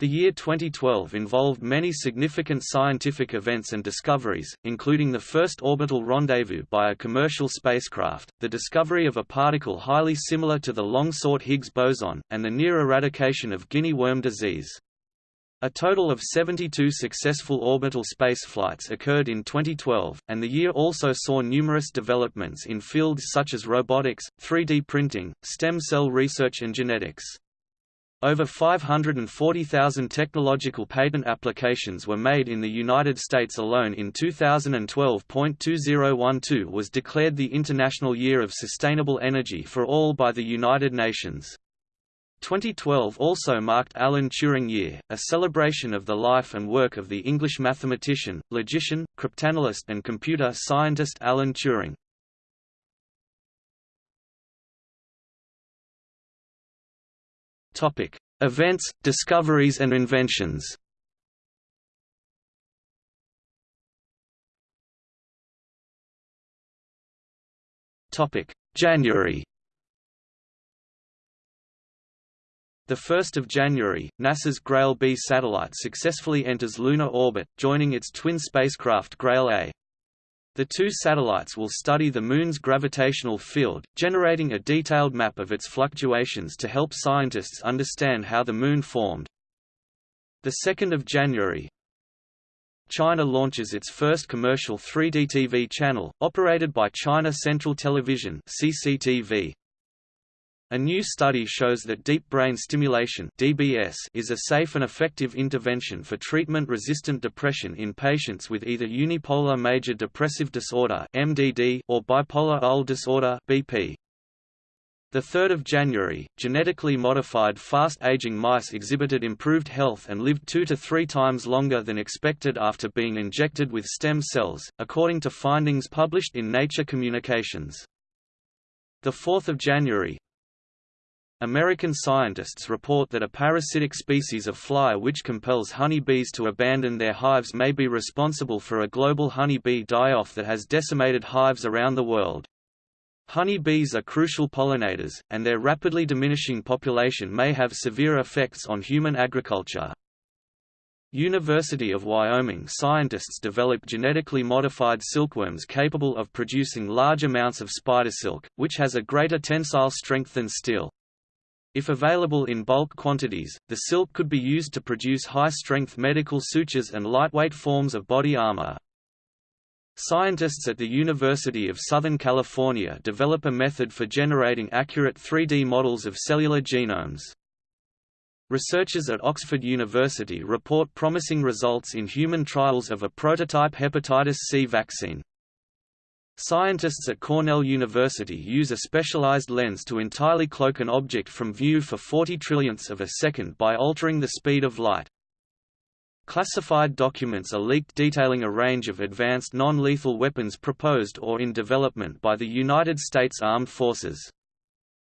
The year 2012 involved many significant scientific events and discoveries, including the first orbital rendezvous by a commercial spacecraft, the discovery of a particle highly similar to the long-sought Higgs boson, and the near eradication of guinea worm disease. A total of 72 successful orbital spaceflights occurred in 2012, and the year also saw numerous developments in fields such as robotics, 3D printing, stem cell research and genetics. Over 540,000 technological patent applications were made in the United States alone in 2012. 2012 was declared the International Year of Sustainable Energy for All by the United Nations. 2012 also marked Alan Turing Year, a celebration of the life and work of the English mathematician, logician, cryptanalyst and computer scientist Alan Turing. Topic: Events, discoveries and inventions. Topic: January. The 1st of January, NASA's Grail B satellite successfully enters lunar orbit, joining its twin spacecraft Grail A. The two satellites will study the Moon's gravitational field, generating a detailed map of its fluctuations to help scientists understand how the Moon formed. 2 January China launches its first commercial 3D TV channel, operated by China Central Television CCTV. A new study shows that deep brain stimulation (DBS) is a safe and effective intervention for treatment-resistant depression in patients with either unipolar major depressive disorder (MDD) or bipolar I disorder (BP). The 3rd of January, genetically modified fast-aging mice exhibited improved health and lived 2 to 3 times longer than expected after being injected with stem cells, according to findings published in Nature Communications. The 4th of January, American scientists report that a parasitic species of fly which compels honeybees to abandon their hives may be responsible for a global honeybee die-off that has decimated hives around the world. Honeybees are crucial pollinators, and their rapidly diminishing population may have severe effects on human agriculture. University of Wyoming scientists developed genetically modified silkworms capable of producing large amounts of spider silk, which has a greater tensile strength than steel. If available in bulk quantities, the silk could be used to produce high-strength medical sutures and lightweight forms of body armor. Scientists at the University of Southern California develop a method for generating accurate 3D models of cellular genomes. Researchers at Oxford University report promising results in human trials of a prototype hepatitis C vaccine. Scientists at Cornell University use a specialized lens to entirely cloak an object from view for 40 trillionths of a second by altering the speed of light. Classified documents are leaked detailing a range of advanced non-lethal weapons proposed or in development by the United States Armed Forces.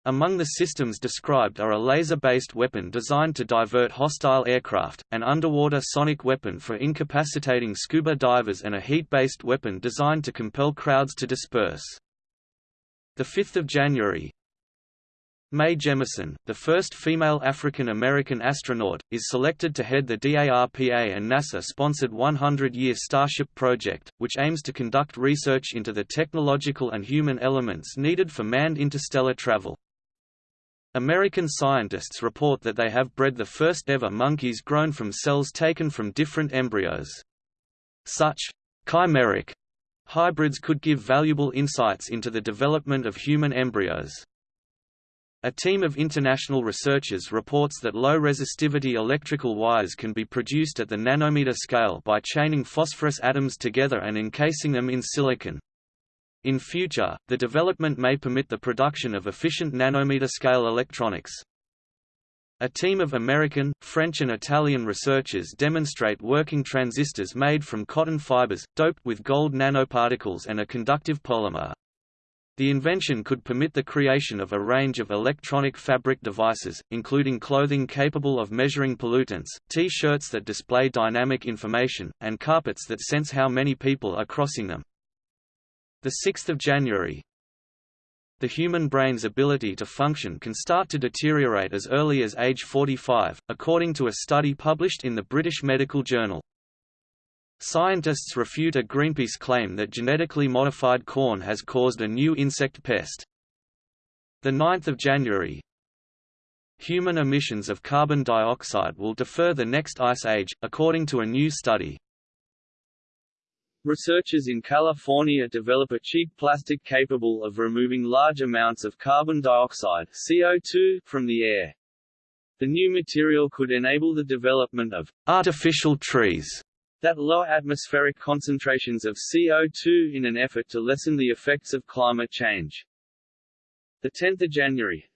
Among the systems described are a laser-based weapon designed to divert hostile aircraft, an underwater sonic weapon for incapacitating scuba divers and a heat-based weapon designed to compel crowds to disperse. 5 January Mae Jemison, the first female African-American astronaut, is selected to head the DARPA and NASA-sponsored 100-year Starship project, which aims to conduct research into the technological and human elements needed for manned interstellar travel. American scientists report that they have bred the first ever monkeys grown from cells taken from different embryos. Such chimeric hybrids could give valuable insights into the development of human embryos. A team of international researchers reports that low-resistivity electrical wires can be produced at the nanometer scale by chaining phosphorus atoms together and encasing them in silicon. In future, the development may permit the production of efficient nanometer-scale electronics. A team of American, French and Italian researchers demonstrate working transistors made from cotton fibers, doped with gold nanoparticles and a conductive polymer. The invention could permit the creation of a range of electronic fabric devices, including clothing capable of measuring pollutants, T-shirts that display dynamic information, and carpets that sense how many people are crossing them. 6 January the human brain's ability to function can start to deteriorate as early as age 45, according to a study published in the British Medical Journal. Scientists refute a Greenpeace claim that genetically modified corn has caused a new insect pest. 9 January Human emissions of carbon dioxide will defer the next ice age, according to a new study. Researchers in California develop a cheap plastic capable of removing large amounts of carbon dioxide CO2 from the air. The new material could enable the development of artificial trees that lower atmospheric concentrations of CO2 in an effort to lessen the effects of climate change. The 10th of January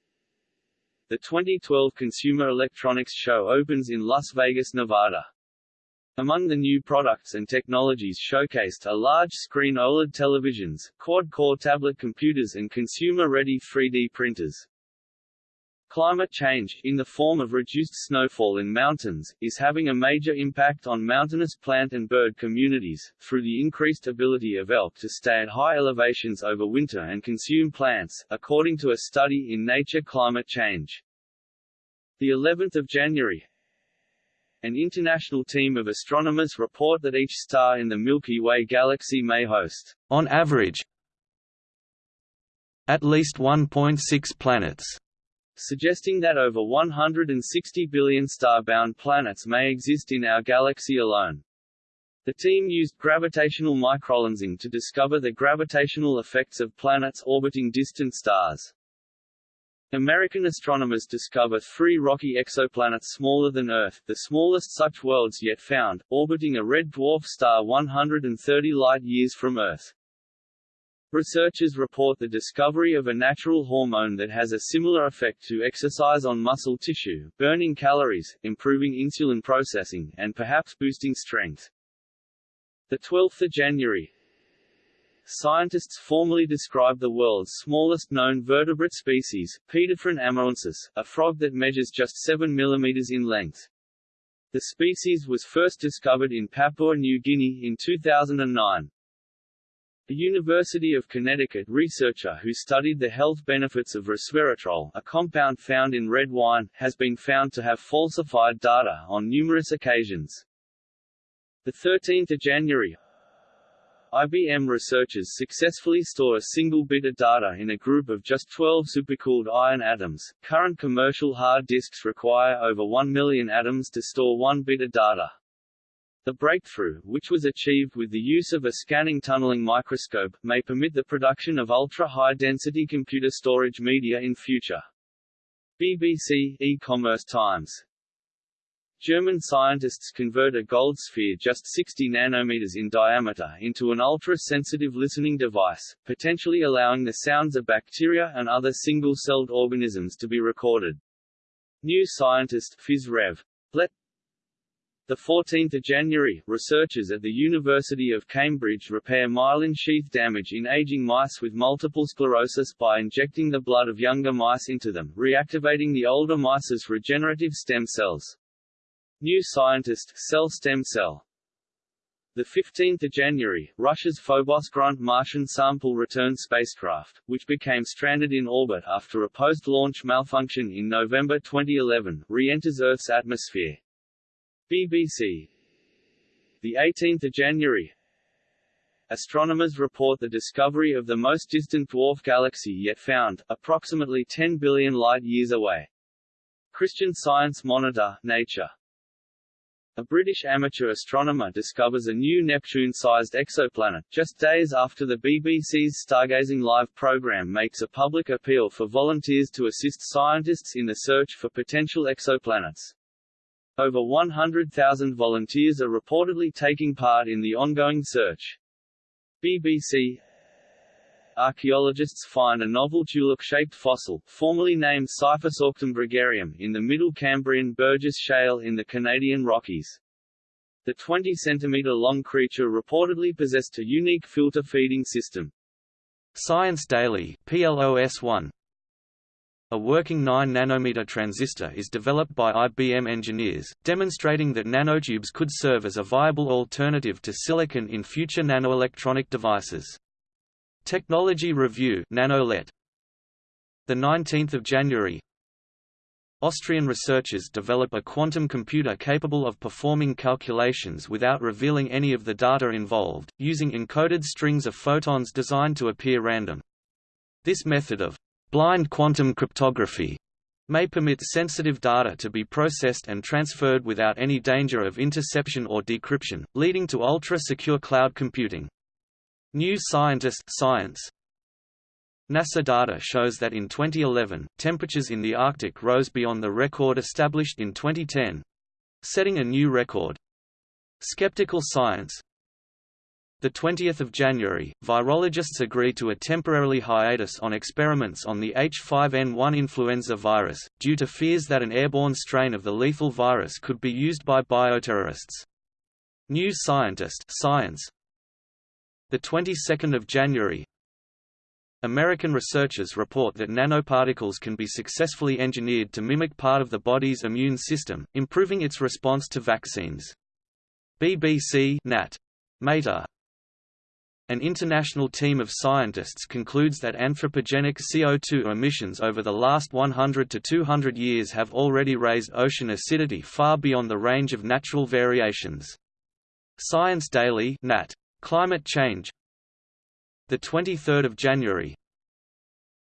The 2012 Consumer Electronics Show opens in Las Vegas, Nevada. Among the new products and technologies showcased are large-screen OLED televisions, quad-core tablet computers and consumer-ready 3D printers. Climate change, in the form of reduced snowfall in mountains, is having a major impact on mountainous plant and bird communities, through the increased ability of elk to stay at high elevations over winter and consume plants, according to a study in Nature Climate Change. The 11th of January, an international team of astronomers report that each star in the Milky Way galaxy may host, on average, at least 1.6 planets suggesting that over 160 billion star-bound planets may exist in our galaxy alone. The team used gravitational microlensing to discover the gravitational effects of planets orbiting distant stars. American astronomers discover three rocky exoplanets smaller than Earth, the smallest such worlds yet found, orbiting a red dwarf star 130 light-years from Earth. Researchers report the discovery of a natural hormone that has a similar effect to exercise on muscle tissue, burning calories, improving insulin processing, and perhaps boosting strength. 12 January Scientists formally describe the world's smallest known vertebrate species, Paedophryne amurensis, a frog that measures just 7 mm in length. The species was first discovered in Papua New Guinea in 2009. A University of Connecticut researcher who studied the health benefits of resveratrol a compound found in red wine, has been found to have falsified data on numerous occasions. 13 January IBM researchers successfully store a single bit of data in a group of just 12 supercooled iron atoms. Current commercial hard disks require over 1 million atoms to store one bit of data. The breakthrough, which was achieved with the use of a scanning tunneling microscope, may permit the production of ultra-high-density computer storage media in future. BBC e-commerce times German scientists convert a gold sphere just 60 nanometers in diameter into an ultra-sensitive listening device, potentially allowing the sounds of bacteria and other single-celled organisms to be recorded. New Scientist Phys Rev. Let 14 January, researchers at the University of Cambridge repair myelin sheath damage in aging mice with multiple sclerosis by injecting the blood of younger mice into them, reactivating the older mice's regenerative stem cells. New Scientist Cell Stem Cell 15 January, Russia's Phobos Grunt Martian sample return spacecraft, which became stranded in orbit after a post-launch malfunction in November 2011, re-enters Earth's atmosphere. BBC the 18th of January Astronomers report the discovery of the most distant dwarf galaxy yet found, approximately 10 billion light-years away. Christian Science Monitor, Nature a British amateur astronomer discovers a new Neptune-sized exoplanet, just days after the BBC's Stargazing Live program makes a public appeal for volunteers to assist scientists in the search for potential exoplanets. Over 100,000 volunteers are reportedly taking part in the ongoing search. BBC Archaeologists find a novel tulip-shaped fossil, formerly named Siphusauctum gregarium, in the Middle Cambrian Burgess Shale in the Canadian Rockies. The 20-centimeter-long creature reportedly possessed a unique filter feeding system. Science Daily PLOS 1 a working 9-nanometer transistor is developed by IBM engineers, demonstrating that nanotubes could serve as a viable alternative to silicon in future nanoelectronic devices. Technology Review NanoLet The 19th of January, Austrian researchers develop a quantum computer capable of performing calculations without revealing any of the data involved, using encoded strings of photons designed to appear random. This method of blind quantum cryptography may permit sensitive data to be processed and transferred without any danger of interception or decryption, leading to ultra-secure cloud computing. New Scientist Science NASA data shows that in 2011, temperatures in the Arctic rose beyond the record established in 2010 setting a new record. Skeptical Science the 20th of January, virologists agreed to a temporarily hiatus on experiments on the H5N1 influenza virus, due to fears that an airborne strain of the lethal virus could be used by bioterrorists. New Scientist Science the 22nd of January, American researchers report that nanoparticles can be successfully engineered to mimic part of the body's immune system, improving its response to vaccines. BBC Nat. Meta. An international team of scientists concludes that anthropogenic CO2 emissions over the last 100 to 200 years have already raised ocean acidity far beyond the range of natural variations. Science Daily Nat. Climate change the 23rd of January,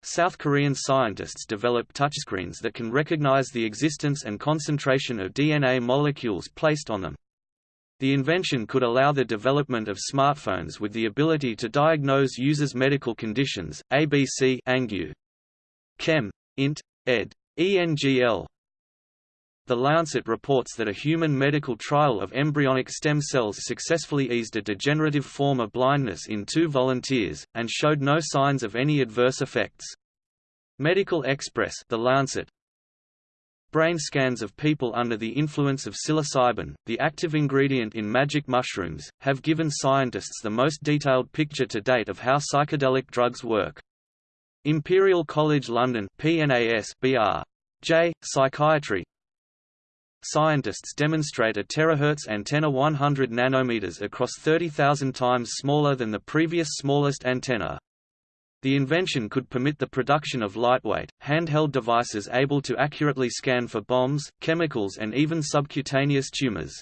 South Korean scientists develop touchscreens that can recognize the existence and concentration of DNA molecules placed on them. The invention could allow the development of smartphones with the ability to diagnose users' medical conditions. ABC Angu. Chem. Int. ed. ENGL the Lancet reports that a human medical trial of embryonic stem cells successfully eased a degenerative form of blindness in two volunteers, and showed no signs of any adverse effects. Medical Express the Lancet, Brain scans of people under the influence of psilocybin, the active ingredient in magic mushrooms, have given scientists the most detailed picture to date of how psychedelic drugs work. Imperial College London PNAS BR. J. Psychiatry Scientists demonstrate a terahertz antenna 100 nanometers across 30,000 times smaller than the previous smallest antenna. The invention could permit the production of lightweight, handheld devices able to accurately scan for bombs, chemicals and even subcutaneous tumors.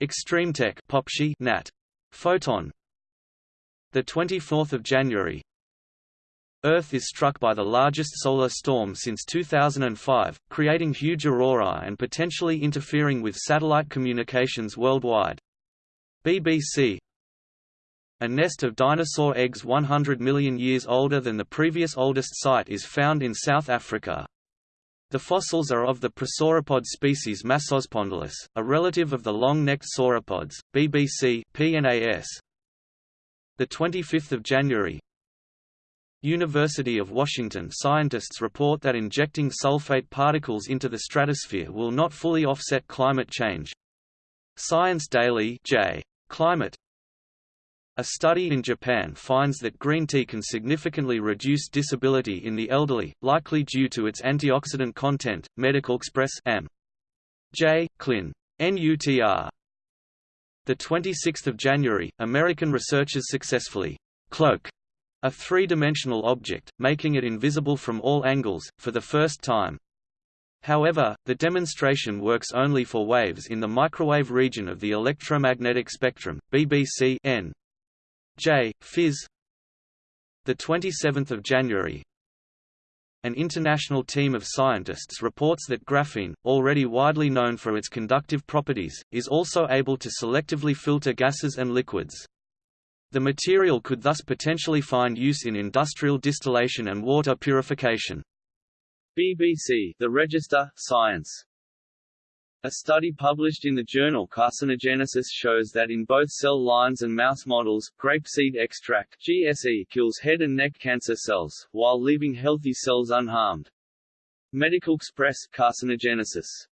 ExtremeTech Popshi Nat. Photon The 24th of January, Earth is struck by the largest solar storm since 2005, creating huge aurora and potentially interfering with satellite communications worldwide. BBC A nest of dinosaur eggs 100 million years older than the previous oldest site is found in South Africa. The fossils are of the prosauropod species Massospondylus, a relative of the long-necked sauropods. BBC PNAS. The 25th of January, University of Washington scientists report that injecting sulfate particles into the stratosphere will not fully offset climate change. Science Daily J. Climate a study in Japan finds that green tea can significantly reduce disability in the elderly, likely due to its antioxidant content. Medical Express M. J. Clin. NUTR. The 26th of January, American researchers successfully cloak a three-dimensional object, making it invisible from all angles, for the first time. However, the demonstration works only for waves in the microwave region of the electromagnetic spectrum. BBC N. J. Phys. The 27th of January. An international team of scientists reports that graphene, already widely known for its conductive properties, is also able to selectively filter gases and liquids. The material could thus potentially find use in industrial distillation and water purification. BBC The Register, Science a study published in the journal Carcinogenesis shows that in both cell lines and mouse models, grapeseed extract GSE kills head and neck cancer cells, while leaving healthy cells unharmed. Medical Express Carcinogenesis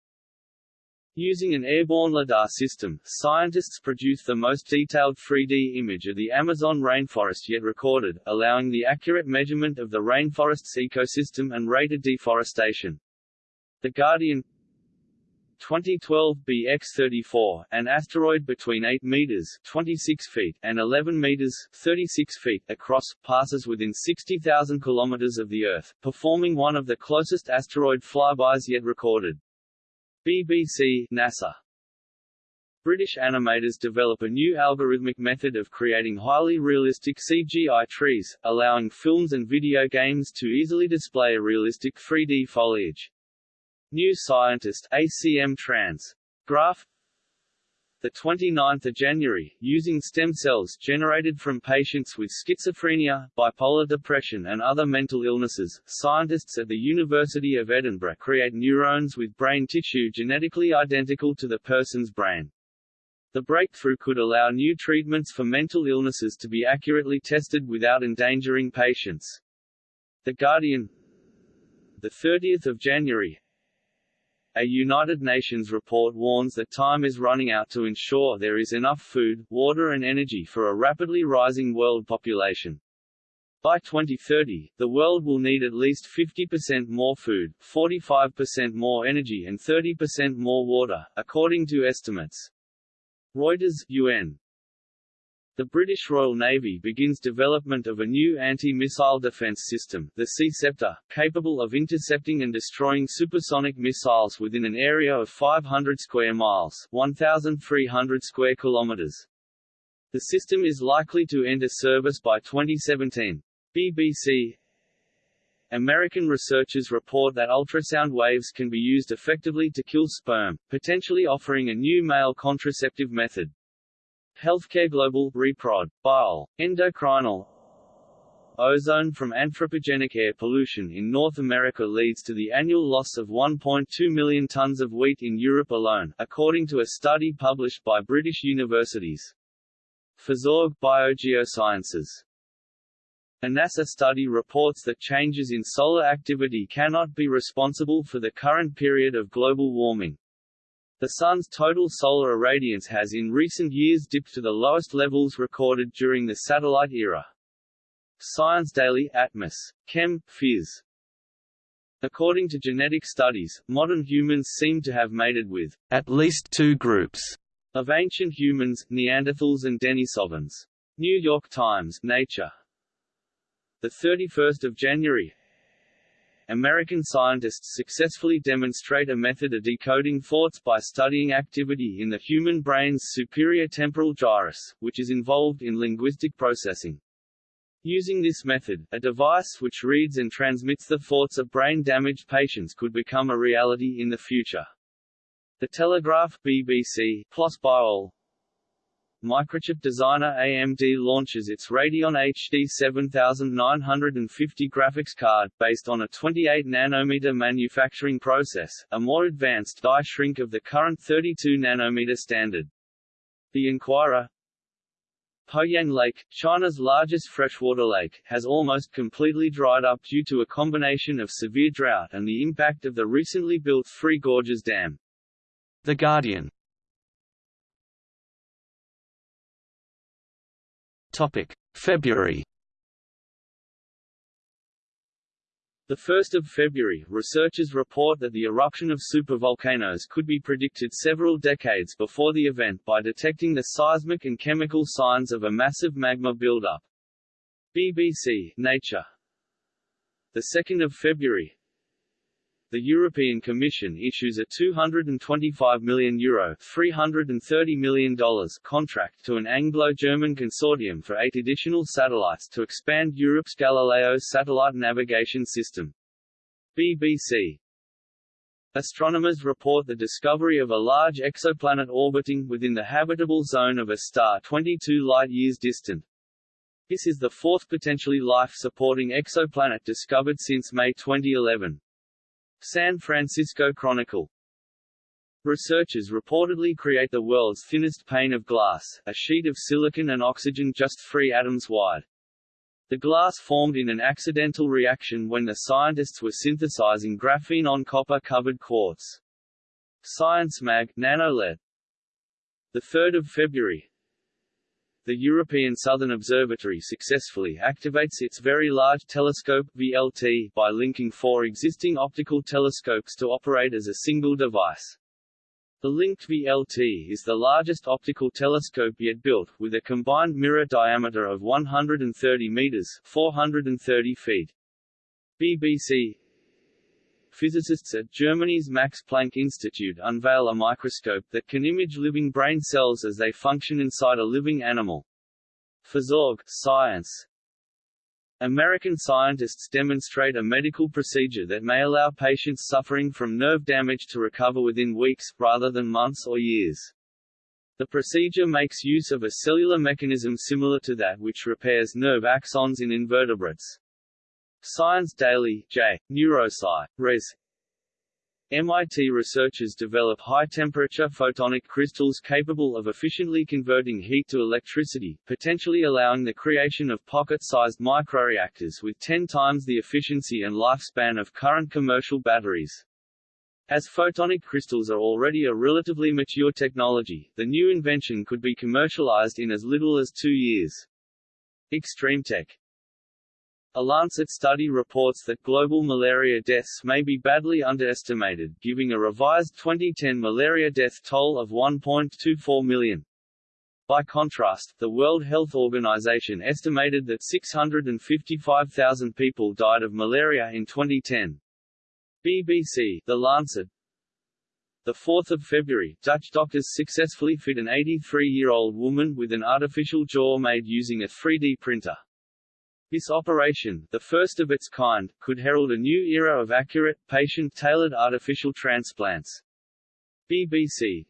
Using an airborne LIDAR system, scientists produce the most detailed 3D image of the Amazon rainforest yet recorded, allowing the accurate measurement of the rainforest's ecosystem and rate of deforestation. The Guardian 2012 BX34, an asteroid between 8 meters (26 feet) and 11 meters (36 feet) across, passes within 60,000 kilometers of the Earth, performing one of the closest asteroid flybys yet recorded. BBC NASA British animators develop a new algorithmic method of creating highly realistic CGI trees, allowing films and video games to easily display a realistic 3D foliage. New Scientist ACM Trans. Graph the 29th of January, using stem cells generated from patients with schizophrenia, bipolar depression and other mental illnesses, scientists at the University of Edinburgh create neurons with brain tissue genetically identical to the person's brain. The breakthrough could allow new treatments for mental illnesses to be accurately tested without endangering patients. The Guardian the 30th of January a United Nations report warns that time is running out to ensure there is enough food, water and energy for a rapidly rising world population. By 2030, the world will need at least 50% more food, 45% more energy and 30% more water, according to estimates. Reuters, UN. The British Royal Navy begins development of a new anti-missile defence system, the Sea Ceptor, capable of intercepting and destroying supersonic missiles within an area of 500 square miles 1,300 square kilometres. The system is likely to enter service by 2017. BBC American researchers report that ultrasound waves can be used effectively to kill sperm, potentially offering a new male contraceptive method. Healthcare Global Reprod. Bile, Endocrinal Ozone from anthropogenic air pollution in North America leads to the annual loss of 1.2 million tons of wheat in Europe alone, according to a study published by British universities. PhysOrg Biogeosciences a NASA study reports that changes in solar activity cannot be responsible for the current period of global warming. The Sun's total solar irradiance has in recent years dipped to the lowest levels recorded during the satellite era. Science Daily Atmos. Chem. Phys. According to genetic studies, modern humans seem to have mated with at least two groups of ancient humans, Neanderthals and Denisovans. New York Times, Nature. The 31st of January, American scientists successfully demonstrate a method of decoding thoughts by studying activity in the human brain's superior temporal gyrus, which is involved in linguistic processing. Using this method, a device which reads and transmits the thoughts of brain-damaged patients could become a reality in the future. The Telegraph BBC, PLoS Biol, Microchip designer AMD launches its Radeon HD 7950 graphics card, based on a 28 nanometer manufacturing process, a more advanced die shrink of the current 32 nanometer standard. The Inquirer Poyang Lake, China's largest freshwater lake, has almost completely dried up due to a combination of severe drought and the impact of the recently built Three Gorges Dam. The Guardian February The 1st of February, researchers report that the eruption of supervolcanoes could be predicted several decades before the event by detecting the seismic and chemical signs of a massive magma buildup. BBC, Nature. The 2nd of February, the European Commission issues a €225 million Euro $330 million contract to an Anglo-German consortium for eight additional satellites to expand Europe's Galileo satellite navigation system. BBC Astronomers report the discovery of a large exoplanet orbiting within the habitable zone of a star 22 light-years distant. This is the fourth potentially life-supporting exoplanet discovered since May 2011. San Francisco Chronicle Researchers reportedly create the world's thinnest pane of glass, a sheet of silicon and oxygen just three atoms wide. The glass formed in an accidental reaction when the scientists were synthesizing graphene on copper-covered quartz. Science Mag, NanoLED. 3 February, the European Southern Observatory successfully activates its Very Large Telescope VLT by linking four existing optical telescopes to operate as a single device. The Linked VLT is the largest optical telescope yet built, with a combined mirror diameter of 130 meters 430 feet. BBC Physicists at Germany's Max Planck Institute unveil a microscope that can image living brain cells as they function inside a living animal. PhysOrg, Science American scientists demonstrate a medical procedure that may allow patients suffering from nerve damage to recover within weeks, rather than months or years. The procedure makes use of a cellular mechanism similar to that which repairs nerve axons in invertebrates. Science Daily J. Neurosci. Res. MIT researchers develop high-temperature photonic crystals capable of efficiently converting heat to electricity, potentially allowing the creation of pocket-sized microreactors with 10 times the efficiency and lifespan of current commercial batteries. As photonic crystals are already a relatively mature technology, the new invention could be commercialized in as little as two years. ExtremeTech a Lancet study reports that global malaria deaths may be badly underestimated, giving a revised 2010 malaria death toll of 1.24 million. By contrast, the World Health Organization estimated that 655,000 people died of malaria in 2010. BBC The Lancet the 4th of February, Dutch doctors successfully fit an 83-year-old woman with an artificial jaw made using a 3D printer. This operation, the first of its kind, could herald a new era of accurate, patient-tailored artificial transplants. BBC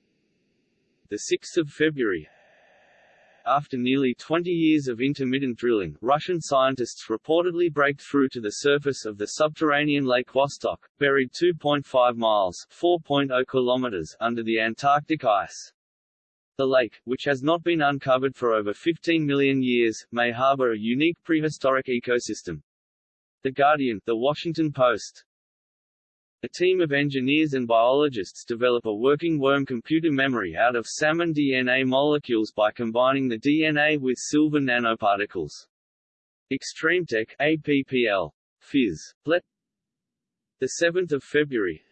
6 February After nearly 20 years of intermittent drilling, Russian scientists reportedly break through to the surface of the subterranean Lake Vostok, buried 2.5 miles 4.0 kilometers under the Antarctic ice. The lake, which has not been uncovered for over 15 million years, may harbor a unique prehistoric ecosystem. The Guardian, The Washington Post, a team of engineers and biologists develop a working worm computer memory out of salmon DNA molecules by combining the DNA with silver nanoparticles. ExtremeTech APPL. Phys. Let 7 February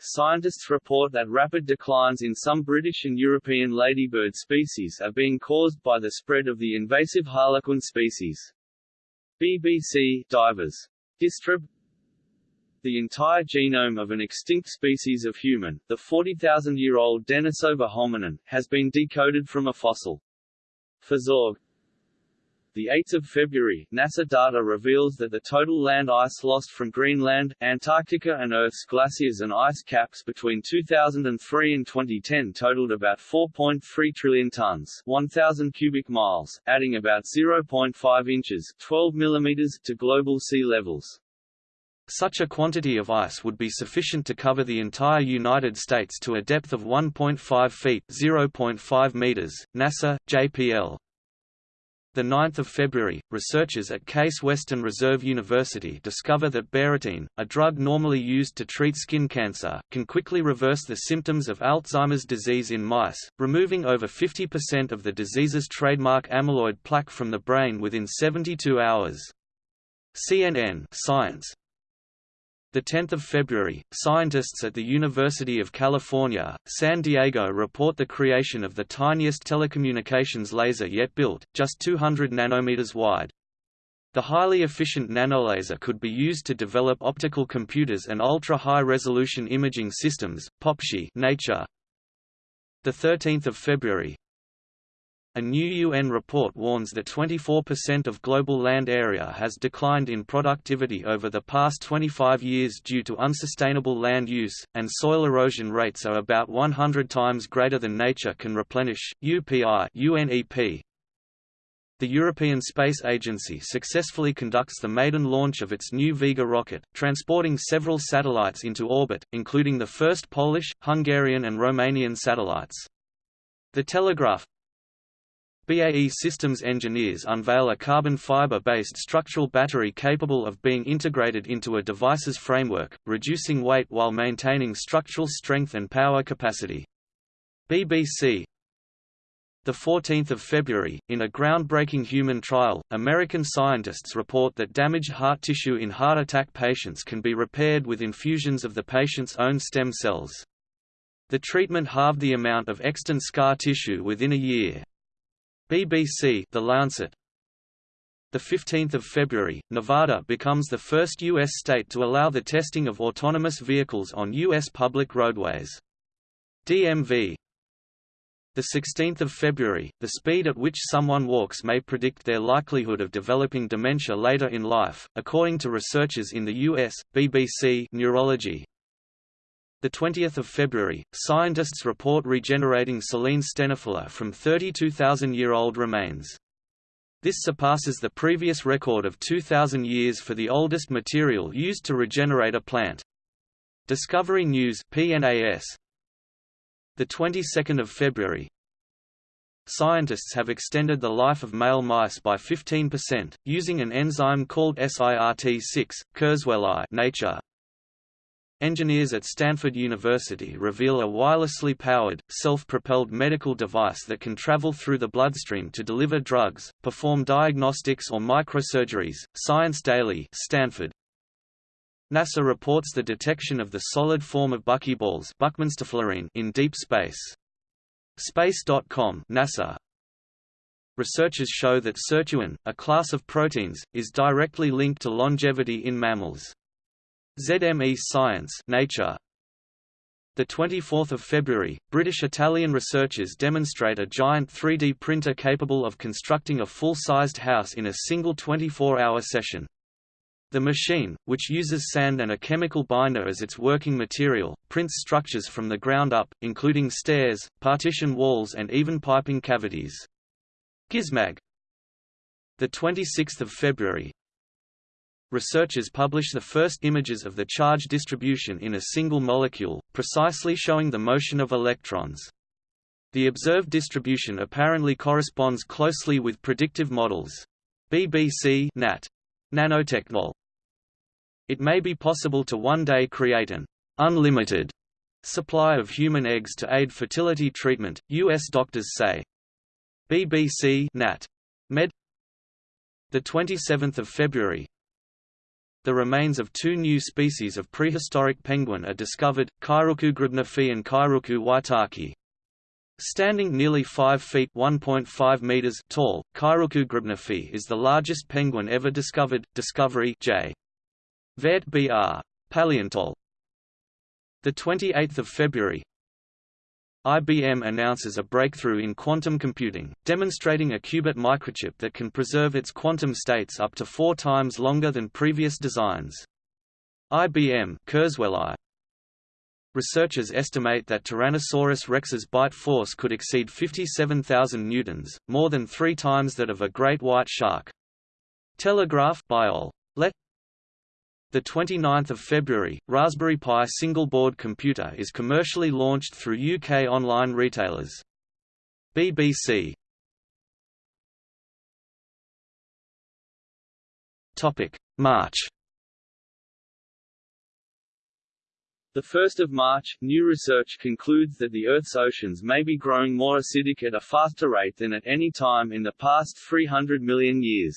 Scientists report that rapid declines in some British and European ladybird species are being caused by the spread of the invasive harlequin species. BBC Divers. Distrib the entire genome of an extinct species of human, the 40,000-year-old Denisova hominin, has been decoded from a fossil. PhysOrg, the 8th of February, NASA data reveals that the total land ice lost from Greenland, Antarctica and Earth's glaciers and ice caps between 2003 and 2010 totaled about 4.3 trillion tons 1,000 cubic miles, adding about 0.5 inches 12 millimeters to global sea levels. Such a quantity of ice would be sufficient to cover the entire United States to a depth of 1.5 feet (0.5 meters). NASA, JPL, 9 February, researchers at Case Western Reserve University discover that bexarotene, a drug normally used to treat skin cancer, can quickly reverse the symptoms of Alzheimer's disease in mice, removing over 50% of the disease's trademark amyloid plaque from the brain within 72 hours. CNN Science 10 February, scientists at the University of California, San Diego report the creation of the tiniest telecommunications laser yet built, just 200 nanometers wide. The highly efficient nanolaser could be used to develop optical computers and ultra-high-resolution imaging systems. POPSI Nature. The 13th of February, a new UN report warns that 24% of global land area has declined in productivity over the past 25 years due to unsustainable land use, and soil erosion rates are about 100 times greater than nature can replenish. UPI UNEP. The European Space Agency successfully conducts the maiden launch of its new Vega rocket, transporting several satellites into orbit, including the first Polish, Hungarian and Romanian satellites. The Telegraph BAE Systems engineers unveil a carbon fiber-based structural battery capable of being integrated into a device's framework, reducing weight while maintaining structural strength and power capacity. BBC 14 February, in a groundbreaking human trial, American scientists report that damaged heart tissue in heart attack patients can be repaired with infusions of the patient's own stem cells. The treatment halved the amount of extant scar tissue within a year. BBC The Lancet the 15th of February, Nevada becomes the first U.S. state to allow the testing of autonomous vehicles on U.S. public roadways. DMV the 16th of February, the speed at which someone walks may predict their likelihood of developing dementia later in life, according to researchers in the U.S. BBC Neurology. The 20th of February, scientists report regenerating Silene stenophylla from 32,000-year-old remains. This surpasses the previous record of 2,000 years for the oldest material used to regenerate a plant. Discovery News PNAS. The 22nd of February. Scientists have extended the life of male mice by 15%, using an enzyme called SIRT6, Kurzweil Nature. Engineers at Stanford University reveal a wirelessly powered, self-propelled medical device that can travel through the bloodstream to deliver drugs, perform diagnostics or microsurgeries. Science Daily, Stanford. NASA reports the detection of the solid form of buckyballs in deep space. Space.com NASA. Researchers show that sirtuin, a class of proteins, is directly linked to longevity in mammals. ZME Science Nature the 24th of February, British-Italian researchers demonstrate a giant 3D printer capable of constructing a full-sized house in a single 24-hour session. The machine, which uses sand and a chemical binder as its working material, prints structures from the ground up, including stairs, partition walls and even piping cavities. Gizmag the 26th of February, researchers publish the first images of the charge distribution in a single molecule, precisely showing the motion of electrons. The observed distribution apparently corresponds closely with predictive models. BBC Nat. Nanotechnol. It may be possible to one day create an unlimited supply of human eggs to aid fertility treatment, U.S. doctors say. BBC Nat. Med. The 27th of February, the remains of two new species of prehistoric penguin are discovered, Kairuku grebneffi and Kairuku waitaki. Standing nearly 5 feet (1.5 meters) tall, Kairuku grebneffi is the largest penguin ever discovered. Discovery J. Vet Br. Paleontol. The 28th of February, IBM announces a breakthrough in quantum computing, demonstrating a qubit microchip that can preserve its quantum states up to four times longer than previous designs. IBM Kurzweil Researchers estimate that Tyrannosaurus rex's bite force could exceed 57,000 newtons, more than three times that of a great white shark. Telegraph Biol. Let the 29th of February, Raspberry Pi single-board computer is commercially launched through UK online retailers. BBC. Topic: March. The 1st of March, new research concludes that the Earth's oceans may be growing more acidic at a faster rate than at any time in the past 300 million years.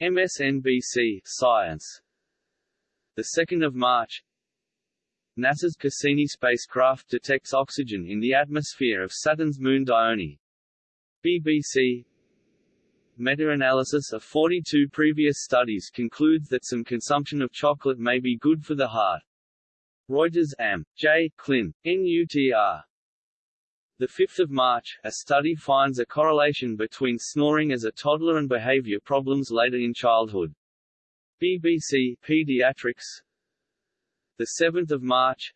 MSNBC Science 2 March NASA's Cassini spacecraft detects oxygen in the atmosphere of Saturn's moon Dione. BBC Meta-analysis of 42 previous studies concludes that some consumption of chocolate may be good for the heart. Reuters Am. J. Clin. NUTR. The 5th of March, a study finds a correlation between snoring as a toddler and behavior problems later in childhood. BBC Pediatrics. The 7th of March.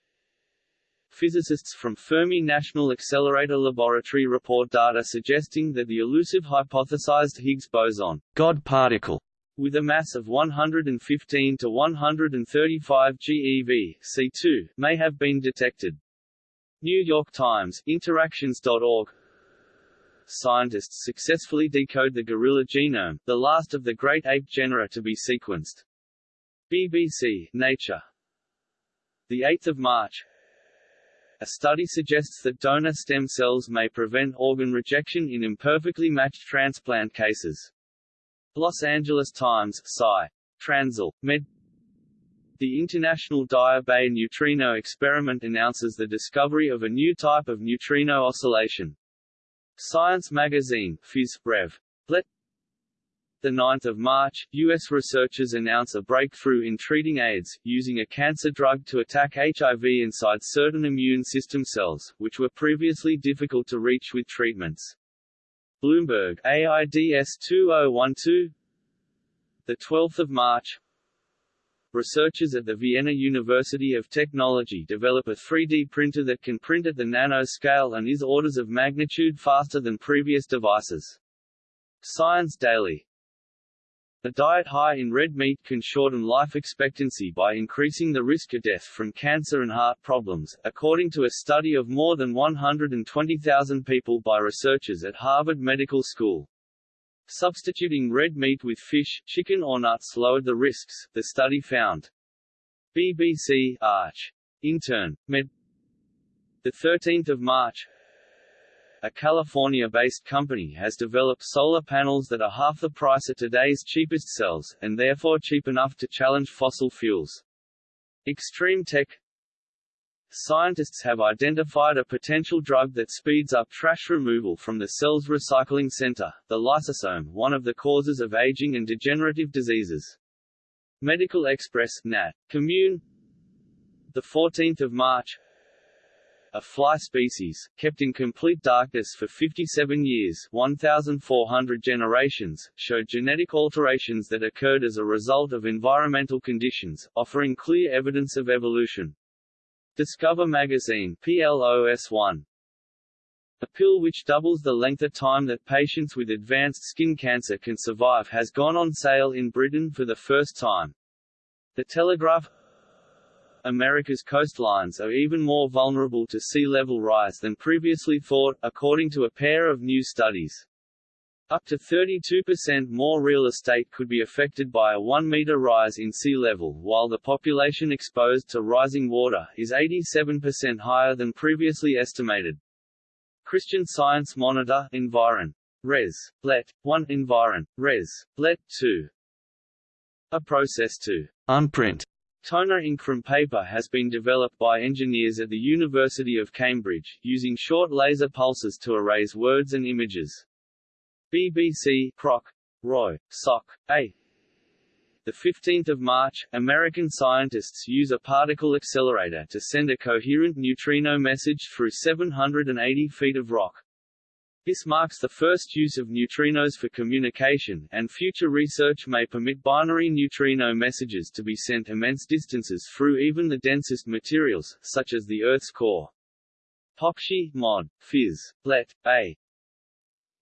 Physicists from Fermi National Accelerator Laboratory report data suggesting that the elusive hypothesized Higgs boson God particle with a mass of 115 to 135 GeV C2 may have been detected. New York Times, Interactions.org scientists successfully decode the gorilla genome, the last of the great ape genera to be sequenced. BBC, Nature. 8 March A study suggests that donor stem cells may prevent organ rejection in imperfectly matched transplant cases. Los Angeles Times, Sci. Transl. Med. The International Daya Bay Neutrino Experiment announces the discovery of a new type of neutrino oscillation. Science magazine, Phys. Rev. Let 9 March, U.S. researchers announce a breakthrough in treating AIDS, using a cancer drug to attack HIV inside certain immune system cells, which were previously difficult to reach with treatments. Bloomberg, AIDS 2012 12 March, Researchers at the Vienna University of Technology develop a 3D printer that can print at the nanoscale and is orders of magnitude faster than previous devices. Science Daily a diet high in red meat can shorten life expectancy by increasing the risk of death from cancer and heart problems, according to a study of more than 120,000 people by researchers at Harvard Medical School. Substituting red meat with fish, chicken or nuts lowered the risks, the study found. BBC Arch. Intern. Med. 13 March a California-based company has developed solar panels that are half the price of today's cheapest cells, and therefore cheap enough to challenge fossil fuels. Extreme Tech Scientists have identified a potential drug that speeds up trash removal from the cell's recycling center, the lysosome one of the causes of aging and degenerative diseases. Medical Express Nat. Commune 14 March a fly species, kept in complete darkness for 57 years 1,400 generations, showed genetic alterations that occurred as a result of environmental conditions, offering clear evidence of evolution. Discover Magazine PLOS 1. A pill which doubles the length of time that patients with advanced skin cancer can survive has gone on sale in Britain for the first time. The Telegraph America's coastlines are even more vulnerable to sea level rise than previously thought, according to a pair of new studies. Up to 32% more real estate could be affected by a 1-meter rise in sea level, while the population exposed to rising water is 87% higher than previously estimated. Christian Science Monitor Environ. Res. Let. 1 Environ. Res. Let. 2. A process to unprint Toner ink from paper has been developed by engineers at the University of Cambridge, using short laser pulses to erase words and images. BBC Proc. Roy. Soc. A. The 15th of March, American scientists use a particle accelerator to send a coherent neutrino message through 780 feet of rock. This marks the first use of neutrinos for communication, and future research may permit binary neutrino messages to be sent immense distances through even the densest materials, such as the Earth's core. PopSci, Mod. Phys. Let. A.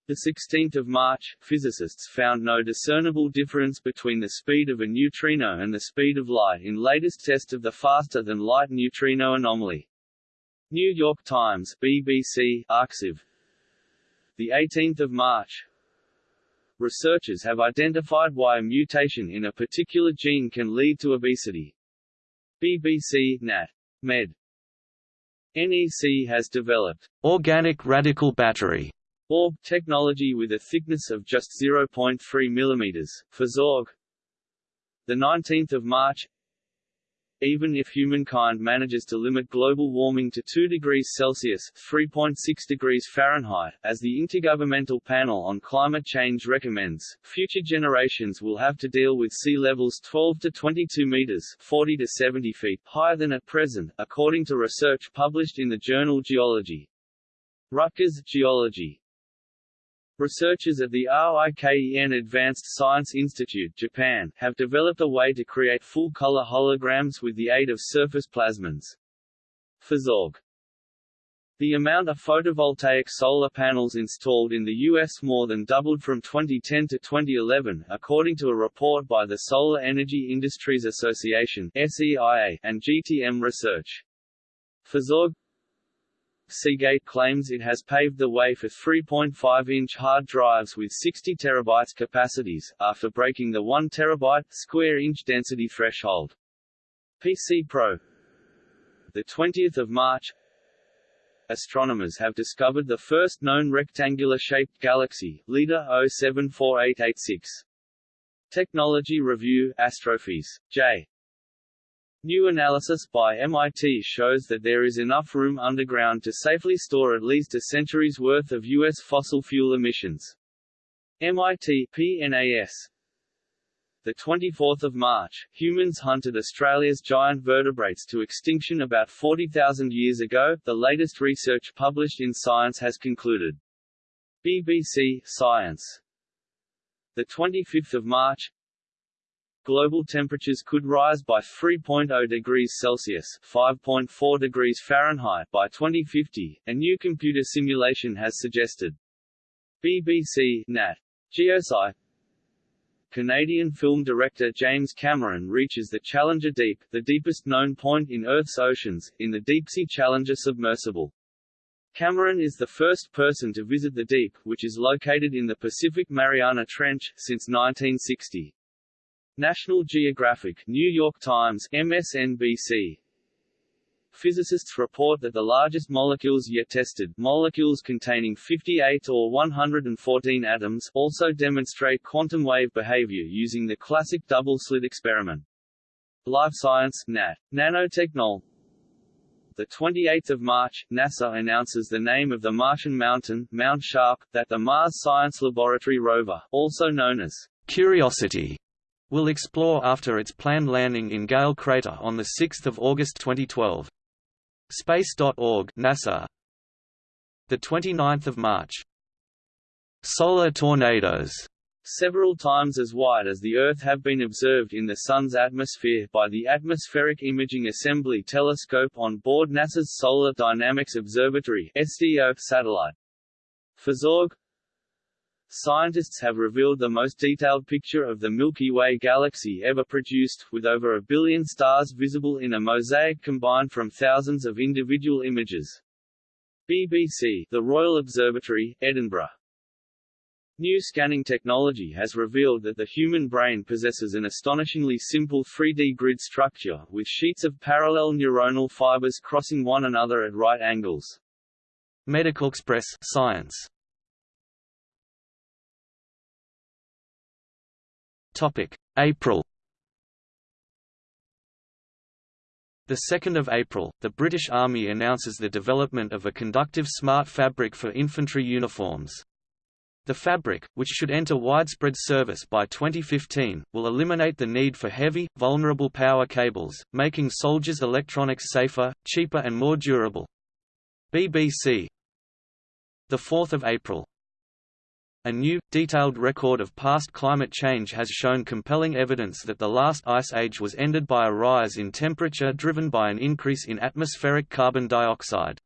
The 16th of March, physicists found no discernible difference between the speed of a neutrino and the speed of light in latest test of the faster-than-light neutrino anomaly. New York Times, BBC, Arxiv, the 18th of March. Researchers have identified why a mutation in a particular gene can lead to obesity. BBC Nat. Med. NEC has developed organic radical battery orb technology with a thickness of just 0.3 mm PhysOrg. The 19th of March even if humankind manages to limit global warming to 2 degrees Celsius (3.6 degrees Fahrenheit), as the Intergovernmental Panel on Climate Change recommends, future generations will have to deal with sea levels 12 to 22 meters (40 to 70 feet) higher than at present, according to research published in the journal Geology. Rutgers Geology Researchers at the RIKEN Advanced Science Institute Japan have developed a way to create full-color holograms with the aid of surface plasmons. The amount of photovoltaic solar panels installed in the U.S. more than doubled from 2010 to 2011, according to a report by the Solar Energy Industries Association SEIA and GTM Research. PhysOrg Seagate claims it has paved the way for 3.5-inch hard drives with 60 terabytes capacities, after breaking the 1 terabyte square inch density threshold. PC Pro The 20th of March Astronomers have discovered the first known rectangular-shaped galaxy, LEDA 074886. Technology Review Astrophys. J. New analysis by MIT shows that there is enough room underground to safely store at least a century's worth of U.S. fossil fuel emissions. MIT PNAS the 24th of March, humans hunted Australia's giant vertebrates to extinction about 40,000 years ago. The latest research published in Science has concluded. BBC Science. The 25th of March, global temperatures could rise by 3.0 degrees Celsius (5.4 degrees Fahrenheit) by 2050, a new computer simulation has suggested. BBC Nat. Geosci Canadian film director James Cameron reaches the Challenger Deep, the deepest known point in Earth's oceans, in the Deepsea Challenger submersible. Cameron is the first person to visit the deep, which is located in the Pacific Mariana Trench, since 1960. National Geographic, New York Times, MSNBC. Physicists report that the largest molecules yet tested, molecules containing 58 or 114 atoms, also demonstrate quantum wave behavior using the classic double-slit experiment. LiveScience, Nat. Nanotechnol. The 28th of March, NASA announces the name of the Martian mountain, Mount Sharp, that the Mars Science Laboratory rover, also known as Curiosity, will explore after its planned landing in Gale crater on 6 August 2012. Space.org NASA the 29th of March Solar tornadoes several times as wide as the Earth have been observed in the Sun's atmosphere by the Atmospheric Imaging Assembly telescope on board NASA's Solar Dynamics Observatory SDO satellite. PhysOrg Scientists have revealed the most detailed picture of the Milky Way galaxy ever produced, with over a billion stars visible in a mosaic combined from thousands of individual images. BBC The Royal Observatory, Edinburgh New scanning technology has revealed that the human brain possesses an astonishingly simple 3D grid structure, with sheets of parallel neuronal fibers crossing one another at right angles. Medical Express Science Topic: April. The 2nd of April, the British Army announces the development of a conductive smart fabric for infantry uniforms. The fabric, which should enter widespread service by 2015, will eliminate the need for heavy, vulnerable power cables, making soldiers' electronics safer, cheaper and more durable. BBC 4 April a new, detailed record of past climate change has shown compelling evidence that the last ice age was ended by a rise in temperature driven by an increase in atmospheric carbon dioxide.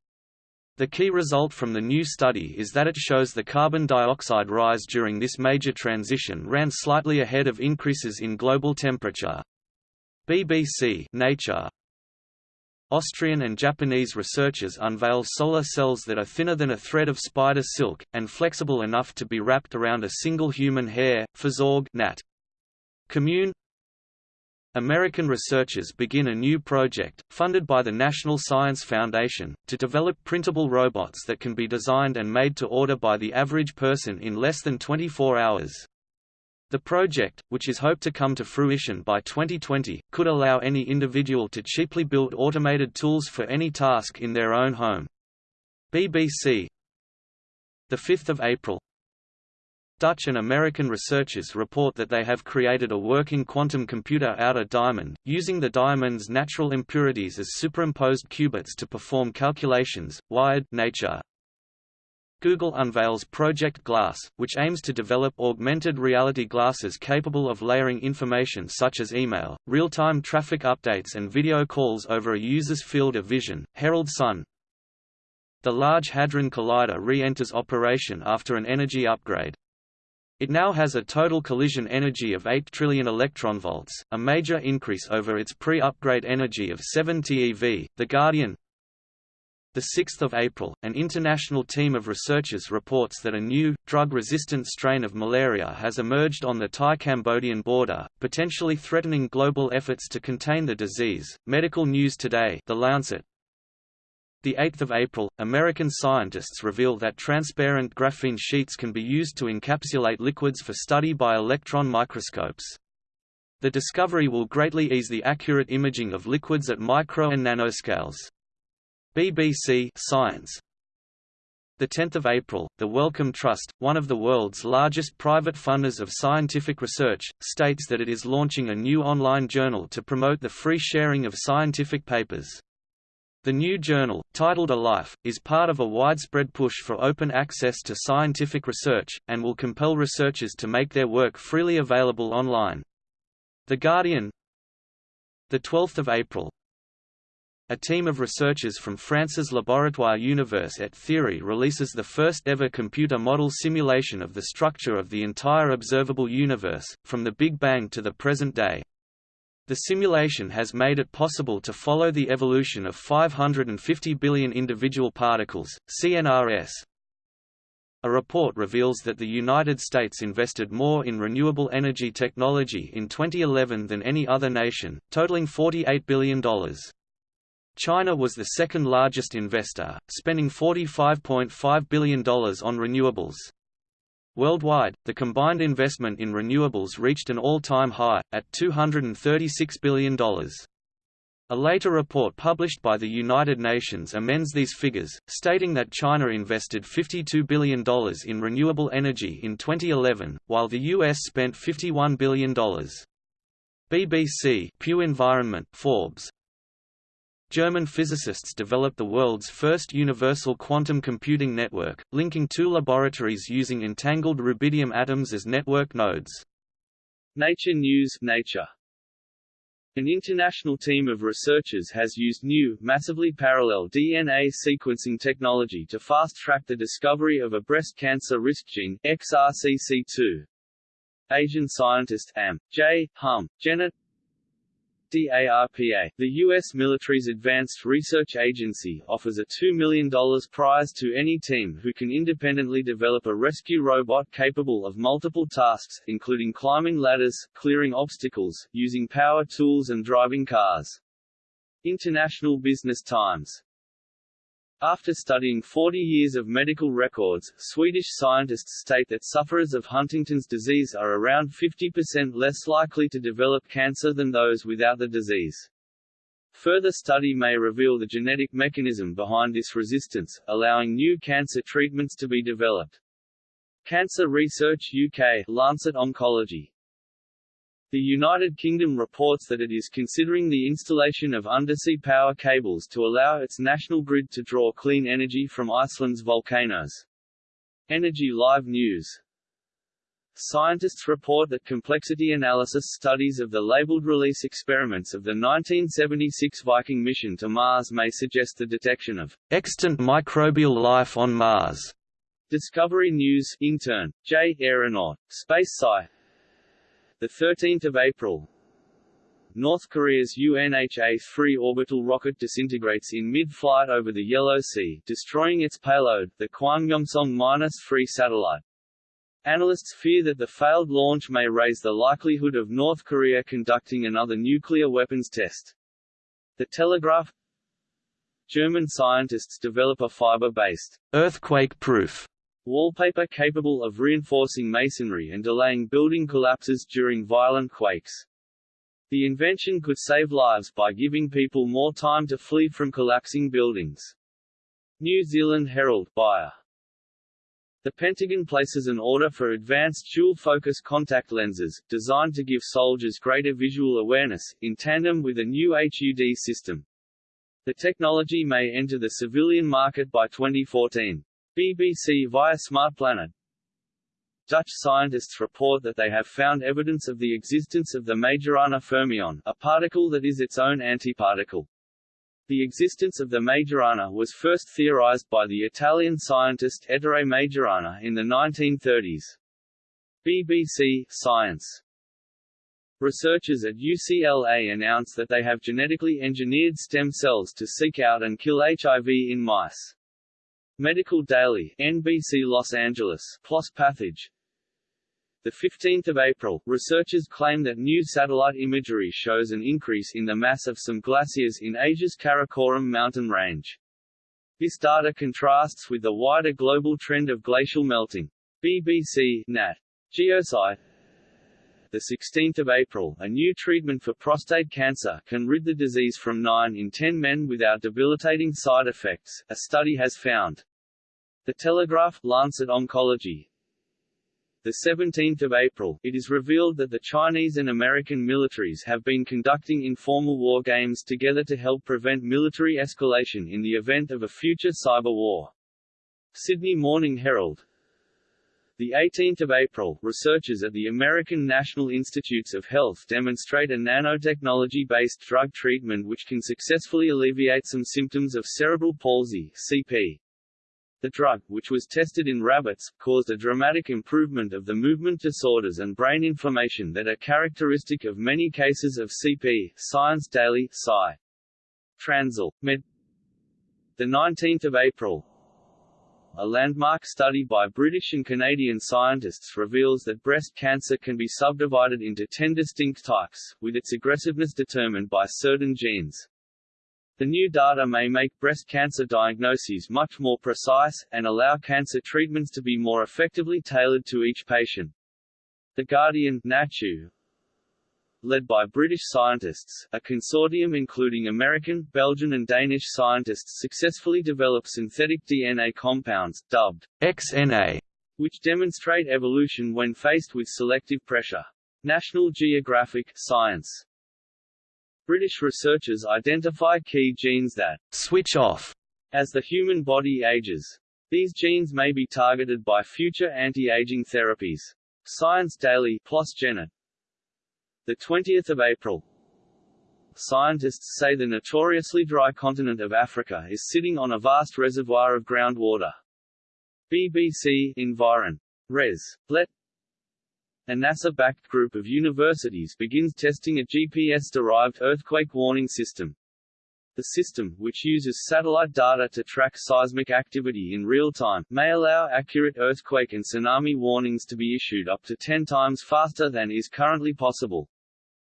The key result from the new study is that it shows the carbon dioxide rise during this major transition ran slightly ahead of increases in global temperature. BBC Nature Austrian and Japanese researchers unveil solar cells that are thinner than a thread of spider silk, and flexible enough to be wrapped around a single human hair, PhysOrg Nat. Commune American researchers begin a new project, funded by the National Science Foundation, to develop printable robots that can be designed and made to order by the average person in less than 24 hours. The project, which is hoped to come to fruition by 2020, could allow any individual to cheaply build automated tools for any task in their own home. BBC 5 April Dutch and American researchers report that they have created a working quantum computer out of diamond, using the diamond's natural impurities as superimposed qubits to perform calculations. Wired Nature Google unveils Project Glass, which aims to develop augmented reality glasses capable of layering information such as email, real-time traffic updates and video calls over a user's field of vision. Herald Sun The Large Hadron Collider re-enters operation after an energy upgrade. It now has a total collision energy of 8 trillion electron volts, a major increase over its pre-upgrade energy of 7 TeV. The Guardian 6 April, an international team of researchers reports that a new, drug-resistant strain of malaria has emerged on the Thai-Cambodian border, potentially threatening global efforts to contain the disease. Medical News Today The Lancet, the 8th of April, American scientists reveal that transparent graphene sheets can be used to encapsulate liquids for study by electron microscopes. The discovery will greatly ease the accurate imaging of liquids at micro and nanoscales. BBC Science The 10th of April, the Wellcome Trust, one of the world's largest private funders of scientific research, states that it is launching a new online journal to promote the free sharing of scientific papers. The new journal, titled eLife, is part of a widespread push for open access to scientific research, and will compel researchers to make their work freely available online. The Guardian 12 April, a team of researchers from France's Laboratoire Univers et Theory releases the first ever computer model simulation of the structure of the entire observable universe, from the Big Bang to the present day. The simulation has made it possible to follow the evolution of 550 billion individual particles, CNRS. A report reveals that the United States invested more in renewable energy technology in 2011 than any other nation, totaling $48 billion. China was the second largest investor, spending $45.5 billion on renewables. Worldwide, the combined investment in renewables reached an all-time high, at $236 billion. A later report published by the United Nations amends these figures, stating that China invested $52 billion in renewable energy in 2011, while the U.S. spent $51 billion. BBC Pew Environment Forbes, German physicists developed the world's first universal quantum computing network, linking two laboratories using entangled rubidium atoms as network nodes. Nature News Nature. An international team of researchers has used new, massively parallel DNA sequencing technology to fast-track the discovery of a breast cancer risk gene, XRCC2. Asian scientist Am. J. Hum, Genet DARPA, the U.S. military's advanced research agency, offers a $2 million prize to any team who can independently develop a rescue robot capable of multiple tasks, including climbing ladders, clearing obstacles, using power tools and driving cars. International Business Times after studying 40 years of medical records, Swedish scientists state that sufferers of Huntington's disease are around 50% less likely to develop cancer than those without the disease. Further study may reveal the genetic mechanism behind this resistance, allowing new cancer treatments to be developed. Cancer Research UK Lancet Oncology the United Kingdom reports that it is considering the installation of undersea power cables to allow its national grid to draw clean energy from Iceland's volcanoes. Energy Live News Scientists report that complexity analysis studies of the labeled release experiments of the 1976 Viking mission to Mars may suggest the detection of extant microbial life on Mars. Discovery News intern, J. Aeronaut, Space Sci. 13 April North Korea's UNHA-3 orbital rocket disintegrates in mid-flight over the Yellow Sea, destroying its payload, the Kwangmyongsong-3 satellite. Analysts fear that the failed launch may raise the likelihood of North Korea conducting another nuclear weapons test. The Telegraph German scientists develop a fiber-based, earthquake-proof Wallpaper capable of reinforcing masonry and delaying building collapses during violent quakes. The invention could save lives by giving people more time to flee from collapsing buildings. New Zealand Herald Buyer. The Pentagon places an order for advanced dual-focus contact lenses, designed to give soldiers greater visual awareness, in tandem with a new HUD system. The technology may enter the civilian market by 2014. BBC via SmartPlanet Dutch scientists report that they have found evidence of the existence of the Majorana fermion, a particle that is its own antiparticle. The existence of the Majorana was first theorized by the Italian scientist Ettore Majorana in the 1930s. BBC Science Researchers at UCLA announce that they have genetically engineered stem cells to seek out and kill HIV in mice. Medical Daily, NBC Los Angeles, PLOS Pathage. The 15th of April, researchers claim that new satellite imagery shows an increase in the mass of some glaciers in Asia's Karakoram mountain range. This data contrasts with the wider global trend of glacial melting. BBC Nat. Geosci the 16th of April, a new treatment for prostate cancer can rid the disease from 9 in 10 men without debilitating side effects, a study has found. The Telegraph, Lancet Oncology, the 17th of April, it is revealed that the Chinese and American militaries have been conducting informal war games together to help prevent military escalation in the event of a future cyber war. Sydney Morning Herald the 18th of April, researchers at the American National Institutes of Health demonstrate a nanotechnology-based drug treatment which can successfully alleviate some symptoms of cerebral palsy (CP). The drug, which was tested in rabbits, caused a dramatic improvement of the movement disorders and brain inflammation that are characteristic of many cases of CP. Science Daily, Sci. Transl. Med. The 19th of April, a landmark study by British and Canadian scientists reveals that breast cancer can be subdivided into 10 distinct types, with its aggressiveness determined by certain genes. The new data may make breast cancer diagnoses much more precise, and allow cancer treatments to be more effectively tailored to each patient. The Guardian Nature, led by British scientists, a consortium including American, Belgian and Danish scientists successfully developed synthetic DNA compounds, dubbed XNA, which demonstrate evolution when faced with selective pressure. National Geographic Science British researchers identify key genes that switch off as the human body ages. These genes may be targeted by future anti-aging therapies. Science Daily PLOS Genet. The 20th of April. Scientists say the notoriously dry continent of Africa is sitting on a vast reservoir of groundwater. BBC Environ. Res. Let a NASA-backed group of universities begins testing a GPS-derived earthquake warning system. The system, which uses satellite data to track seismic activity in real time, may allow accurate earthquake and tsunami warnings to be issued up to 10 times faster than is currently possible.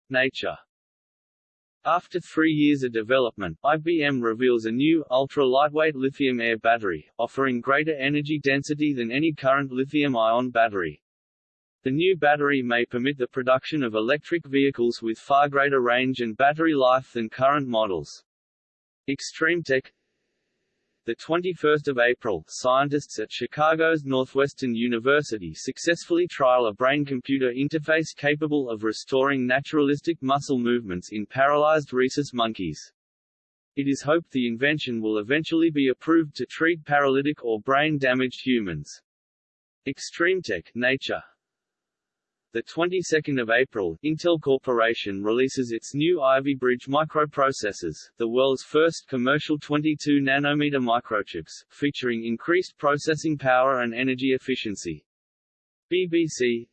Nature after three years of development, IBM reveals a new, ultra-lightweight lithium-air battery, offering greater energy density than any current lithium-ion battery. The new battery may permit the production of electric vehicles with far greater range and battery life than current models. ExtremeTech the 21st of April, scientists at Chicago's Northwestern University successfully trial a brain-computer interface capable of restoring naturalistic muscle movements in paralyzed rhesus monkeys. It is hoped the invention will eventually be approved to treat paralytic or brain-damaged humans. ExtremeTech Nature the 22nd of April, Intel Corporation releases its new Ivy Bridge microprocessors, the world's first commercial 22 nanometer microchips, featuring increased processing power and energy efficiency. BBC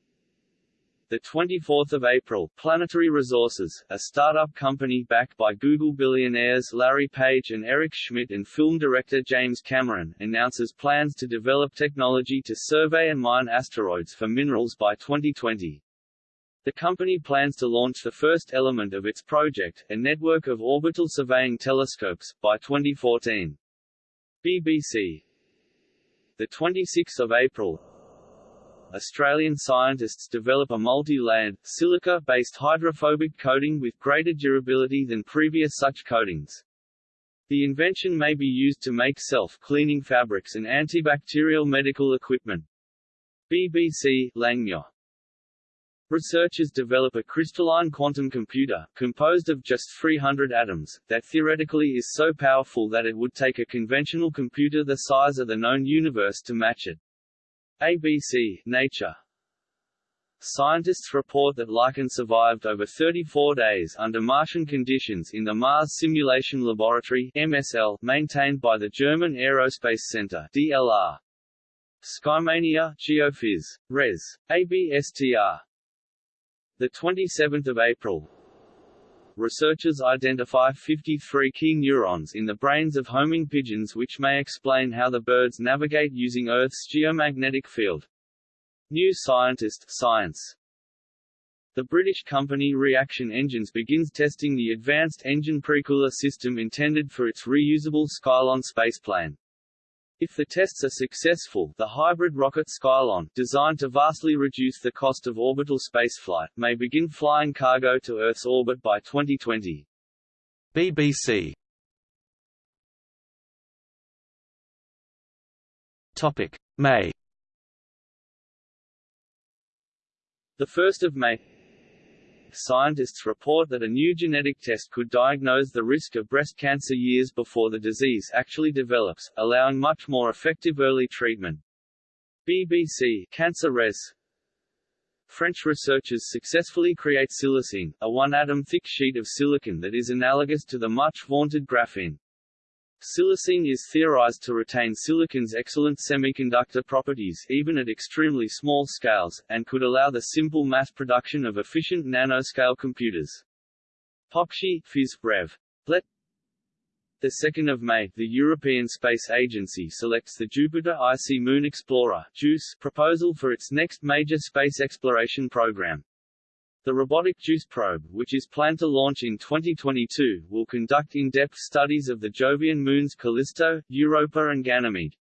the 24th of April, Planetary Resources, a startup company backed by Google billionaires Larry Page and Eric Schmidt and film director James Cameron, announces plans to develop technology to survey and mine asteroids for minerals by 2020. The company plans to launch the first element of its project, a network of orbital surveying telescopes, by 2014. BBC the 26th of April, Australian scientists develop a multi-layered, silica-based hydrophobic coating with greater durability than previous such coatings. The invention may be used to make self-cleaning fabrics and antibacterial medical equipment. BBC, Langmuir. Researchers develop a crystalline quantum computer, composed of just 300 atoms, that theoretically is so powerful that it would take a conventional computer the size of the known universe to match it. ABC, Nature Scientists report that lichen survived over 34 days under Martian conditions in the Mars Simulation Laboratory MSL, maintained by the German Aerospace Center DLR. Skymania, Geophys. Res. ABSTR. The 27th of April, researchers identify 53 key neurons in the brains of homing pigeons which may explain how the birds navigate using Earth's geomagnetic field. New Scientist Science the British company Reaction Engines begins testing the advanced engine precooler system intended for its reusable Skylon spaceplane. If the tests are successful, the hybrid rocket Skylon, designed to vastly reduce the cost of orbital spaceflight, may begin flying cargo to Earth's orbit by 2020. BBC Topic. May. The 1st of May Scientists report that a new genetic test could diagnose the risk of breast cancer years before the disease actually develops, allowing much more effective early treatment. BBC Cancer Res French researchers successfully create silicene, a one-atom thick sheet of silicon that is analogous to the much-vaunted graphene. Silicene is theorized to retain silicon's excellent semiconductor properties even at extremely small scales, and could allow the simple mass production of efficient nanoscale computers. PopSci, Phys. Rev. Let the 2nd of May, the European Space Agency selects the Jupiter Icy Moon Explorer (JUICE) proposal for its next major space exploration program. The robotic JUICE probe, which is planned to launch in 2022, will conduct in-depth studies of the Jovian moons Callisto, Europa and Ganymede.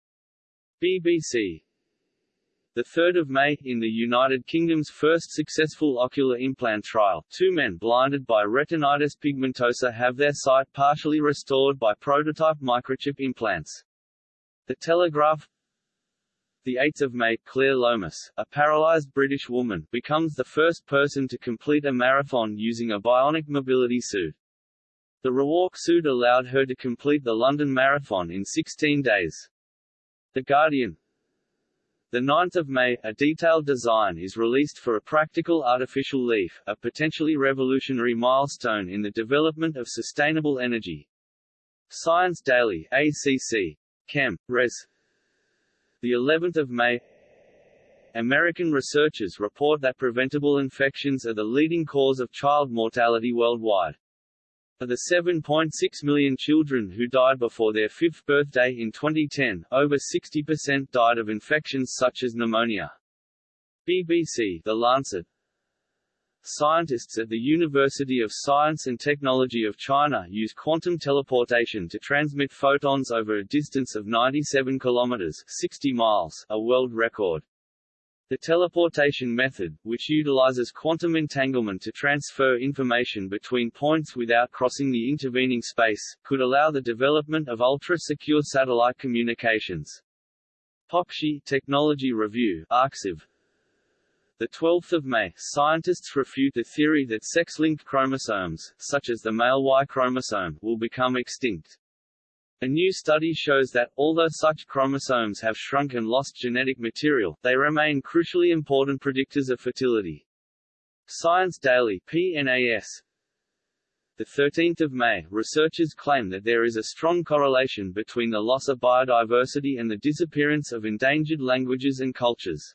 BBC 3 May, in the United Kingdom's first successful ocular implant trial, two men blinded by retinitis pigmentosa have their sight partially restored by prototype microchip implants. The Telegraph 8 May, Claire Lomas, a paralyzed British woman, becomes the first person to complete a marathon using a bionic mobility suit. The Rewalk suit allowed her to complete the London Marathon in 16 days. The Guardian the 9th of May, a detailed design is released for a practical artificial leaf, a potentially revolutionary milestone in the development of sustainable energy. Science Daily, ACC. Chem. Res the 11th of May American researchers report that preventable infections are the leading cause of child mortality worldwide. Of the 7.6 million children who died before their fifth birthday in 2010, over 60% died of infections such as pneumonia. BBC The Lancet Scientists at the University of Science and Technology of China use quantum teleportation to transmit photons over a distance of 97 kilometers 60 miles, a world record. The teleportation method, which utilizes quantum entanglement to transfer information between points without crossing the intervening space, could allow the development of ultra-secure satellite communications. PopSci Technology Review Arxiv, the 12th of May, scientists refute the theory that sex-linked chromosomes, such as the male Y chromosome, will become extinct. A new study shows that, although such chromosomes have shrunk and lost genetic material, they remain crucially important predictors of fertility. Science Daily PNAS, the 13th of May, researchers claim that there is a strong correlation between the loss of biodiversity and the disappearance of endangered languages and cultures.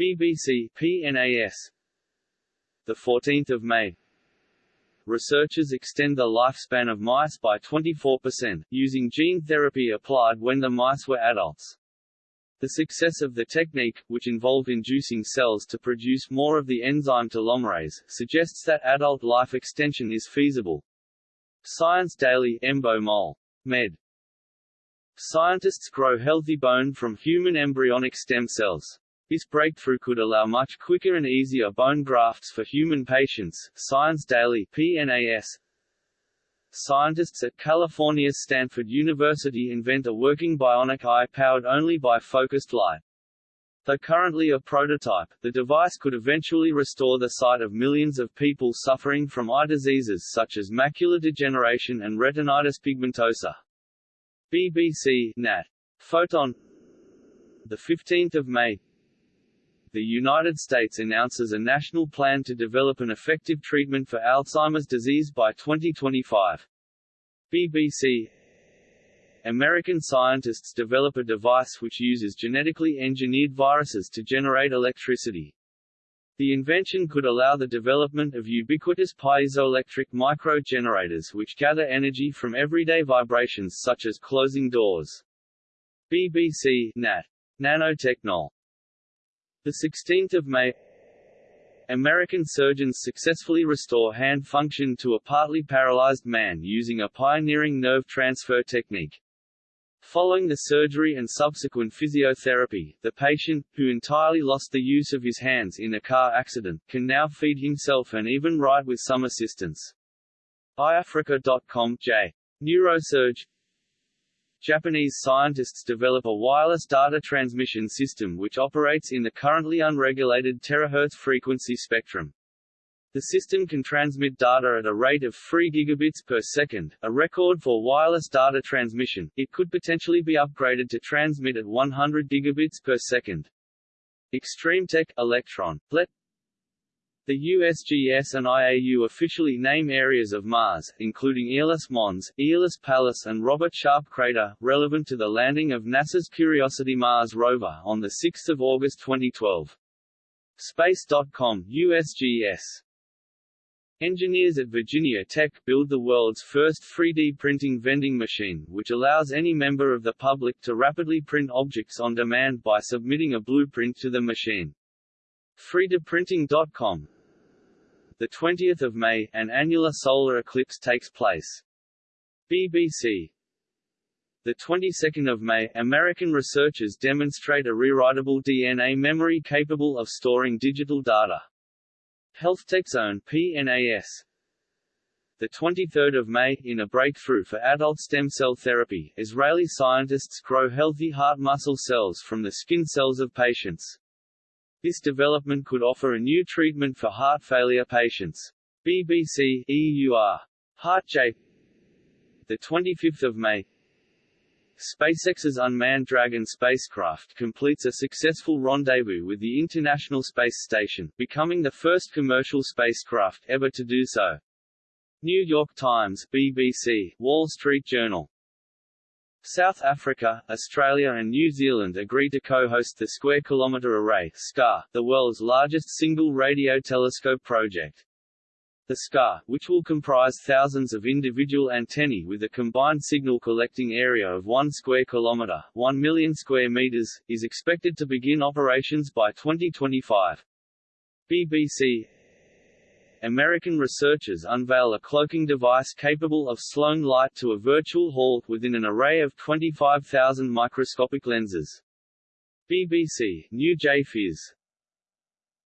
BBC PNAS the 14th of May Researchers extend the lifespan of mice by 24%, using gene therapy applied when the mice were adults. The success of the technique, which involved inducing cells to produce more of the enzyme telomerase, suggests that adult life extension is feasible. Science Daily Embo Mol. Med. Scientists grow healthy bone from human embryonic stem cells. This breakthrough could allow much quicker and easier bone grafts for human patients. Science Daily PNAS Scientists at California's Stanford University invent a working bionic eye powered only by focused light. Though currently a prototype, the device could eventually restore the sight of millions of people suffering from eye diseases such as macular degeneration and retinitis pigmentosa. BBC Nat. Photon 15 May the United States announces a national plan to develop an effective treatment for Alzheimer's disease by 2025. BBC American scientists develop a device which uses genetically engineered viruses to generate electricity. The invention could allow the development of ubiquitous piezoelectric micro-generators which gather energy from everyday vibrations such as closing doors. BBC Nat. Nanotechnol the 16th of May American surgeons successfully restore hand function to a partly paralyzed man using a pioneering nerve transfer technique. Following the surgery and subsequent physiotherapy, the patient, who entirely lost the use of his hands in a car accident, can now feed himself and even write with some assistance. iAfrica.com J. Neurosurge Japanese scientists develop a wireless data transmission system which operates in the currently unregulated terahertz frequency spectrum. The system can transmit data at a rate of 3 gigabits per second, a record for wireless data transmission. It could potentially be upgraded to transmit at 100 gigabits per second. ExtremeTech Electron Let the USGS and IAU officially name areas of Mars, including Aeolis Mons, Aeolis Palus and Robert Sharp Crater, relevant to the landing of NASA's Curiosity Mars rover on 6 August 2012. Space.com USGS Engineers at Virginia Tech build the world's first 3D printing vending machine, which allows any member of the public to rapidly print objects on demand by submitting a blueprint to the machine. Freedoprinting.com The 20th of May, an annular solar eclipse takes place. BBC the 22nd of May, American researchers demonstrate a rewritable DNA memory capable of storing digital data. HealthTechZone PNAS the 23rd of May, in a breakthrough for adult stem cell therapy, Israeli scientists grow healthy heart muscle cells from the skin cells of patients. This development could offer a new treatment for heart failure patients. BBC EUR. HeartJ the 25th of May SpaceX's unmanned Dragon spacecraft completes a successful rendezvous with the International Space Station, becoming the first commercial spacecraft ever to do so. New York Times, BBC, Wall Street Journal. South Africa, Australia and New Zealand agree to co-host the Square Kilometre Array SKA, the world's largest single radio telescope project. The SKA, which will comprise thousands of individual antennae with a combined signal collecting area of 1 square kilometer, 1 million square meters, is expected to begin operations by 2025. BBC American researchers unveil a cloaking device capable of slowing light to a virtual halt within an array of 25,000 microscopic lenses. BBC, New J Phys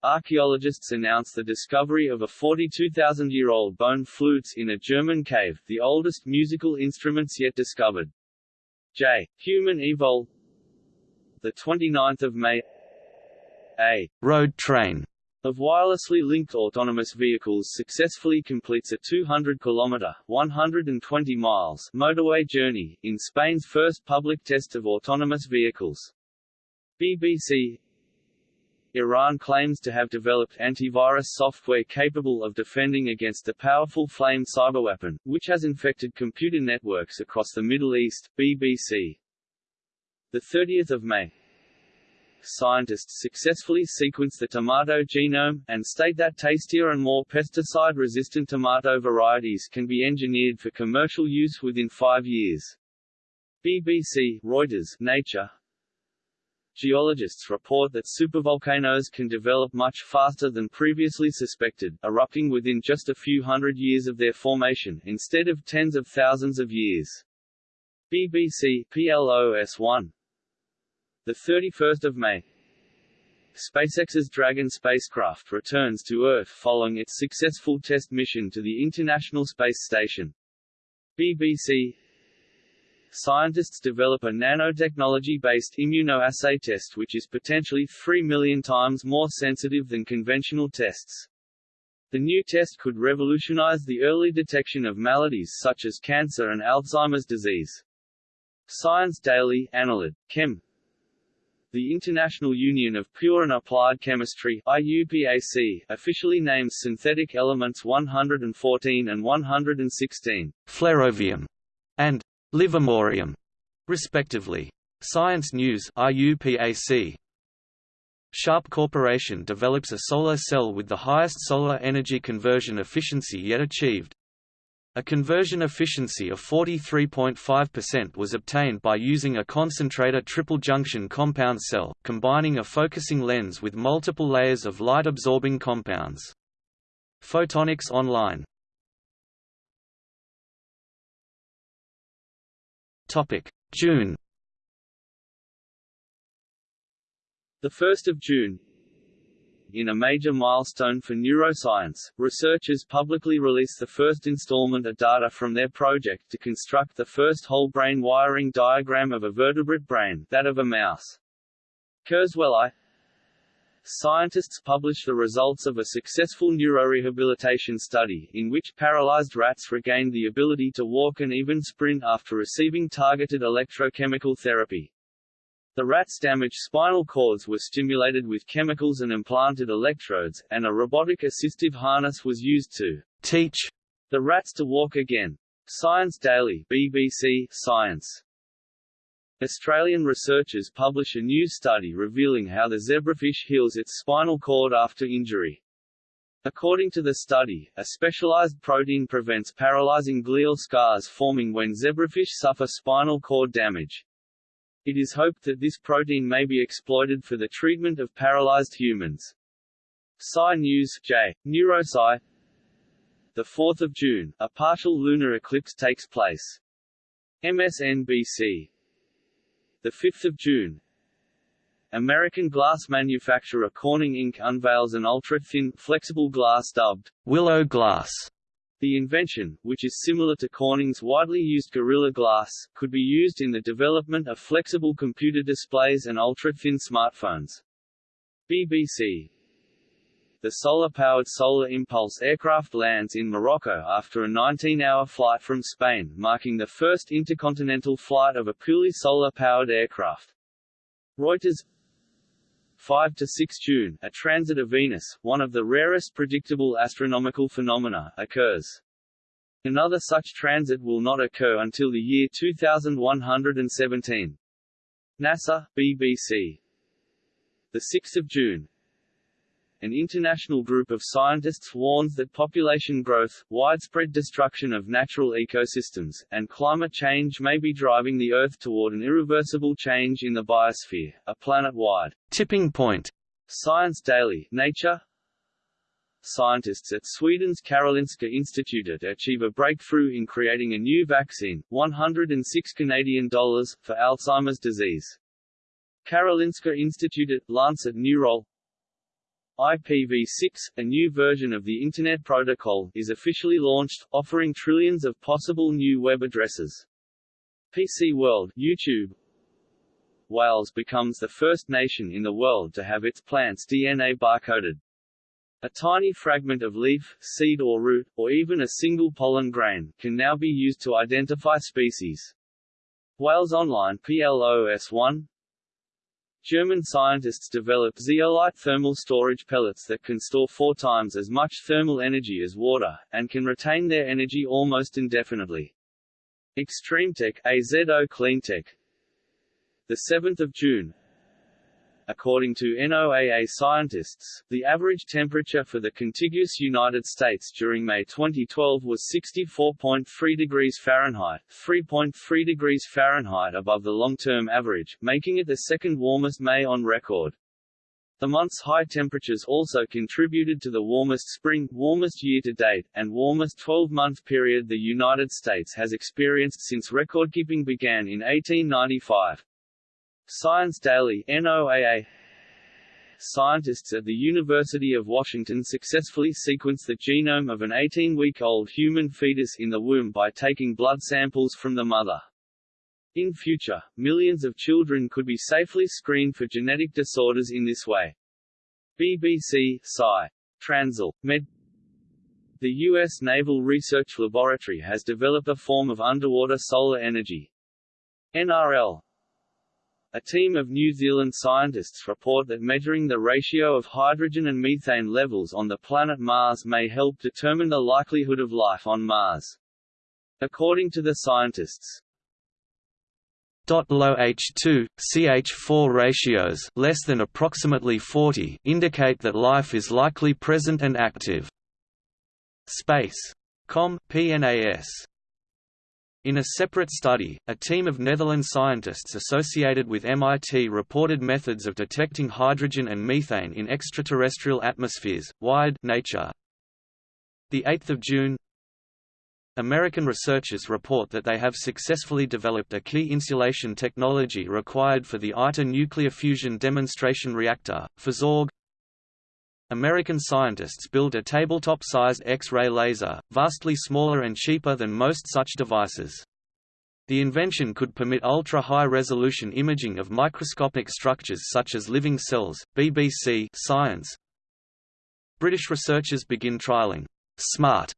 Archaeologists announce the discovery of a 42,000-year-old bone flutes in a German cave, the oldest musical instruments yet discovered. J. Human Evol. The 29th of May. A road train of wirelessly linked autonomous vehicles successfully completes a 200-kilometer (120 miles) motorway journey in Spain's first public test of autonomous vehicles. BBC Iran claims to have developed antivirus software capable of defending against the powerful flame cyberweapon, which has infected computer networks across the Middle East. BBC. The 30th of May. Scientists successfully sequence the tomato genome, and state that tastier and more pesticide-resistant tomato varieties can be engineered for commercial use within five years. BBC, Reuters, Nature, Geologists report that supervolcanoes can develop much faster than previously suspected, erupting within just a few hundred years of their formation, instead of tens of thousands of years. BBC PLOS1 The 31st of May SpaceX's Dragon spacecraft returns to Earth following its successful test mission to the International Space Station. BBC scientists develop a nanotechnology-based immunoassay test which is potentially 3 million times more sensitive than conventional tests. The new test could revolutionize the early detection of maladies such as cancer and Alzheimer's disease. Science Daily, Analyte, Chem. The International Union of Pure and Applied Chemistry IUPAC, officially names synthetic elements 114 and 116 flerovium and Livermorium, respectively. Science News IUPAC. Sharp Corporation develops a solar cell with the highest solar energy conversion efficiency yet achieved. A conversion efficiency of 43.5% was obtained by using a concentrator triple junction compound cell, combining a focusing lens with multiple layers of light-absorbing compounds. Photonics Online June 1 June in a major milestone for neuroscience, researchers publicly release the first installment of data from their project to construct the first whole brain wiring diagram of a vertebrate brain, that of a mouse. Kurzweil Scientists publish the results of a successful neurorehabilitation study, in which paralyzed rats regained the ability to walk and even sprint after receiving targeted electrochemical therapy. The rats' damaged spinal cords were stimulated with chemicals and implanted electrodes, and a robotic assistive harness was used to teach the rats to walk again. Science Daily BBC Science Australian researchers publish a new study revealing how the zebrafish heals its spinal cord after injury. According to the study, a specialized protein prevents paralyzing glial scars forming when zebrafish suffer spinal cord damage. It is hoped that this protein may be exploited for the treatment of paralyzed humans. Sci News J. Neurosci The 4th of June, a partial lunar eclipse takes place. MSNBC The 5th of June American glass manufacturer Corning Inc. unveils an ultra-thin, flexible glass dubbed Willow Glass. The invention, which is similar to Corning's widely used Gorilla Glass, could be used in the development of flexible computer displays and ultra-thin smartphones. BBC the solar-powered Solar Impulse aircraft lands in Morocco after a 19-hour flight from Spain, marking the first intercontinental flight of a purely solar-powered aircraft. Reuters 5 to 6 June, a transit of Venus, one of the rarest predictable astronomical phenomena, occurs. Another such transit will not occur until the year 2117. NASA, BBC. The 6th of June, an international group of scientists warns that population growth, widespread destruction of natural ecosystems, and climate change may be driving the Earth toward an irreversible change in the biosphere, a planet-wide tipping point. Science Daily, Nature Scientists at Sweden's Karolinska Institutet achieve a breakthrough in creating a new vaccine, 106 Canadian dollars, for Alzheimer's disease. Karolinska Institutet, Lancet Neurol IPv6, a new version of the Internet Protocol, is officially launched, offering trillions of possible new web addresses. PC World YouTube Wales becomes the first nation in the world to have its plants DNA barcoded. A tiny fragment of leaf, seed or root, or even a single pollen grain, can now be used to identify species. Wales Online PLOS1 German scientists develop zeolite thermal storage pellets that can store four times as much thermal energy as water, and can retain their energy almost indefinitely. Extremetech AZO Cleantech 7 June According to NOAA scientists, the average temperature for the contiguous United States during May 2012 was 64.3 degrees Fahrenheit, 3.3 degrees Fahrenheit above the long-term average, making it the second warmest May on record. The month's high temperatures also contributed to the warmest spring, warmest year-to-date, and warmest 12-month period the United States has experienced since recordkeeping began in 1895. Science Daily NOAA Scientists at the University of Washington successfully sequenced the genome of an 18-week-old human fetus in the womb by taking blood samples from the mother. In future, millions of children could be safely screened for genetic disorders in this way. BBC Sci. Transl. Med The U.S. Naval Research Laboratory has developed a form of underwater solar energy. NRL a team of New Zealand scientists report that measuring the ratio of hydrogen and methane levels on the planet Mars may help determine the likelihood of life on Mars. According to the scientists, low H2, CH4 ratios less than approximately 40 indicate that life is likely present and active. Space. Com. PNAS in a separate study, a team of Netherlands scientists associated with MIT reported methods of detecting hydrogen and methane in extraterrestrial atmospheres. Wired Nature. The 8th of June. American researchers report that they have successfully developed a key insulation technology required for the ITER nuclear fusion demonstration reactor, PhysOrg. American scientists build a tabletop-sized X-ray laser, vastly smaller and cheaper than most such devices. The invention could permit ultra-high-resolution imaging of microscopic structures such as living cells. BBC Science British researchers begin trialing smart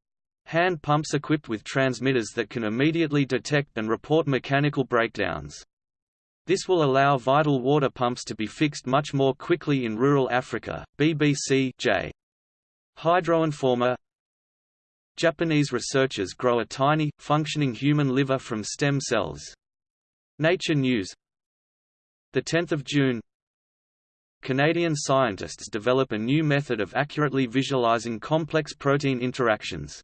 hand pumps equipped with transmitters that can immediately detect and report mechanical breakdowns. This will allow vital water pumps to be fixed much more quickly in rural Africa. BBC J. Hydroinforma Japanese researchers grow a tiny, functioning human liver from stem cells. Nature News 10 June Canadian scientists develop a new method of accurately visualizing complex protein interactions.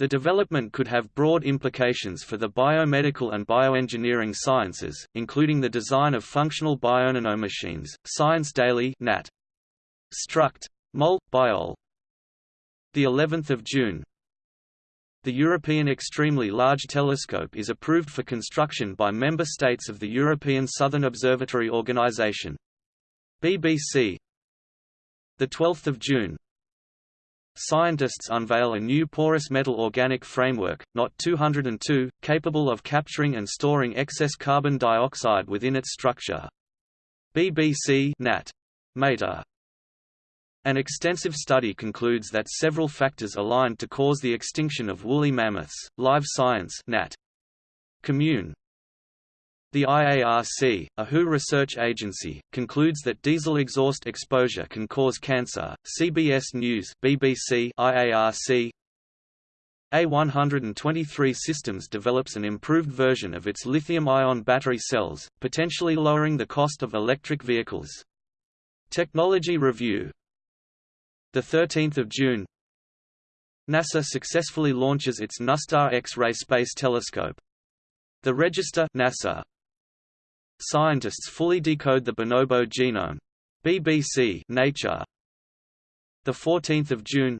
The development could have broad implications for the biomedical and bioengineering sciences, including the design of functional bionano-machines. Science Daily Nat. Struct. Mol. Biol. The 11th of June. The European Extremely Large Telescope is approved for construction by member states of the European Southern Observatory Organization. BBC. The 12th of June. Scientists unveil a new porous metal organic framework, NOTT 202, capable of capturing and storing excess carbon dioxide within its structure. BBC Nat. Mater. An extensive study concludes that several factors aligned to cause the extinction of woolly mammoths. Live Science Nat. Commune. The IARC, a WHO research agency, concludes that diesel exhaust exposure can cause cancer. CBS News, BBC, IARC. A123 Systems develops an improved version of its lithium-ion battery cells, potentially lowering the cost of electric vehicles. Technology Review. The 13th of June. NASA successfully launches its NuSTAR X-ray Space Telescope. The Register NASA Scientists fully decode the bonobo genome. BBC Nature. The 14th of June.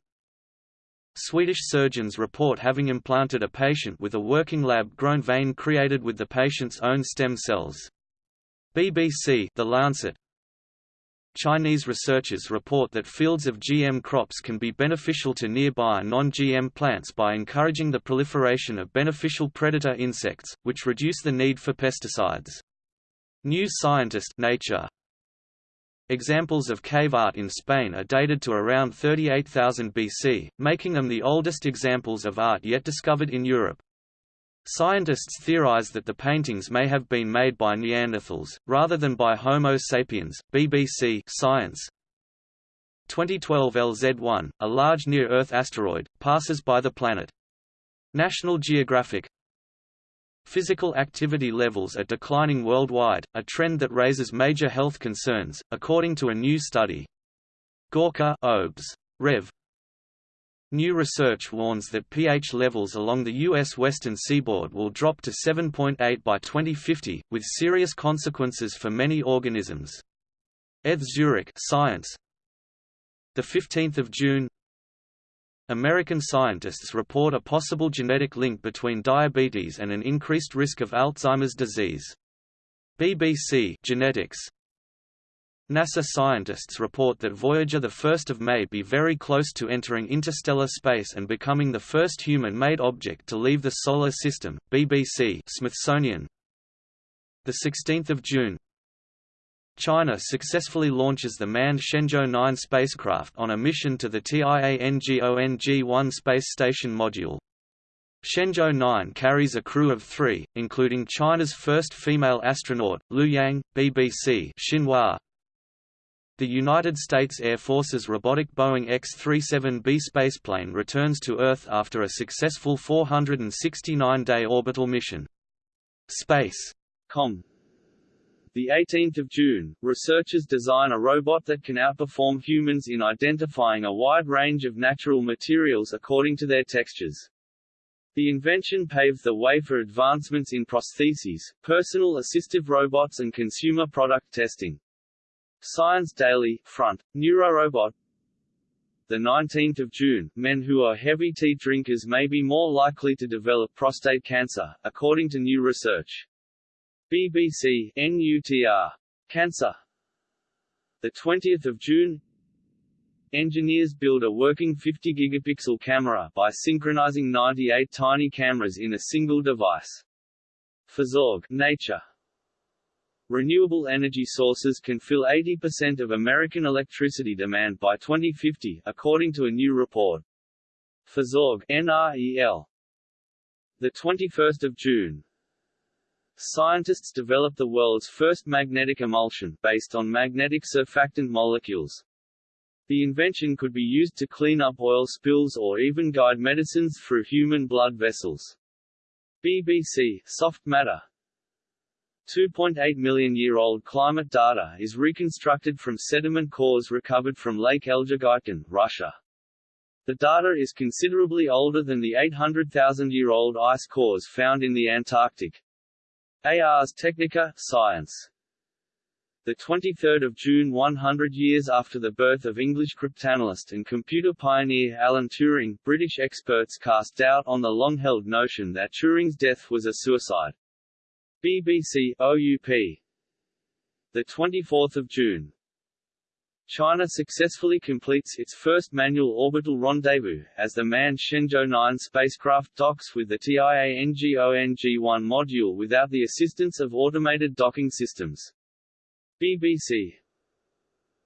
Swedish surgeons report having implanted a patient with a working lab-grown vein created with the patient's own stem cells. BBC The Lancet. Chinese researchers report that fields of GM crops can be beneficial to nearby non-GM plants by encouraging the proliferation of beneficial predator insects, which reduce the need for pesticides. New Scientist Nature. Examples of cave art in Spain are dated to around 38,000 BC, making them the oldest examples of art yet discovered in Europe. Scientists theorize that the paintings may have been made by Neanderthals, rather than by Homo sapiens. BBC Science 2012 LZ1, a large near-Earth asteroid, passes by the planet. National Geographic Physical activity levels are declining worldwide, a trend that raises major health concerns, according to a new study. Gorka Obes. Rev. New research warns that pH levels along the U.S. western seaboard will drop to 7.8 by 2050, with serious consequences for many organisms. ETH Zurich Science 15 June American scientists report a possible genetic link between diabetes and an increased risk of Alzheimer's disease. BBC Genetics NASA scientists report that Voyager 1 of may be very close to entering interstellar space and becoming the first human-made object to leave the Solar System. BBC Smithsonian 16 June China successfully launches the manned Shenzhou 9 spacecraft on a mission to the Tiangong-1 space station module. Shenzhou 9 carries a crew of three, including China's first female astronaut, Lu Yang, BBC Xinhua. The United States Air Force's robotic Boeing X-37B spaceplane returns to Earth after a successful 469-day orbital mission. Space. Com. The 18th of June, researchers design a robot that can outperform humans in identifying a wide range of natural materials according to their textures. The invention paved the way for advancements in prostheses, personal assistive robots and consumer product testing. Science Daily, Front, Neurorobot the 19th of June, men who are heavy tea drinkers may be more likely to develop prostate cancer, according to new research. BBC NUTR Cancer the 20th of June Engineers build a working 50 gigapixel camera by synchronizing 98 tiny cameras in a single device. PhysOrg Nature Renewable energy sources can fill 80% of American electricity demand by 2050, according to a new report. PhysOrg NREL. The 21st of June. Scientists developed the world's first magnetic emulsion, based on magnetic surfactant molecules. The invention could be used to clean up oil spills or even guide medicines through human blood vessels. BBC Soft Matter 2.8 million year old climate data is reconstructed from sediment cores recovered from Lake Elgygytgyn, Russia. The data is considerably older than the 800,000-year-old ice cores found in the Antarctic. Ars Technica, Science. The 23rd of June 100 years after the birth of English cryptanalyst and computer pioneer Alan Turing, British experts cast doubt on the long-held notion that Turing's death was a suicide. BBC OUP the 24th of June China successfully completes its first manual orbital rendezvous, as the manned Shenzhou 9 spacecraft docks with the TIANGONG-1 module without the assistance of automated docking systems. BBC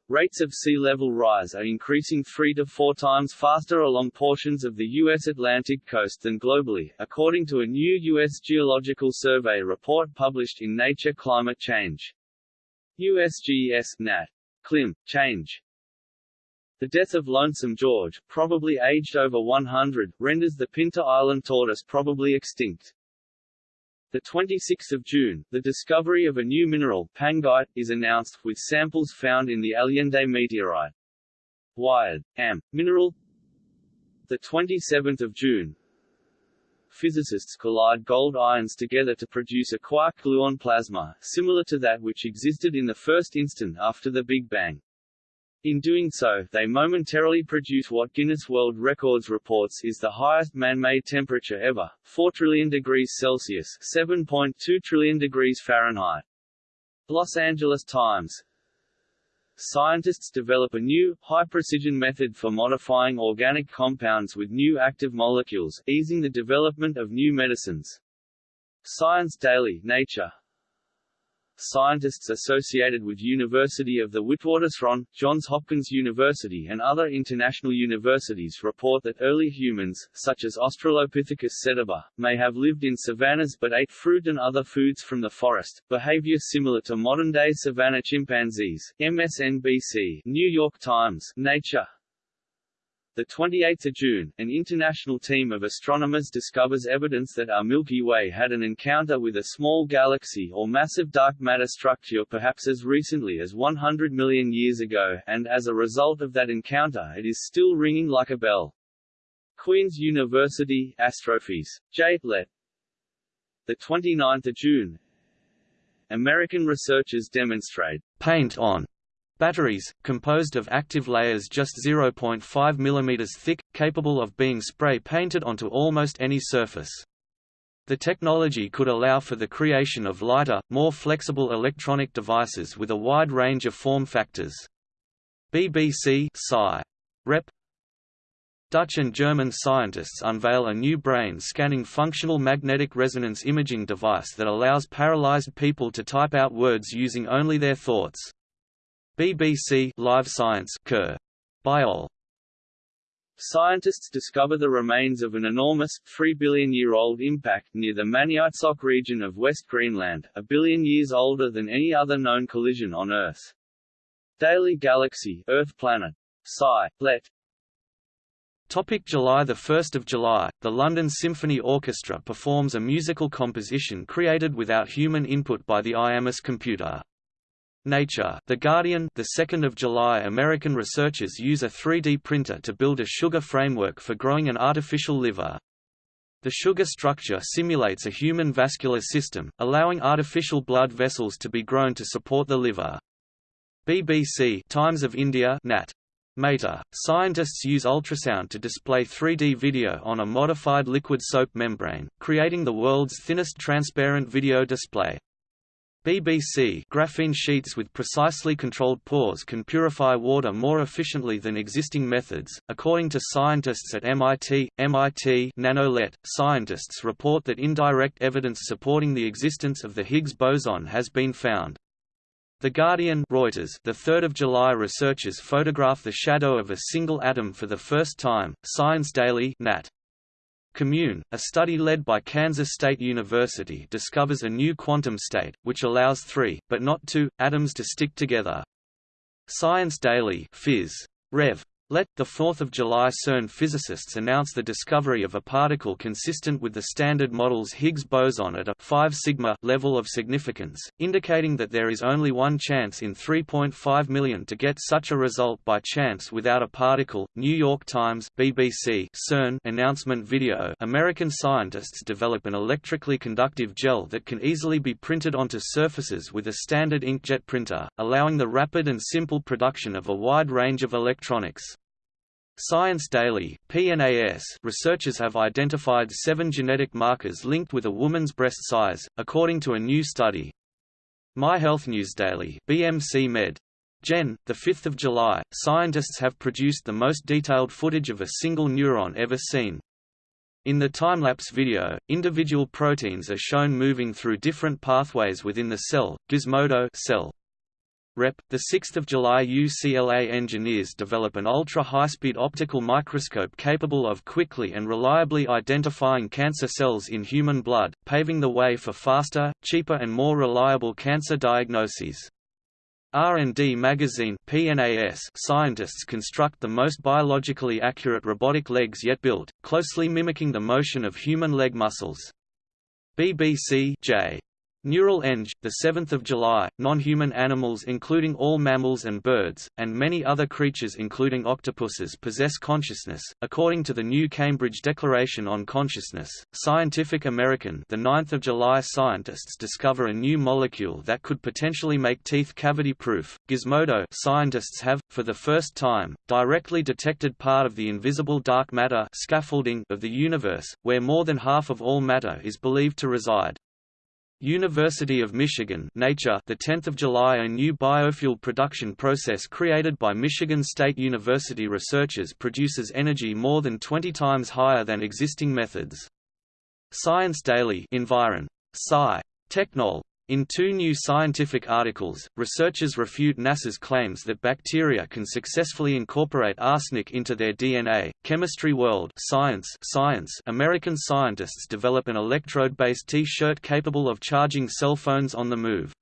Rates of sea level rise are increasing three to four times faster along portions of the U.S. Atlantic coast than globally, according to a new U.S. Geological Survey report published in Nature Climate Change. USGS Nat. Clim. Change. The death of Lonesome George, probably aged over 100, renders the Pinta Island tortoise probably extinct. The 26th of June, the discovery of a new mineral, panguite, is announced, with samples found in the Allende meteorite. Wired. Am. Mineral The 27th of June, physicists collide gold ions together to produce a quark-gluon plasma, similar to that which existed in the first instant after the Big Bang. In doing so, they momentarily produce what Guinness World Records reports is the highest man-made temperature ever, 4 trillion degrees Celsius 7.2 trillion degrees Fahrenheit. Los Angeles Times Scientists develop a new, high-precision method for modifying organic compounds with new active molecules, easing the development of new medicines. Science Daily Nature Scientists associated with University of the Witwatersrand, Johns Hopkins University and other international universities report that early humans, such as Australopithecus sediba, may have lived in savannas but ate fruit and other foods from the forest, behavior similar to modern-day savanna chimpanzees. MSNBC New York Times Nature the 28th of June, an international team of astronomers discovers evidence that our Milky Way had an encounter with a small galaxy or massive dark matter structure perhaps as recently as 100 million years ago, and as a result of that encounter it is still ringing like a bell. Queen's University, Astrophys. J. Let. The 29th of June, American researchers demonstrate paint on Batteries, composed of active layers just 0.5 mm thick, capable of being spray-painted onto almost any surface. The technology could allow for the creation of lighter, more flexible electronic devices with a wide range of form factors. BBC Sci. Rep. Dutch and German scientists unveil a new brain-scanning functional magnetic resonance imaging device that allows paralyzed people to type out words using only their thoughts. BBC Live Science Curr. Biol. Scientists discover the remains of an enormous, 3 billion-year-old impact near the Maniitsoq region of West Greenland, a billion years older than any other known collision on Earth. Daily Galaxy Earth Planet. Sci. Let. Topic July 1 July, the London Symphony Orchestra performs a musical composition created without human input by the Iamus computer. Nature, The Guardian, the 2nd of July. American researchers use a 3D printer to build a sugar framework for growing an artificial liver. The sugar structure simulates a human vascular system, allowing artificial blood vessels to be grown to support the liver. BBC Times of India Nat. Mater, scientists use ultrasound to display 3D video on a modified liquid soap membrane, creating the world's thinnest transparent video display. BBC graphene sheets with precisely controlled pores can purify water more efficiently than existing methods. According to scientists at MIT, MIT NanoLet, scientists report that indirect evidence supporting the existence of the Higgs boson has been found. The Guardian Reuters the 3rd of July researchers photograph the shadow of a single atom for the first time. Science Daily Nat. Commune, a study led by Kansas State University discovers a new quantum state, which allows three, but not two, atoms to stick together. Science Daily Phys. Rev. Let. 4 July CERN physicists announce the discovery of a particle consistent with the Standard Model's Higgs boson at a 5 sigma level of significance, indicating that there is only one chance in 3.5 million to get such a result by chance without a particle. New York Times BBC CERN announcement video American scientists develop an electrically conductive gel that can easily be printed onto surfaces with a standard inkjet printer, allowing the rapid and simple production of a wide range of electronics. Science Daily, PNAS researchers have identified seven genetic markers linked with a woman's breast size, according to a new study. My Health News Daily, BMC Med. Gen. 5 July, scientists have produced the most detailed footage of a single neuron ever seen. In the time-lapse video, individual proteins are shown moving through different pathways within the cell. Gizmodo cell Rep. The 6th of July UCLA engineers develop an ultra-high-speed optical microscope capable of quickly and reliably identifying cancer cells in human blood, paving the way for faster, cheaper and more reliable cancer diagnoses. R&D magazine PNAS scientists construct the most biologically accurate robotic legs yet built, closely mimicking the motion of human leg muscles. BBC J. Neural Eng, 7 July, non-human animals including all mammals and birds, and many other creatures including octopuses possess consciousness, according to the New Cambridge Declaration on Consciousness. Scientific American the 9th of July scientists discover a new molecule that could potentially make teeth cavity-proof. Gizmodo scientists have, for the first time, directly detected part of the invisible dark matter scaffolding of the universe, where more than half of all matter is believed to reside. University of Michigan Nature the 10th of July a new biofuel production process created by Michigan State University researchers produces energy more than 20 times higher than existing methods. Science Daily Environ. Sci. Technol in two new scientific articles, researchers refute NASA's claims that bacteria can successfully incorporate arsenic into their DNA. Chemistry World Science Science American scientists develop an electrode-based T-shirt capable of charging cell phones on the move.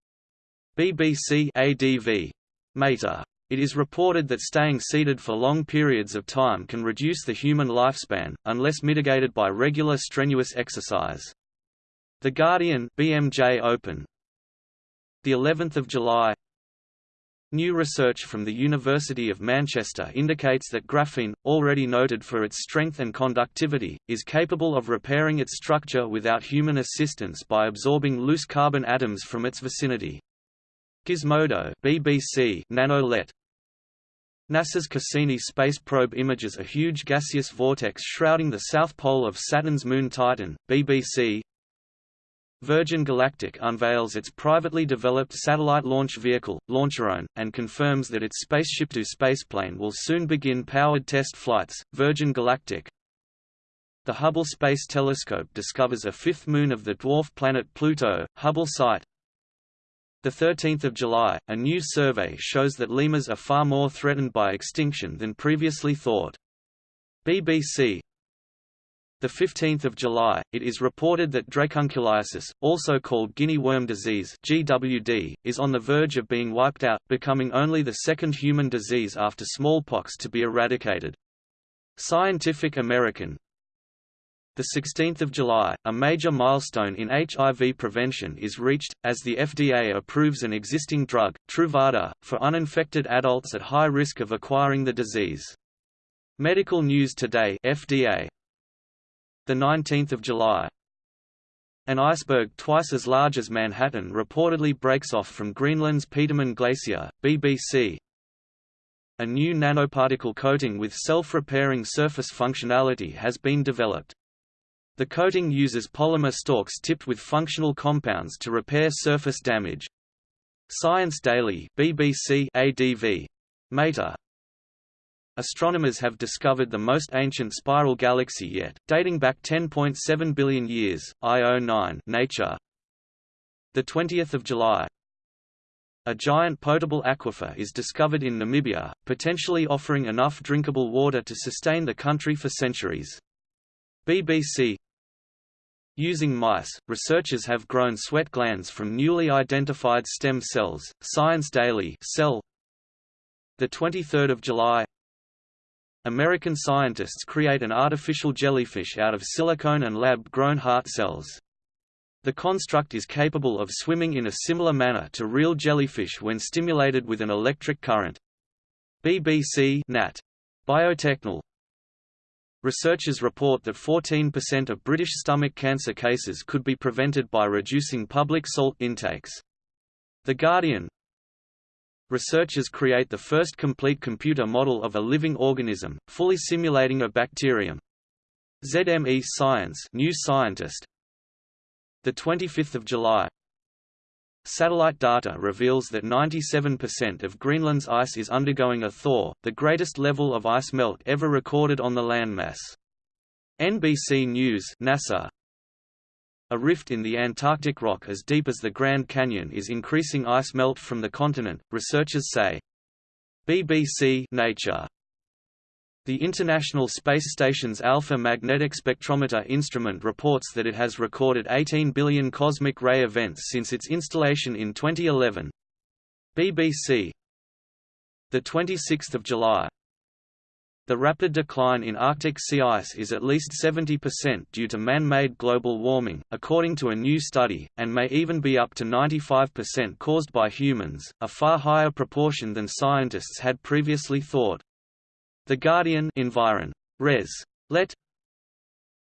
BBC ADV. Mater. It is reported that staying seated for long periods of time can reduce the human lifespan, unless mitigated by regular strenuous exercise. The Guardian BMJ Open the 11th of July New research from the University of Manchester indicates that graphene, already noted for its strength and conductivity, is capable of repairing its structure without human assistance by absorbing loose carbon atoms from its vicinity. Gizmodo BBC NanoLet NASA's Cassini space probe images a huge gaseous vortex shrouding the south pole of Saturn's moon Titan. BBC Virgin Galactic unveils its privately developed satellite launch vehicle, Launcherone, and confirms that its Spaceship2 spaceplane will soon begin powered test flights. Virgin Galactic The Hubble Space Telescope discovers a fifth moon of the dwarf planet Pluto, Hubble site. 13 July, a new survey shows that lemurs are far more threatened by extinction than previously thought. BBC 15 July, it is reported that dracunculiasis, also called guinea worm disease GWD, is on the verge of being wiped out, becoming only the second human disease after smallpox to be eradicated. Scientific American 16 July, a major milestone in HIV prevention is reached, as the FDA approves an existing drug, Truvada, for uninfected adults at high risk of acquiring the disease. Medical News Today FDA the 19th of July. An iceberg twice as large as Manhattan reportedly breaks off from Greenland's Petermann Glacier, BBC. a new nanoparticle coating with self-repairing surface functionality has been developed. The coating uses polymer stalks tipped with functional compounds to repair surface damage. Science Daily BBC ADV. Mater. Astronomers have discovered the most ancient spiral galaxy yet, dating back 10.7 billion years. IO 9 Nature. The 20th of July. A giant potable aquifer is discovered in Namibia, potentially offering enough drinkable water to sustain the country for centuries. BBC Using mice, researchers have grown sweat glands from newly identified stem cells. Science Daily Cell. The 23rd of July. American scientists create an artificial jellyfish out of silicone and lab-grown heart cells. The construct is capable of swimming in a similar manner to real jellyfish when stimulated with an electric current. BBC Nat. Biotechnol Researchers report that 14% of British stomach cancer cases could be prevented by reducing public salt intakes. The Guardian Researchers create the first complete computer model of a living organism, fully simulating a bacterium. ZME Science New Scientist the 25th of July Satellite data reveals that 97% of Greenland's ice is undergoing a thaw, the greatest level of ice melt ever recorded on the landmass. NBC News NASA a rift in the Antarctic rock as deep as the Grand Canyon is increasing ice melt from the continent, researchers say. BBC Nature the International Space Station's Alpha Magnetic Spectrometer instrument reports that it has recorded 18 billion cosmic ray events since its installation in 2011. BBC The 26th of July the rapid decline in Arctic sea ice is at least 70% due to man-made global warming, according to a new study, and may even be up to 95% caused by humans, a far higher proportion than scientists had previously thought. The Guardian Environ. Res. Let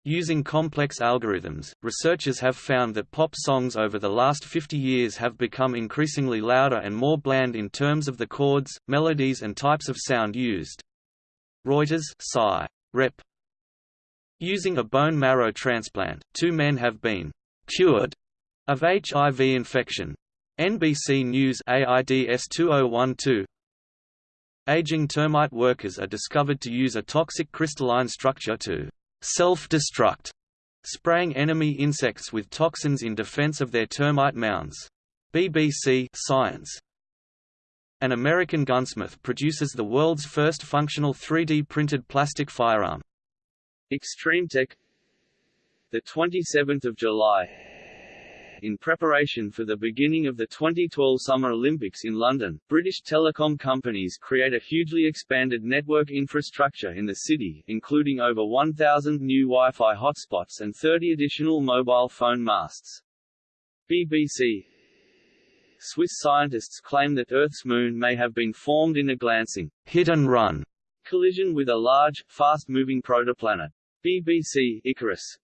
Using complex algorithms, researchers have found that pop songs over the last 50 years have become increasingly louder and more bland in terms of the chords, melodies and types of sound used. Reuters Sci. Rep. Using a bone marrow transplant, two men have been cured of HIV infection. NBC News AIDS 2012 Aging termite workers are discovered to use a toxic crystalline structure to self-destruct, spraying enemy insects with toxins in defense of their termite mounds. BBC Science An American gunsmith produces the world's first functional 3D printed plastic firearm. Extreme Tech the 27th of July in preparation for the beginning of the 2012 Summer Olympics in London, British telecom companies create a hugely expanded network infrastructure in the city, including over 1,000 new Wi-Fi hotspots and 30 additional mobile phone masts. BBC Swiss scientists claim that Earth's moon may have been formed in a glancing hit and run collision with a large, fast-moving protoplanet. BBC Icarus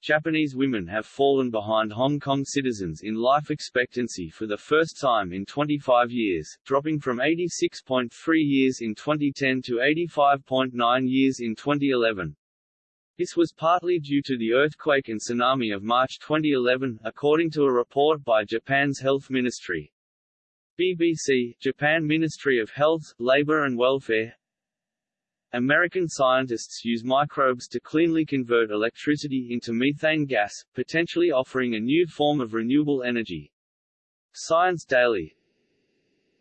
Japanese women have fallen behind Hong Kong citizens in life expectancy for the first time in 25 years, dropping from 86.3 years in 2010 to 85.9 years in 2011. This was partly due to the earthquake and tsunami of March 2011, according to a report by Japan's health ministry. BBC, Japan Ministry of Health, Labor and Welfare American scientists use microbes to cleanly convert electricity into methane gas, potentially offering a new form of renewable energy. Science Daily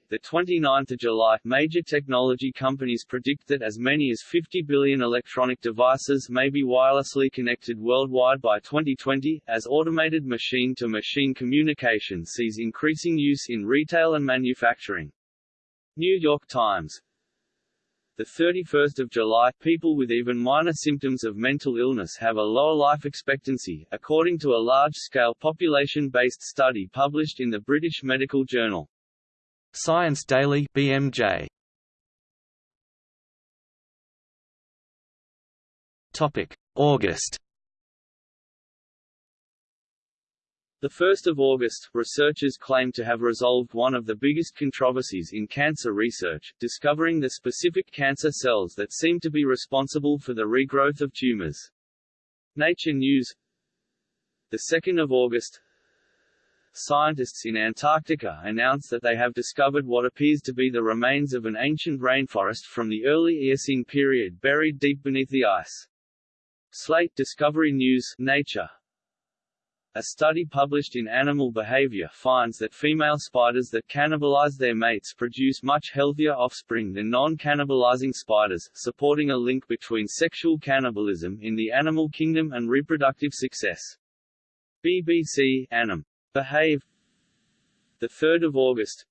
the 29th of July, major technology companies predict that as many as 50 billion electronic devices may be wirelessly connected worldwide by 2020, as automated machine-to-machine -machine communication sees increasing use in retail and manufacturing. New York Times the 31st of July, people with even minor symptoms of mental illness have a lower life expectancy, according to a large-scale population-based study published in the British Medical Journal. Science Daily BMJ. Topic: August The 1st of August, researchers claim to have resolved one of the biggest controversies in cancer research, discovering the specific cancer cells that seem to be responsible for the regrowth of tumors. Nature News The 2nd of August, scientists in Antarctica announce that they have discovered what appears to be the remains of an ancient rainforest from the early Eocene period buried deep beneath the ice. Slate Discovery News Nature a study published in Animal Behavior finds that female spiders that cannibalize their mates produce much healthier offspring than non-cannibalizing spiders, supporting a link between sexual cannibalism in the animal kingdom and reproductive success. BBC Anim. Behave 3 August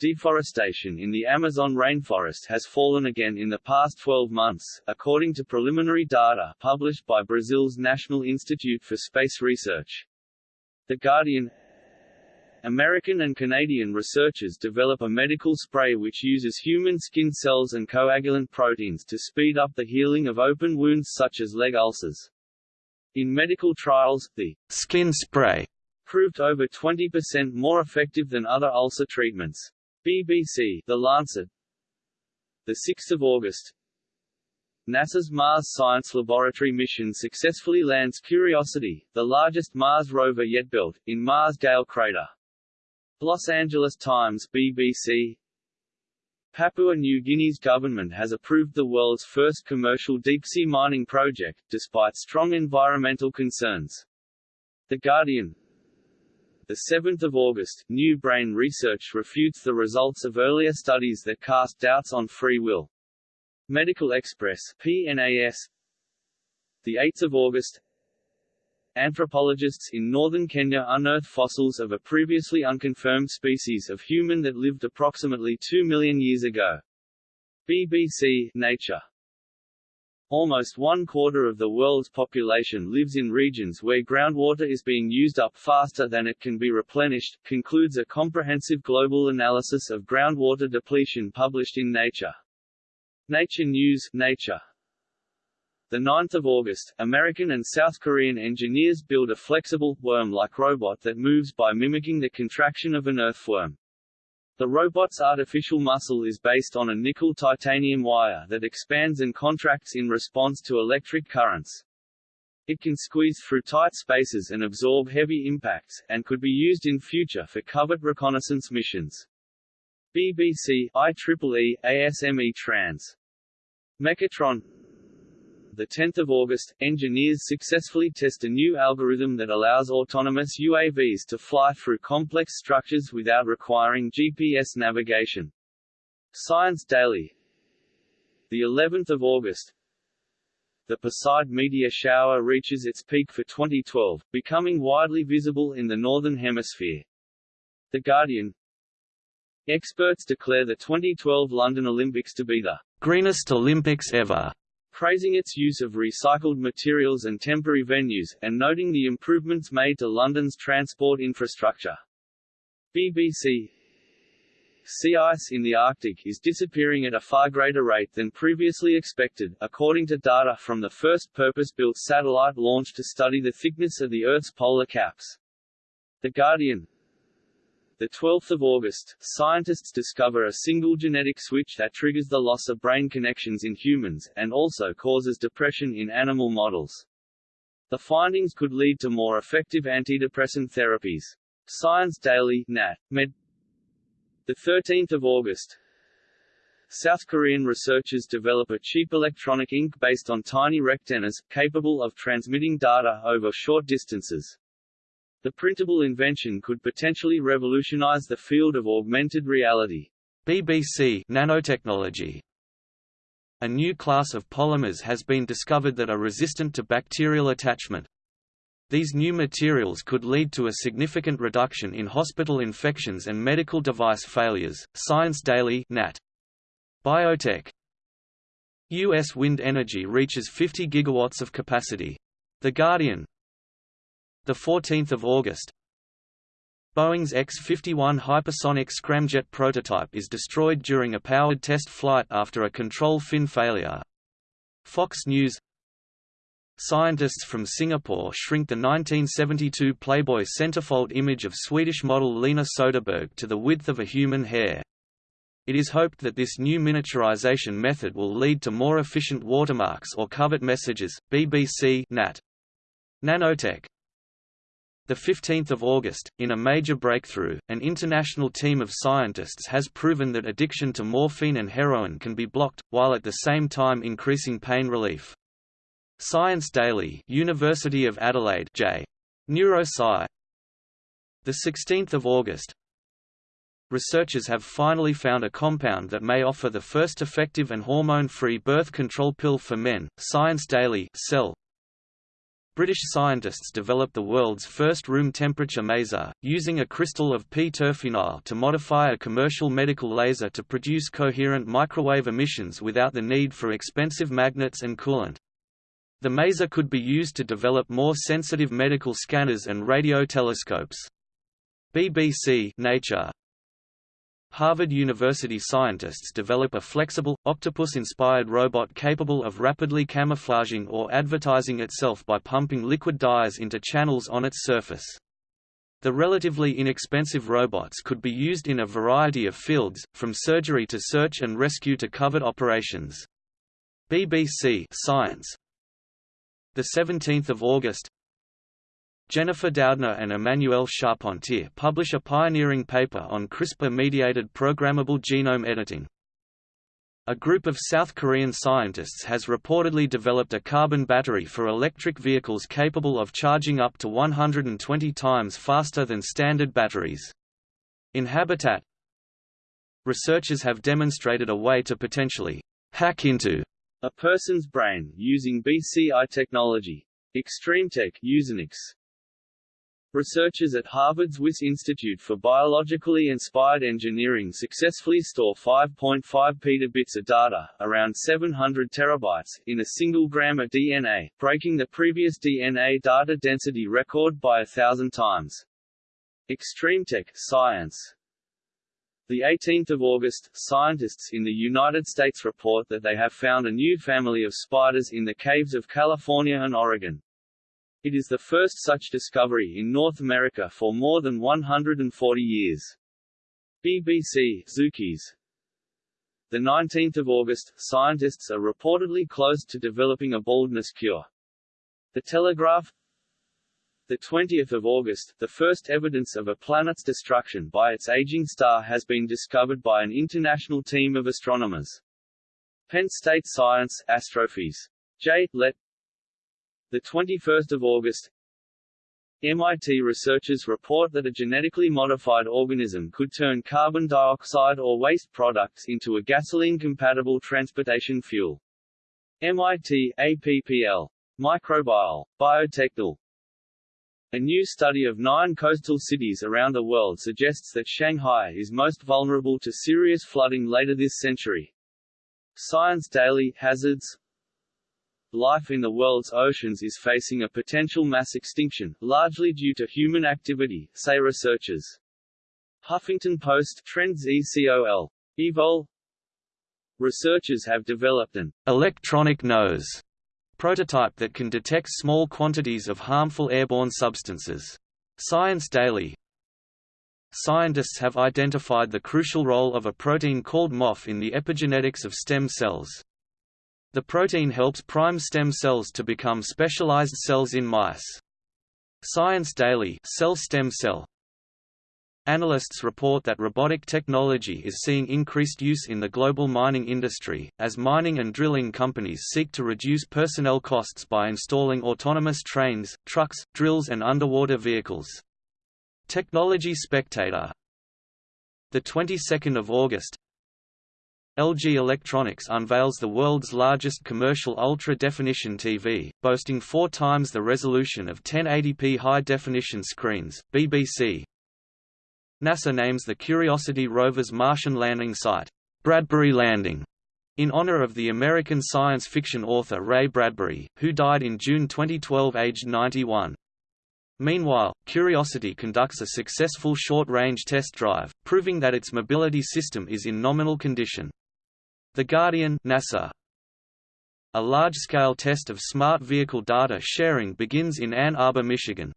Deforestation in the Amazon rainforest has fallen again in the past 12 months, according to preliminary data published by Brazil's National Institute for Space Research. The Guardian American and Canadian researchers develop a medical spray which uses human skin cells and coagulant proteins to speed up the healing of open wounds such as leg ulcers. In medical trials, the skin spray proved over 20% more effective than other ulcer treatments. BBC The Lancet the 6th of August NASA's Mars Science Laboratory mission successfully lands Curiosity, the largest Mars rover yet built, in Mars Gale crater. Los Angeles Times BBC Papua New Guinea's government has approved the world's first commercial deep-sea mining project, despite strong environmental concerns. The Guardian the 7th of August, New Brain research refutes the results of earlier studies that cast doubts on free will. Medical Xpress PNAS the 8th of August Anthropologists in northern Kenya unearth fossils of a previously unconfirmed species of human that lived approximately 2 million years ago. BBC Nature Almost one quarter of the world's population lives in regions where groundwater is being used up faster than it can be replenished, concludes a comprehensive global analysis of groundwater depletion published in Nature. Nature News Nature. The 9th of August, American and South Korean engineers build a flexible, worm-like robot that moves by mimicking the contraction of an earthworm. The robot's artificial muscle is based on a nickel-titanium wire that expands and contracts in response to electric currents. It can squeeze through tight spaces and absorb heavy impacts, and could be used in future for covert reconnaissance missions. BBC IEEE ASME Trans. Mechatron 10 August, engineers successfully test a new algorithm that allows autonomous UAVs to fly through complex structures without requiring GPS navigation. Science Daily the 11th of August, the Perseid meteor shower reaches its peak for 2012, becoming widely visible in the Northern Hemisphere. The Guardian Experts declare the 2012 London Olympics to be the greenest Olympics ever praising its use of recycled materials and temporary venues, and noting the improvements made to London's transport infrastructure. BBC Sea ice in the Arctic is disappearing at a far greater rate than previously expected, according to data from the first purpose-built satellite launched to study the thickness of the Earth's polar caps. The Guardian the 12th of August, scientists discover a single genetic switch that triggers the loss of brain connections in humans, and also causes depression in animal models. The findings could lead to more effective antidepressant therapies. Science Daily Nat. Med. The 13th of August, South Korean researchers develop a cheap electronic ink based on tiny rectennas, capable of transmitting data over short distances. The printable invention could potentially revolutionize the field of augmented reality. BBC nanotechnology. A new class of polymers has been discovered that are resistant to bacterial attachment. These new materials could lead to a significant reduction in hospital infections and medical device failures. Science Daily Nat. Biotech. U.S. wind energy reaches 50 gigawatts of capacity. The Guardian the 14th of August. Boeing's X-51 hypersonic scramjet prototype is destroyed during a powered test flight after a control fin failure. Fox News Scientists from Singapore shrink the 1972 Playboy centerfold image of Swedish model Lena Soderberg to the width of a human hair. It is hoped that this new miniaturization method will lead to more efficient watermarks or covert messages. BBC Nat. Nanotech the 15th of August, in a major breakthrough, an international team of scientists has proven that addiction to morphine and heroin can be blocked, while at the same time increasing pain relief. Science Daily, University of Adelaide, J. Neurosci. The 16th of August. Researchers have finally found a compound that may offer the first effective and hormone-free birth control pill for men. Science Daily, Cell. British scientists developed the world's first room temperature maser, using a crystal of p-terphenyl to modify a commercial medical laser to produce coherent microwave emissions without the need for expensive magnets and coolant. The maser could be used to develop more sensitive medical scanners and radio telescopes. BBC Nature Harvard University scientists develop a flexible, octopus-inspired robot capable of rapidly camouflaging or advertising itself by pumping liquid dyes into channels on its surface. The relatively inexpensive robots could be used in a variety of fields, from surgery to search and rescue to covert operations. BBC Science the 17th of August Jennifer Doudna and Emmanuelle Charpentier publish a pioneering paper on CRISPR-mediated programmable genome editing. A group of South Korean scientists has reportedly developed a carbon battery for electric vehicles capable of charging up to 120 times faster than standard batteries. In Habitat, researchers have demonstrated a way to potentially hack into a person's brain using BCI technology. ExtremeTech Usenix Researchers at Harvard's Wyss Institute for Biologically Inspired Engineering successfully store 5.5 petabits of data, around 700 terabytes, in a single gram of DNA, breaking the previous DNA data density record by a thousand times. ExtremeTech Science the 18th of August, scientists in the United States report that they have found a new family of spiders in the caves of California and Oregon. It is the first such discovery in North America for more than 140 years. BBC Zookeys The 19th of August, scientists are reportedly close to developing a baldness cure. The Telegraph the 20th of August, the first evidence of a planet's destruction by its aging star has been discovered by an international team of astronomers. Penn State Science Astrophys. J. Let the 21st of August, MIT researchers report that a genetically modified organism could turn carbon dioxide or waste products into a gasoline-compatible transportation fuel. MIT APPL. Microbial, Biotechnol. A new study of nine coastal cities around the world suggests that Shanghai is most vulnerable to serious flooding later this century. Science Daily Hazards life in the world's oceans is facing a potential mass extinction, largely due to human activity, say researchers. Huffington Post Trends ECOL. Evol Researchers have developed an electronic nose prototype that can detect small quantities of harmful airborne substances. Science Daily Scientists have identified the crucial role of a protein called MOF in the epigenetics of stem cells. The protein helps prime stem cells to become specialized cells in mice. Science Daily Cell Stem Cell Analysts report that robotic technology is seeing increased use in the global mining industry, as mining and drilling companies seek to reduce personnel costs by installing autonomous trains, trucks, drills and underwater vehicles. Technology Spectator the 22nd of August, LG Electronics unveils the world's largest commercial ultra-definition TV, boasting four times the resolution of 1080p high-definition screens. BBC NASA names the Curiosity rover's Martian landing site, Bradbury Landing, in honor of the American science fiction author Ray Bradbury, who died in June 2012 aged 91. Meanwhile, Curiosity conducts a successful short-range test drive, proving that its mobility system is in nominal condition. The Guardian NASA a large-scale test of smart vehicle data sharing begins in Ann Arbor, Michigan.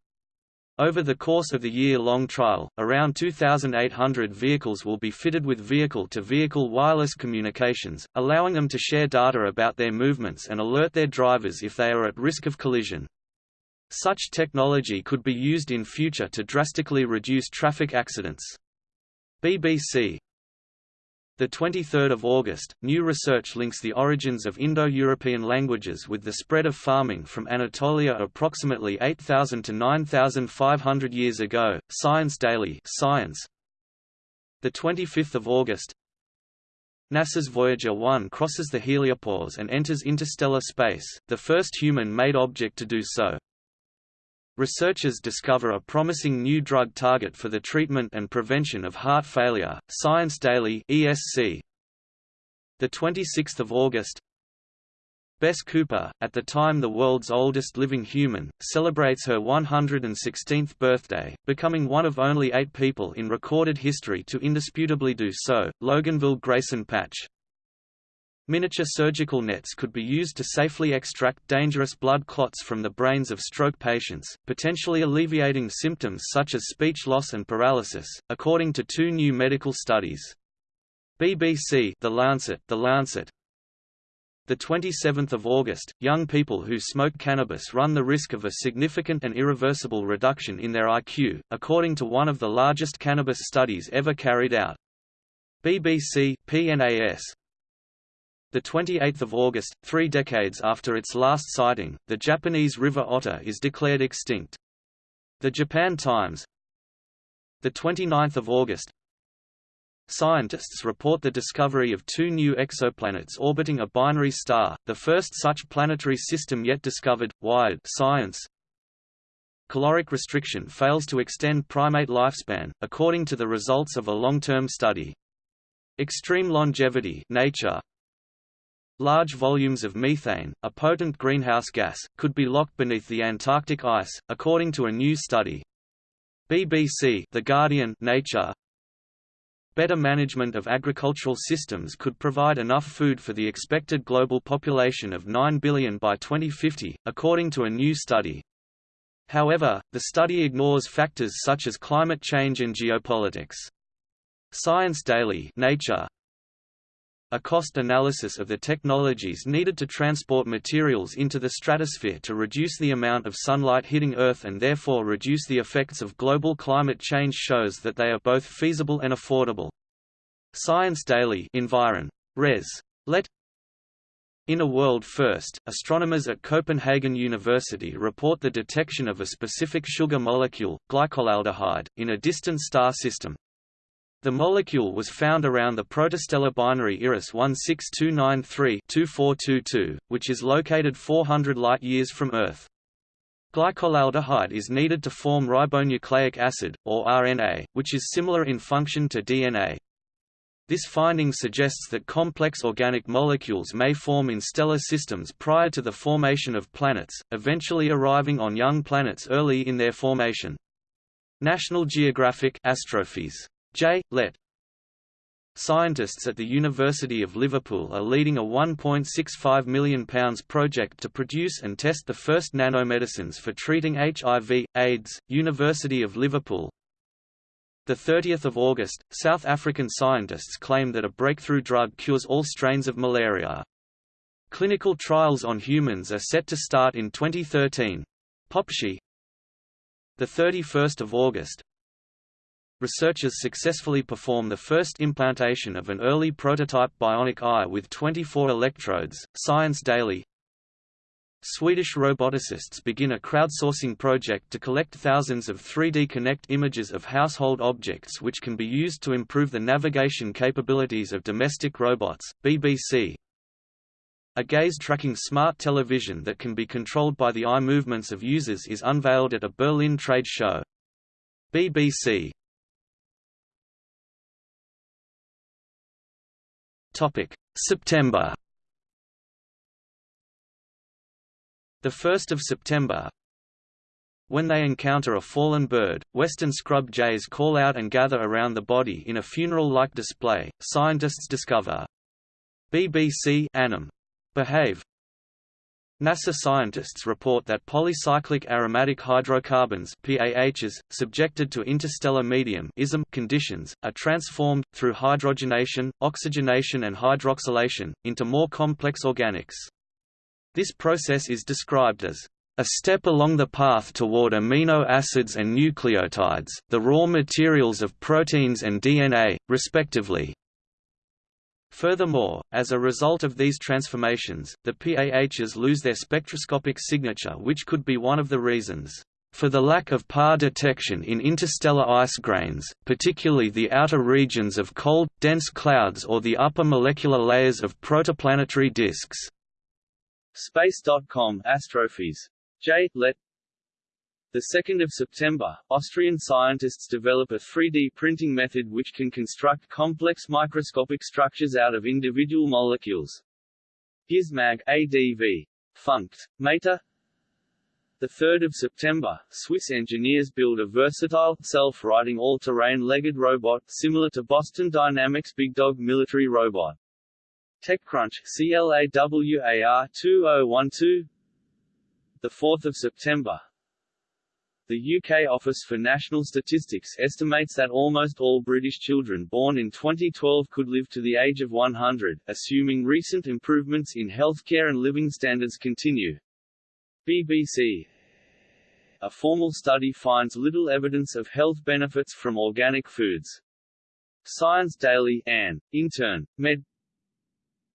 Over the course of the year-long trial, around 2,800 vehicles will be fitted with vehicle-to-vehicle -vehicle wireless communications, allowing them to share data about their movements and alert their drivers if they are at risk of collision. Such technology could be used in future to drastically reduce traffic accidents. BBC the 23rd of August, new research links the origins of Indo-European languages with the spread of farming from Anatolia approximately 8,000 to 9,500 years ago. Science Daily, Science. The 25th of August. NASA's Voyager 1 crosses the heliopause and enters interstellar space, the first human-made object to do so. Researchers discover a promising new drug target for the treatment and prevention of heart failure. Science Daily (ESC). The 26th of August. Bess Cooper, at the time the world's oldest living human, celebrates her 116th birthday, becoming one of only eight people in recorded history to indisputably do so. Loganville Grayson Patch Miniature surgical nets could be used to safely extract dangerous blood clots from the brains of stroke patients, potentially alleviating symptoms such as speech loss and paralysis, according to two new medical studies. BBC The Lancet, The Lancet the 27th of August, young people who smoke cannabis run the risk of a significant and irreversible reduction in their IQ, according to one of the largest cannabis studies ever carried out. BBC PNAS the 28th of August, three decades after its last sighting, the Japanese river otter is declared extinct. The Japan Times. The 29th of August. Scientists report the discovery of two new exoplanets orbiting a binary star, the first such planetary system yet discovered. Wired Science. Caloric restriction fails to extend primate lifespan, according to the results of a long-term study. Extreme longevity Nature. Large volumes of methane, a potent greenhouse gas, could be locked beneath the Antarctic ice, according to a new study. BBC The Guardian Nature Better management of agricultural systems could provide enough food for the expected global population of 9 billion by 2050, according to a new study. However, the study ignores factors such as climate change and geopolitics. Science Daily Nature a cost analysis of the technologies needed to transport materials into the stratosphere to reduce the amount of sunlight hitting Earth and therefore reduce the effects of global climate change shows that they are both feasible and affordable. Science Daily Environ. Res. Let in a world first, astronomers at Copenhagen University report the detection of a specific sugar molecule, glycolaldehyde, in a distant star system. The molecule was found around the protostellar binary IRAS 16293-2422, which is located 400 light-years from Earth. Glycolaldehyde is needed to form ribonucleic acid, or RNA, which is similar in function to DNA. This finding suggests that complex organic molecules may form in stellar systems prior to the formation of planets, eventually arriving on young planets early in their formation. National Geographic Astrophysics J. Let. Scientists at the University of Liverpool are leading a £1.65 million project to produce and test the first nanomedicines for treating HIV, AIDS. University of Liverpool 30 August, South African scientists claim that a breakthrough drug cures all strains of malaria. Clinical trials on humans are set to start in 2013. PopSci 31 August, researchers successfully perform the first implantation of an early prototype bionic eye with 24 electrodes. Science Daily Swedish roboticists begin a crowdsourcing project to collect thousands of 3D Kinect images of household objects which can be used to improve the navigation capabilities of domestic robots. BBC a gaze-tracking smart television that can be controlled by the eye movements of users is unveiled at a Berlin trade show. BBC Topic: September. The 1st of September. When they encounter a fallen bird, western scrub jays call out and gather around the body in a funeral-like display. Scientists discover BBC Anim. Behave NASA scientists report that polycyclic aromatic hydrocarbons PAHs, subjected to interstellar medium conditions, are transformed, through hydrogenation, oxygenation and hydroxylation, into more complex organics. This process is described as a step along the path toward amino acids and nucleotides, the raw materials of proteins and DNA, respectively. Furthermore, as a result of these transformations, the PAHs lose their spectroscopic signature which could be one of the reasons for the lack of PAH detection in interstellar ice grains, particularly the outer regions of cold, dense clouds or the upper molecular layers of protoplanetary disks. Space.com Astrophys. J. Let the 2nd of September, Austrian scientists develop a 3D printing method which can construct complex microscopic structures out of individual molecules. Gizmag ADV. Funct. Mater, the 3rd of September, Swiss engineers build a versatile, self-riding all-terrain legged robot, similar to Boston Dynamics Big Dog military robot. TechCrunch CLAWAR 2012 The 4th of September, the UK Office for National Statistics estimates that almost all British children born in 2012 could live to the age of 100, assuming recent improvements in healthcare and living standards continue. BBC A formal study finds little evidence of health benefits from organic foods. Science Daily Ann, intern, Med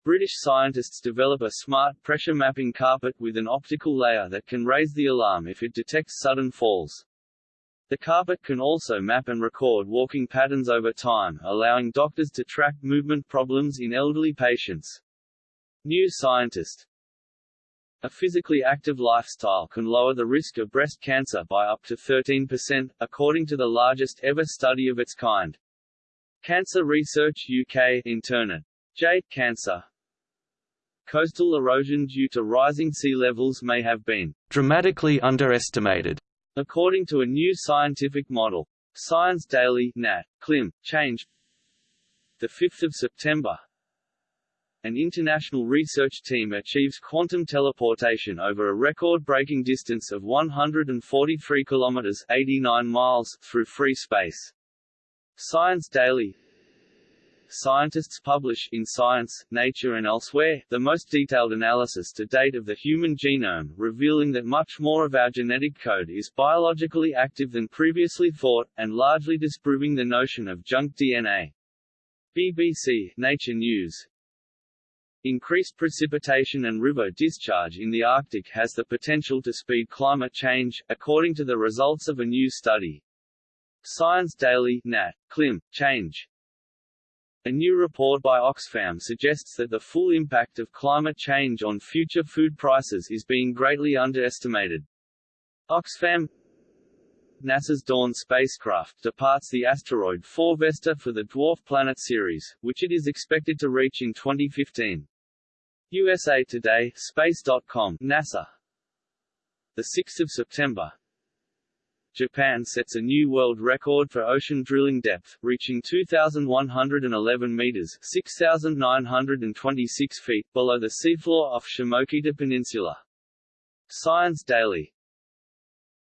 British scientists develop a smart pressure mapping carpet with an optical layer that can raise the alarm if it detects sudden falls. The carpet can also map and record walking patterns over time, allowing doctors to track movement problems in elderly patients. New Scientist a physically active lifestyle can lower the risk of breast cancer by up to 13%, according to the largest ever study of its kind. Cancer Research UK Internet. J. Cancer Coastal erosion due to rising sea levels may have been dramatically underestimated, according to a new scientific model. Science Daily Nat. Clim. Change The 5th of September an international research team achieves quantum teleportation over a record-breaking distance of 143 kilometers (89 miles) through free space. Science Daily scientists publish in Science, Nature and elsewhere, the most detailed analysis to date of the human genome, revealing that much more of our genetic code is biologically active than previously thought, and largely disproving the notion of junk DNA. BBC, Nature News, Increased precipitation and river discharge in the Arctic has the potential to speed climate change, according to the results of a new study. Science Daily Nat. Clim. Change a new report by Oxfam suggests that the full impact of climate change on future food prices is being greatly underestimated. Oxfam NASA's Dawn spacecraft departs the asteroid 4 Vesta for the Dwarf Planet Ceres, which it is expected to reach in 2015. USA Today, Space.com, NASA. 6 September, Japan sets a new world record for ocean drilling depth, reaching 2,111 meters (6,926 feet) below the seafloor off Shimokita Peninsula. Science Daily.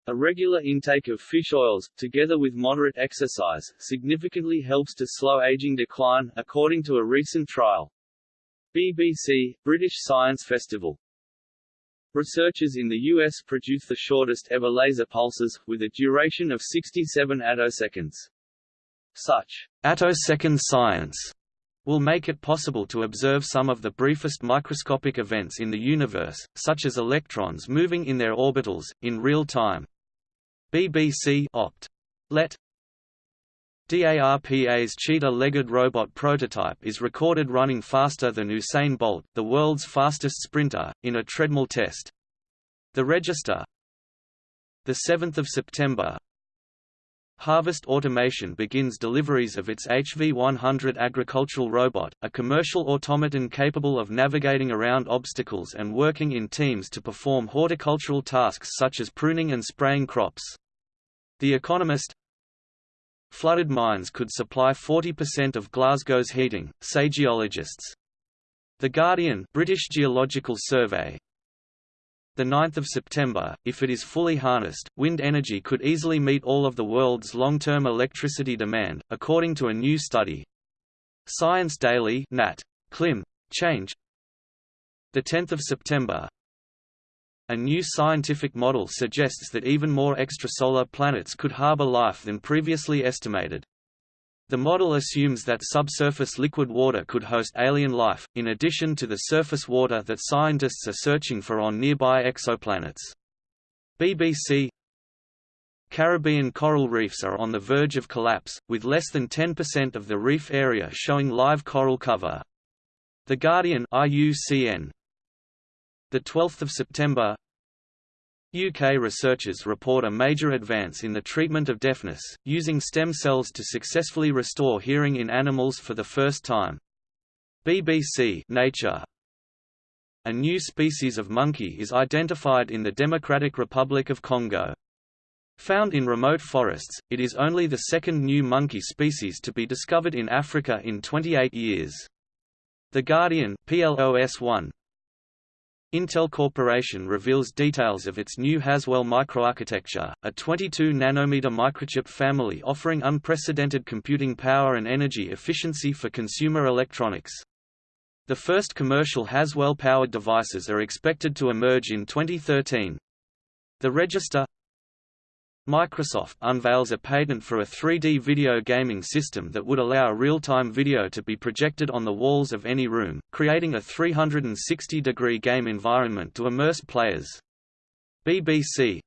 A regular intake of fish oils, together with moderate exercise, significantly helps to slow aging decline, according to a recent trial. BBC, British Science Festival Researchers in the U.S. produce the shortest ever laser pulses, with a duration of 67 attoseconds. Such attosecond science will make it possible to observe some of the briefest microscopic events in the universe, such as electrons moving in their orbitals, in real time. BBC Opt. Let DARPA's cheetah-legged robot prototype is recorded running faster than Usain Bolt, the world's fastest sprinter, in a treadmill test. The Register 7 September Harvest Automation begins deliveries of its HV100 agricultural robot, a commercial automaton capable of navigating around obstacles and working in teams to perform horticultural tasks such as pruning and spraying crops. The Economist Flooded mines could supply 40% of Glasgow's heating, say geologists. The Guardian British Geological Survey The 9th of September, if it is fully harnessed, wind energy could easily meet all of the world's long-term electricity demand, according to a new study. Science Daily Nat. Clim. Change. The 10th of September. A new scientific model suggests that even more extrasolar planets could harbor life than previously estimated. The model assumes that subsurface liquid water could host alien life, in addition to the surface water that scientists are searching for on nearby exoplanets. BBC Caribbean coral reefs are on the verge of collapse, with less than 10% of the reef area showing live coral cover. The Guardian IUCN. The 12th of September UK researchers report a major advance in the treatment of deafness, using stem cells to successfully restore hearing in animals for the first time. BBC Nature A new species of monkey is identified in the Democratic Republic of Congo. Found in remote forests, it is only the second new monkey species to be discovered in Africa in 28 years. The Guardian PLOS 1, Intel Corporation reveals details of its new Haswell microarchitecture, a 22-nanometer microchip family offering unprecedented computing power and energy efficiency for consumer electronics. The first commercial Haswell-powered devices are expected to emerge in 2013. The Register Microsoft unveils a patent for a 3D video gaming system that would allow real-time video to be projected on the walls of any room, creating a 360-degree game environment to immerse players. BBC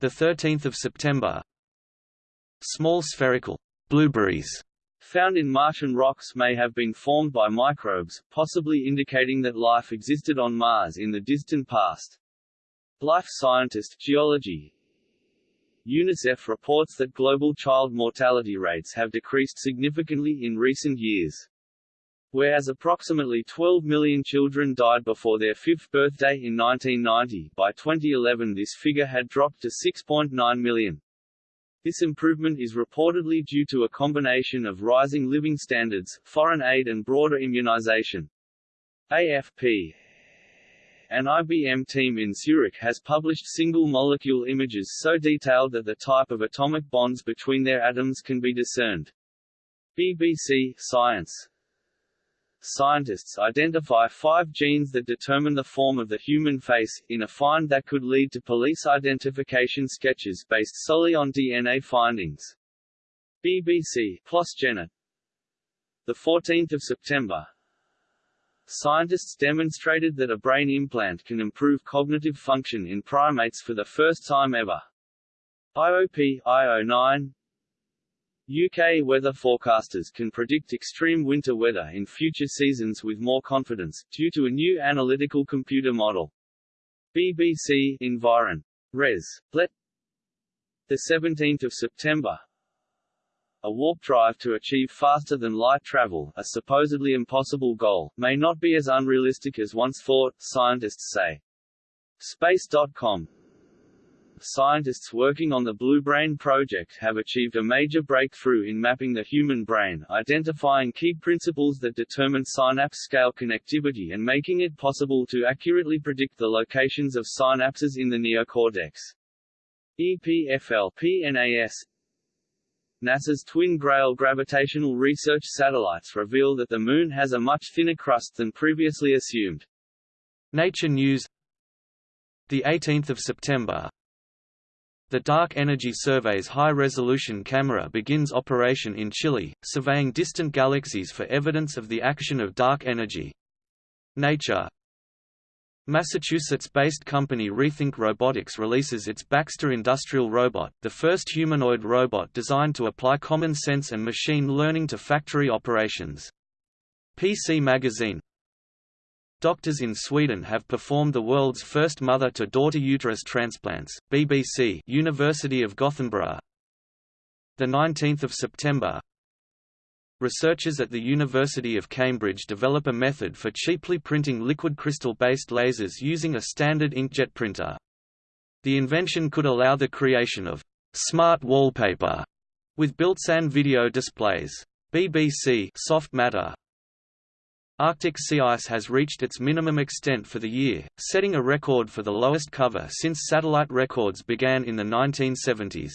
13 September Small spherical blueberries found in Martian rocks may have been formed by microbes, possibly indicating that life existed on Mars in the distant past. Life scientist geology, UNICEF reports that global child mortality rates have decreased significantly in recent years. Whereas approximately 12 million children died before their fifth birthday in 1990, by 2011 this figure had dropped to 6.9 million. This improvement is reportedly due to a combination of rising living standards, foreign aid and broader immunization. AFP an IBM team in Zurich has published single-molecule images so detailed that the type of atomic bonds between their atoms can be discerned. BBC Science Scientists identify five genes that determine the form of the human face, in a find that could lead to police identification sketches based solely on DNA findings. BBC The 14th of September, Scientists demonstrated that a brain implant can improve cognitive function in primates for the first time ever. IOP IO9 UK weather forecasters can predict extreme winter weather in future seasons with more confidence, due to a new analytical computer model. BBC Environ. Res. Let 17 September a warp drive to achieve faster-than-light travel, a supposedly impossible goal, may not be as unrealistic as once thought, scientists say. Space.com Scientists working on the Blue Brain project have achieved a major breakthrough in mapping the human brain, identifying key principles that determine synapse-scale connectivity and making it possible to accurately predict the locations of synapses in the neocortex. EPFL PNAS NASA's twin Grail gravitational research satellites reveal that the Moon has a much thinner crust than previously assumed. Nature News The 18th of September The Dark Energy Survey's high-resolution camera begins operation in Chile, surveying distant galaxies for evidence of the action of dark energy. Nature Massachusetts-based company Rethink Robotics releases its Baxter industrial robot, the first humanoid robot designed to apply common sense and machine learning to factory operations. PC Magazine Doctors in Sweden have performed the world's first mother-to-daughter uterus transplants. BBC University of Gothenburg. The 19th of September, Researchers at the University of Cambridge develop a method for cheaply printing liquid crystal-based lasers using a standard inkjet printer. The invention could allow the creation of smart wallpaper with built-in video displays. BBC Soft Matter Arctic sea ice has reached its minimum extent for the year, setting a record for the lowest cover since satellite records began in the 1970s.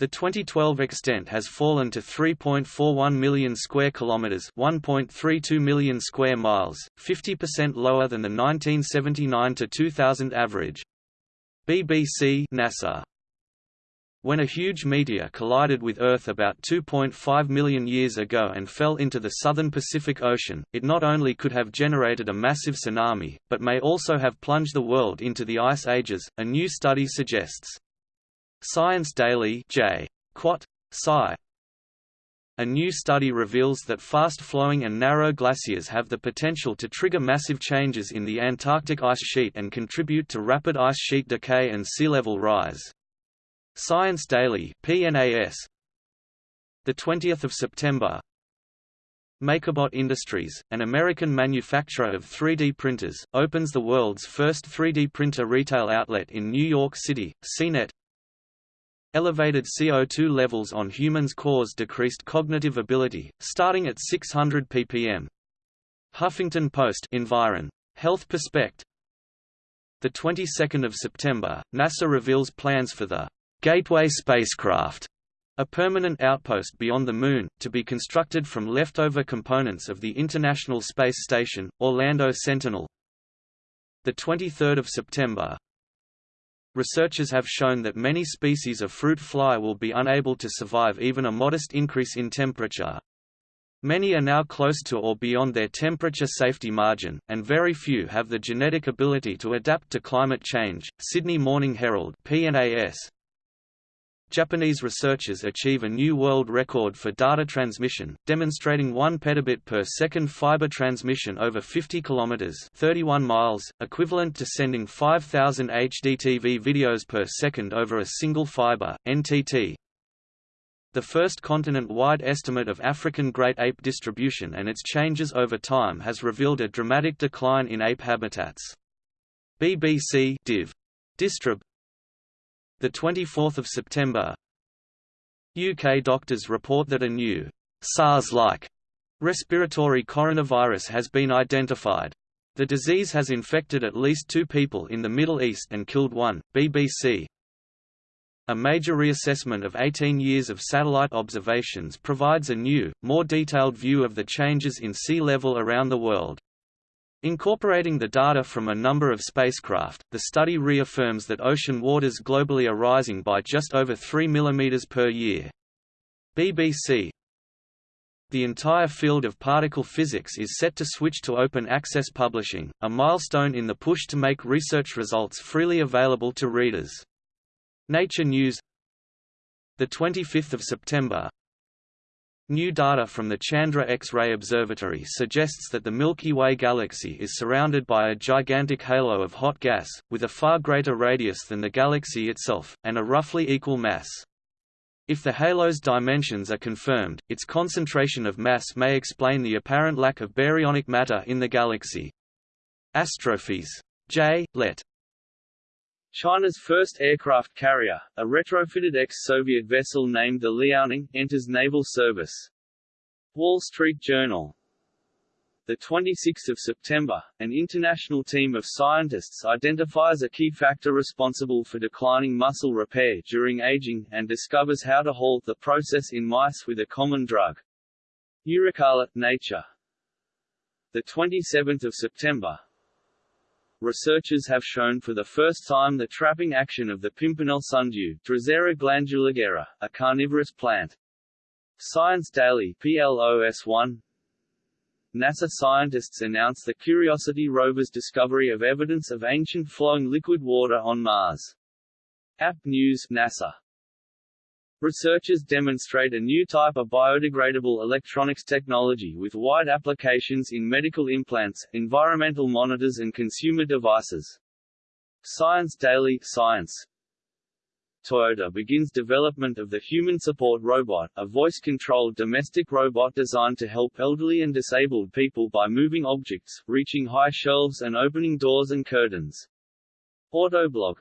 The 2012 extent has fallen to 3.41 million square kilometers, 1.32 million square miles, 50% lower than the 1979 to 2000 average. BBC NASA when a huge meteor collided with Earth about 2.5 million years ago and fell into the southern Pacific Ocean, it not only could have generated a massive tsunami, but may also have plunged the world into the ice ages, a new study suggests. Science Daily J. Quat. Sci. A new study reveals that fast-flowing and narrow glaciers have the potential to trigger massive changes in the Antarctic ice sheet and contribute to rapid ice sheet decay and sea level rise. Science Daily PNAS the 20th of September MakerBot Industries, an American manufacturer of 3D printers, opens the world's first 3D printer retail outlet in New York City, CNET. Elevated CO2 levels on humans cause decreased cognitive ability, starting at 600 ppm. Huffington Post Environ. Health Perspect. The 22nd of September, NASA reveals plans for the Gateway spacecraft, a permanent outpost beyond the Moon, to be constructed from leftover components of the International Space Station, Orlando Sentinel. 23 September Researchers have shown that many species of fruit fly will be unable to survive even a modest increase in temperature. Many are now close to or beyond their temperature safety margin, and very few have the genetic ability to adapt to climate change. Sydney Morning Herald (PNAS) Japanese researchers achieve a new world record for data transmission, demonstrating 1 petabit per second fiber transmission over 50 kilometers (31 miles), equivalent to sending 5000 HDTV videos per second over a single fiber (NTT). The first continent-wide estimate of African great ape distribution and its changes over time has revealed a dramatic decline in ape habitats. BBC Div. Distrib the 24th of September. UK doctors report that a new SARS-like respiratory coronavirus has been identified. The disease has infected at least two people in the Middle East and killed one. BBC. A major reassessment of 18 years of satellite observations provides a new, more detailed view of the changes in sea level around the world. Incorporating the data from a number of spacecraft, the study reaffirms that ocean waters globally are rising by just over 3 mm per year. BBC The entire field of particle physics is set to switch to open access publishing, a milestone in the push to make research results freely available to readers. Nature News the 25th of September New data from the Chandra X-ray Observatory suggests that the Milky Way galaxy is surrounded by a gigantic halo of hot gas, with a far greater radius than the galaxy itself, and a roughly equal mass. If the halo's dimensions are confirmed, its concentration of mass may explain the apparent lack of baryonic matter in the galaxy. Astrophys. J. Let. China's first aircraft carrier, a retrofitted ex-Soviet vessel named the Liaoning, enters naval service. Wall Street Journal the 26th of September, an international team of scientists identifies a key factor responsible for declining muscle repair during aging, and discovers how to halt the process in mice with a common drug. Eurocala, Nature. The 27th of September, researchers have shown for the first time the trapping action of the pimpernel sundew Drosera glanduligera, a carnivorous plant. Science Daily PLOS 1 NASA scientists announce the Curiosity rover's discovery of evidence of ancient flowing liquid water on Mars. App News NASA Researchers demonstrate a new type of biodegradable electronics technology with wide applications in medical implants, environmental monitors and consumer devices. Science Daily Science Toyota begins development of the Human Support Robot, a voice-controlled domestic robot designed to help elderly and disabled people by moving objects, reaching high shelves and opening doors and curtains. Autoblog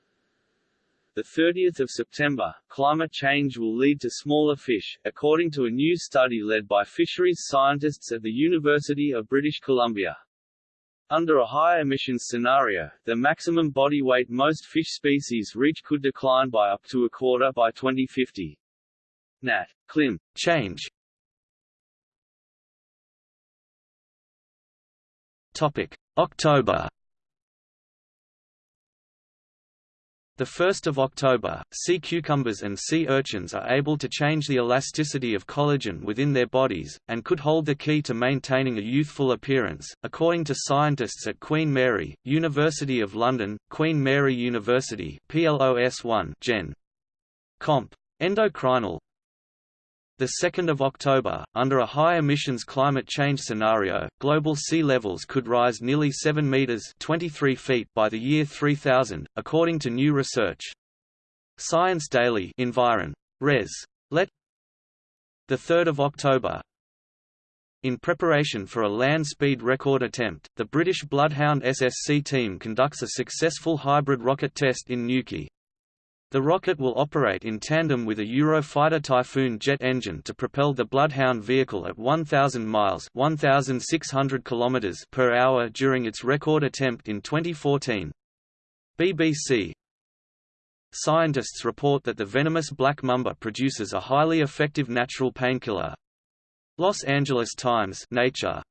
the 30th of September, climate change will lead to smaller fish, according to a new study led by fisheries scientists at the University of British Columbia. Under a high emissions scenario, the maximum body weight most fish species reach could decline by up to a quarter by 2050. Nat. Clim. Change Topic. October The 1st of October, sea cucumbers and sea urchins are able to change the elasticity of collagen within their bodies, and could hold the key to maintaining a youthful appearance, according to scientists at Queen Mary, University of London, Queen Mary University PLOS 1 Gen. Comp. Endocrinal, the 2nd of October, under a high emissions climate change scenario, global sea levels could rise nearly 7 meters (23 feet) by the year 3000, according to new research. Science Daily Environ. Res. Let. The 3rd of October. In preparation for a land speed record attempt, the British Bloodhound SSC team conducts a successful hybrid rocket test in Newquay. The rocket will operate in tandem with a Eurofighter Typhoon jet engine to propel the Bloodhound vehicle at 1,000 miles (1,600 km) per hour during its record attempt in 2014. BBC Scientists report that the venomous black mamba produces a highly effective natural painkiller. Los Angeles Times Nature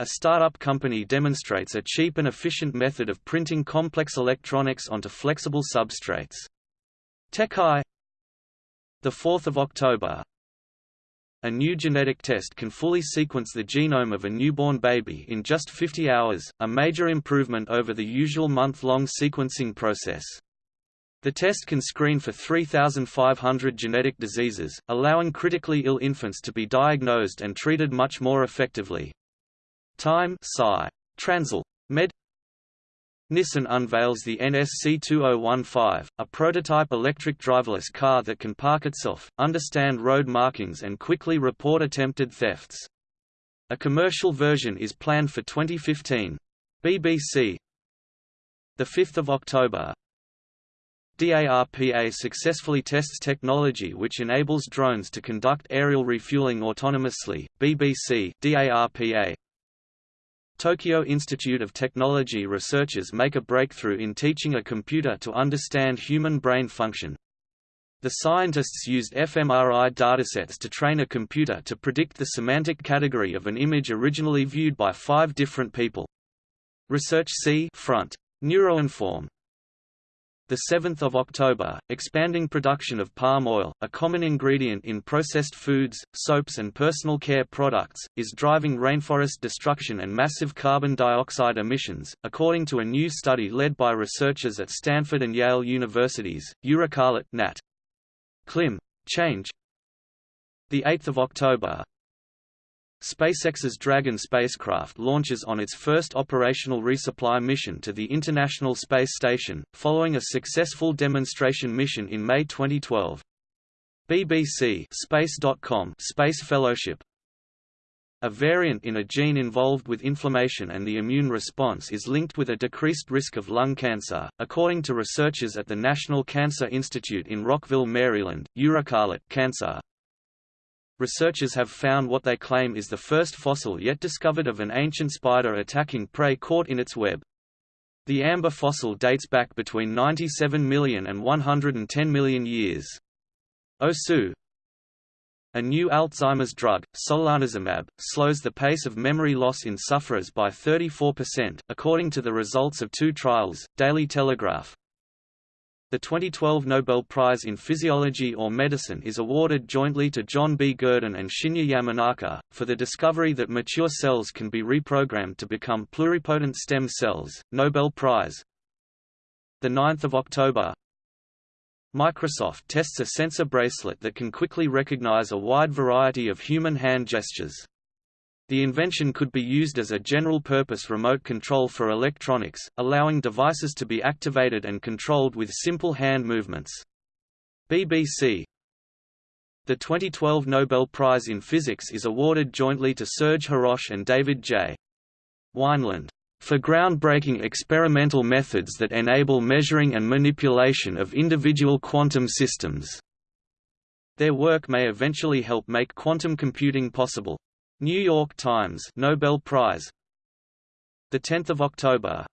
a startup company demonstrates a cheap and efficient method of printing complex electronics onto flexible substrates. TechEye 4 October a new genetic test can fully sequence the genome of a newborn baby in just 50 hours, a major improvement over the usual month-long sequencing process. The test can screen for 3,500 genetic diseases, allowing critically ill infants to be diagnosed and treated much more effectively. Time Sci. Transl. Med. Nissan unveils the NSC2015, a prototype electric driverless car that can park itself, understand road markings and quickly report attempted thefts. A commercial version is planned for 2015. BBC 5 October DARPA successfully tests technology which enables drones to conduct aerial refueling autonomously. BBC DARPA Tokyo Institute of Technology researchers make a breakthrough in teaching a computer to understand human brain function. The scientists used fMRI datasets to train a computer to predict the semantic category of an image originally viewed by five different people. Research C front. Neuroinform 7 October, expanding production of palm oil, a common ingredient in processed foods, soaps and personal care products, is driving rainforest destruction and massive carbon dioxide emissions, according to a new study led by researchers at Stanford and Yale universities. EurekAlert Nat. Clim. Change 8 October, SpaceX's Dragon spacecraft launches on its first operational resupply mission to the International Space Station, following a successful demonstration mission in May 2012. BBC Space.com Space Fellowship a variant in a gene involved with inflammation and the immune response is linked with a decreased risk of lung cancer, according to researchers at the National Cancer Institute in Rockville, Maryland. EurekAlert cancer Researchers have found what they claim is the first fossil yet discovered of an ancient spider attacking prey caught in its web. The amber fossil dates back between 97 million and 110 million years. OSU A new Alzheimer's drug, solanezumab, slows the pace of memory loss in sufferers by 34%, according to the results of two trials, Daily Telegraph. The 2012 Nobel Prize in Physiology or Medicine is awarded jointly to John B. Gurdon and Shinya Yamanaka, for the discovery that mature cells can be reprogrammed to become pluripotent stem cells. Nobel Prize 9 October Microsoft tests a sensor bracelet that can quickly recognize a wide variety of human hand gestures. The invention could be used as a general-purpose remote control for electronics, allowing devices to be activated and controlled with simple hand movements. BBC The 2012 Nobel Prize in Physics is awarded jointly to Serge Haroche and David J. Wineland. for groundbreaking experimental methods that enable measuring and manipulation of individual quantum systems. Their work may eventually help make quantum computing possible. New York Times Nobel Prize the 10th of October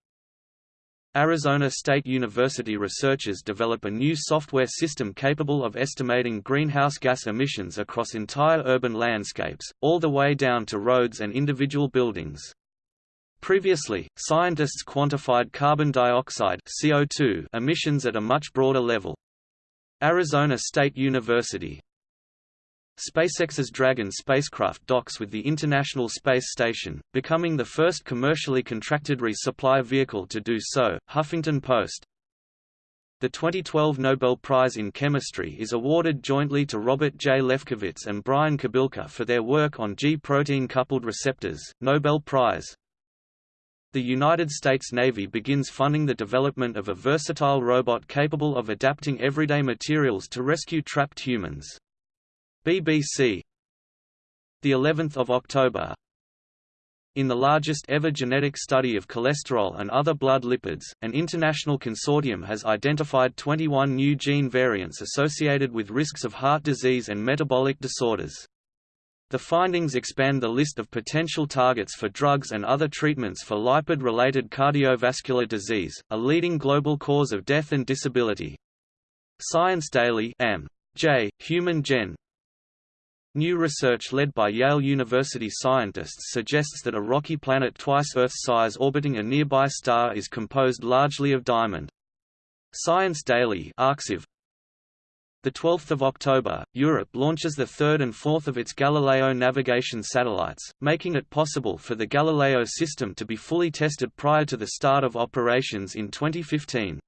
Arizona State University researchers develop a new software system capable of estimating greenhouse gas emissions across entire urban landscapes, all the way down to roads and individual buildings. Previously, scientists quantified carbon dioxide CO2 emissions at a much broader level. Arizona State University SpaceX's Dragon spacecraft docks with the International Space Station, becoming the first commercially contracted resupply vehicle to do so. Huffington Post The 2012 Nobel Prize in Chemistry is awarded jointly to Robert J. Lefkowitz and Brian Kobilka for their work on G-protein coupled receptors. Nobel Prize the United States Navy begins funding the development of a versatile robot capable of adapting everyday materials to rescue trapped humans. BBC the 11th of October in the largest ever genetic study of cholesterol and other blood lipids, an international consortium has identified 21 new gene variants associated with risks of heart disease and metabolic disorders. The findings expand the list of potential targets for drugs and other treatments for lipid-related cardiovascular disease, a leading global cause of death and disability. Science Daily M. J. Human Gen. New research led by Yale University scientists suggests that a rocky planet twice Earth's size orbiting a nearby star is composed largely of diamond. Science Daily Arxiv, the 12th of October, Europe launches the third and fourth of its Galileo navigation satellites, making it possible for the Galileo system to be fully tested prior to the start of operations in 2015.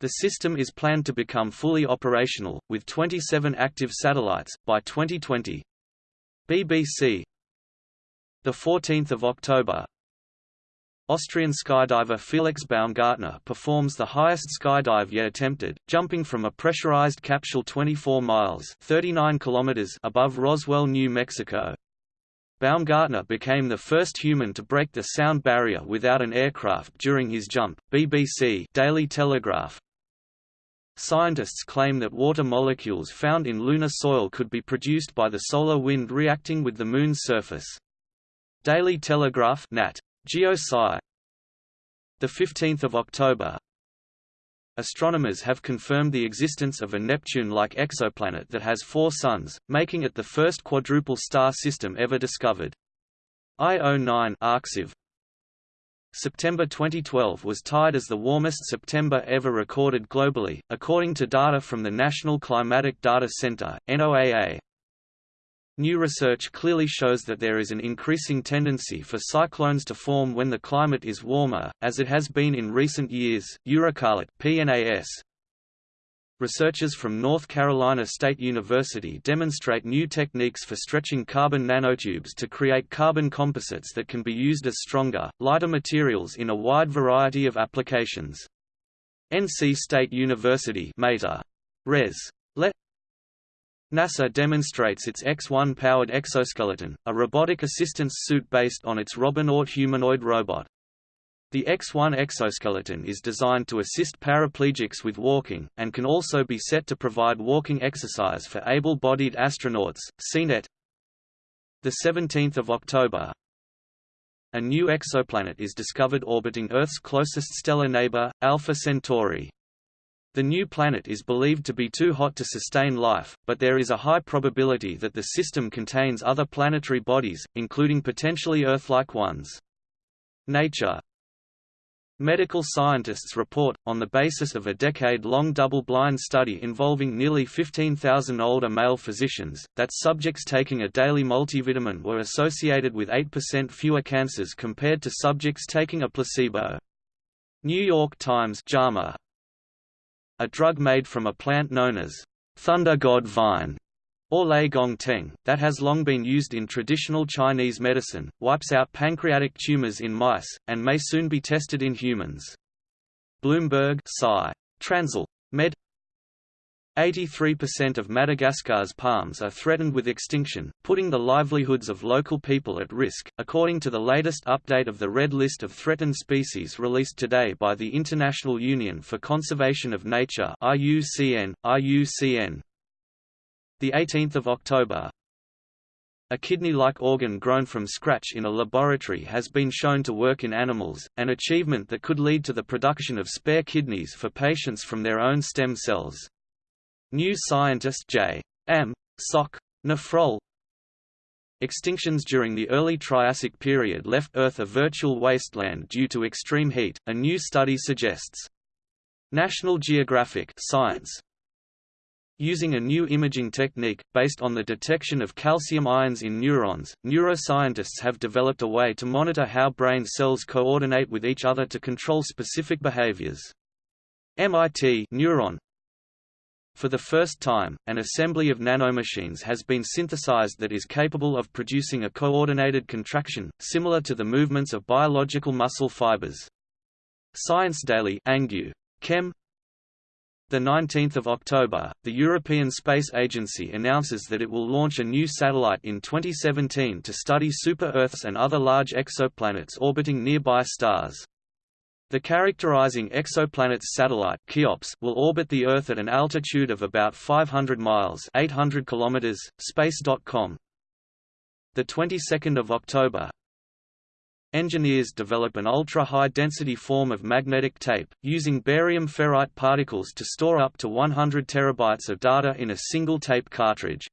The system is planned to become fully operational, with 27 active satellites, by 2020. BBC 14 October Austrian skydiver Felix Baumgartner performs the highest skydive yet attempted, jumping from a pressurized capsule 24 miles 39 kilometers above Roswell, New Mexico. Baumgartner became the first human to break the sound barrier without an aircraft during his jump. BBC Daily Telegraph Scientists claim that water molecules found in lunar soil could be produced by the solar wind reacting with the Moon's surface. Daily Telegraph Nat. Geosci the 15th of October Astronomers have confirmed the existence of a Neptune-like exoplanet that has four suns, making it the first quadruple star system ever discovered. IO9 Arxiv September 2012 was tied as the warmest September ever recorded globally, according to data from the National Climatic Data Center (NOAA). New research clearly shows that there is an increasing tendency for cyclones to form when the climate is warmer, as it has been in recent years. EurekAlert PNAS. Researchers from North Carolina State University demonstrate new techniques for stretching carbon nanotubes to create carbon composites that can be used as stronger, lighter materials in a wide variety of applications. NC State University Mater. Res. Let NASA demonstrates its X-1-powered exoskeleton, a robotic assistance suit based on its Robonaut humanoid robot. The X-1 exoskeleton is designed to assist paraplegics with walking, and can also be set to provide walking exercise for able-bodied astronauts. CNET 17 October A new exoplanet is discovered orbiting Earth's closest stellar neighbor, Alpha Centauri. The new planet is believed to be too hot to sustain life, but there is a high probability that the system contains other planetary bodies, including potentially Earth-like ones. Nature Medical scientists report, on the basis of a decade-long double-blind study involving nearly 15,000 older male physicians, that subjects taking a daily multivitamin were associated with 8% fewer cancers compared to subjects taking a placebo. New York Times JAMA a drug made from a plant known as thunder god vine or Lei Gong Teng, that has long been used in traditional Chinese medicine, wipes out pancreatic tumors in mice, and may soon be tested in humans. Bloomberg Sci. Transl. Med. 83% of Madagascar's palms are threatened with extinction, putting the livelihoods of local people at risk, according to the latest update of the Red List of Threatened Species released today by the International Union for Conservation of Nature IUCN, IUCN. 18 October, a kidney-like organ grown from scratch in a laboratory has been shown to work in animals, an achievement that could lead to the production of spare kidneys for patients from their own stem cells. New scientist J. Am. Soc. Nephrol Extinctions during the early Triassic period left Earth a virtual wasteland due to extreme heat, a new study suggests. National Geographic Science Using a new imaging technique, based on the detection of calcium ions in neurons, neuroscientists have developed a way to monitor how brain cells coordinate with each other to control specific behaviors. MIT neuron for the first time, an assembly of nanomachines has been synthesized that is capable of producing a coordinated contraction, similar to the movements of biological muscle fibers. Science Daily Angew. Chem the 19th of October, the European Space Agency announces that it will launch a new satellite in 2017 to study super-Earths and other large exoplanets orbiting nearby stars. The characterizing exoplanets satellite Cheops will orbit the Earth at an altitude of about 500 miles (800 kilometers). Space.com. The 22nd of October, Engineers develop an ultra-high-density form of magnetic tape, using barium ferrite particles to store up to 100 terabytes of data in a single tape cartridge.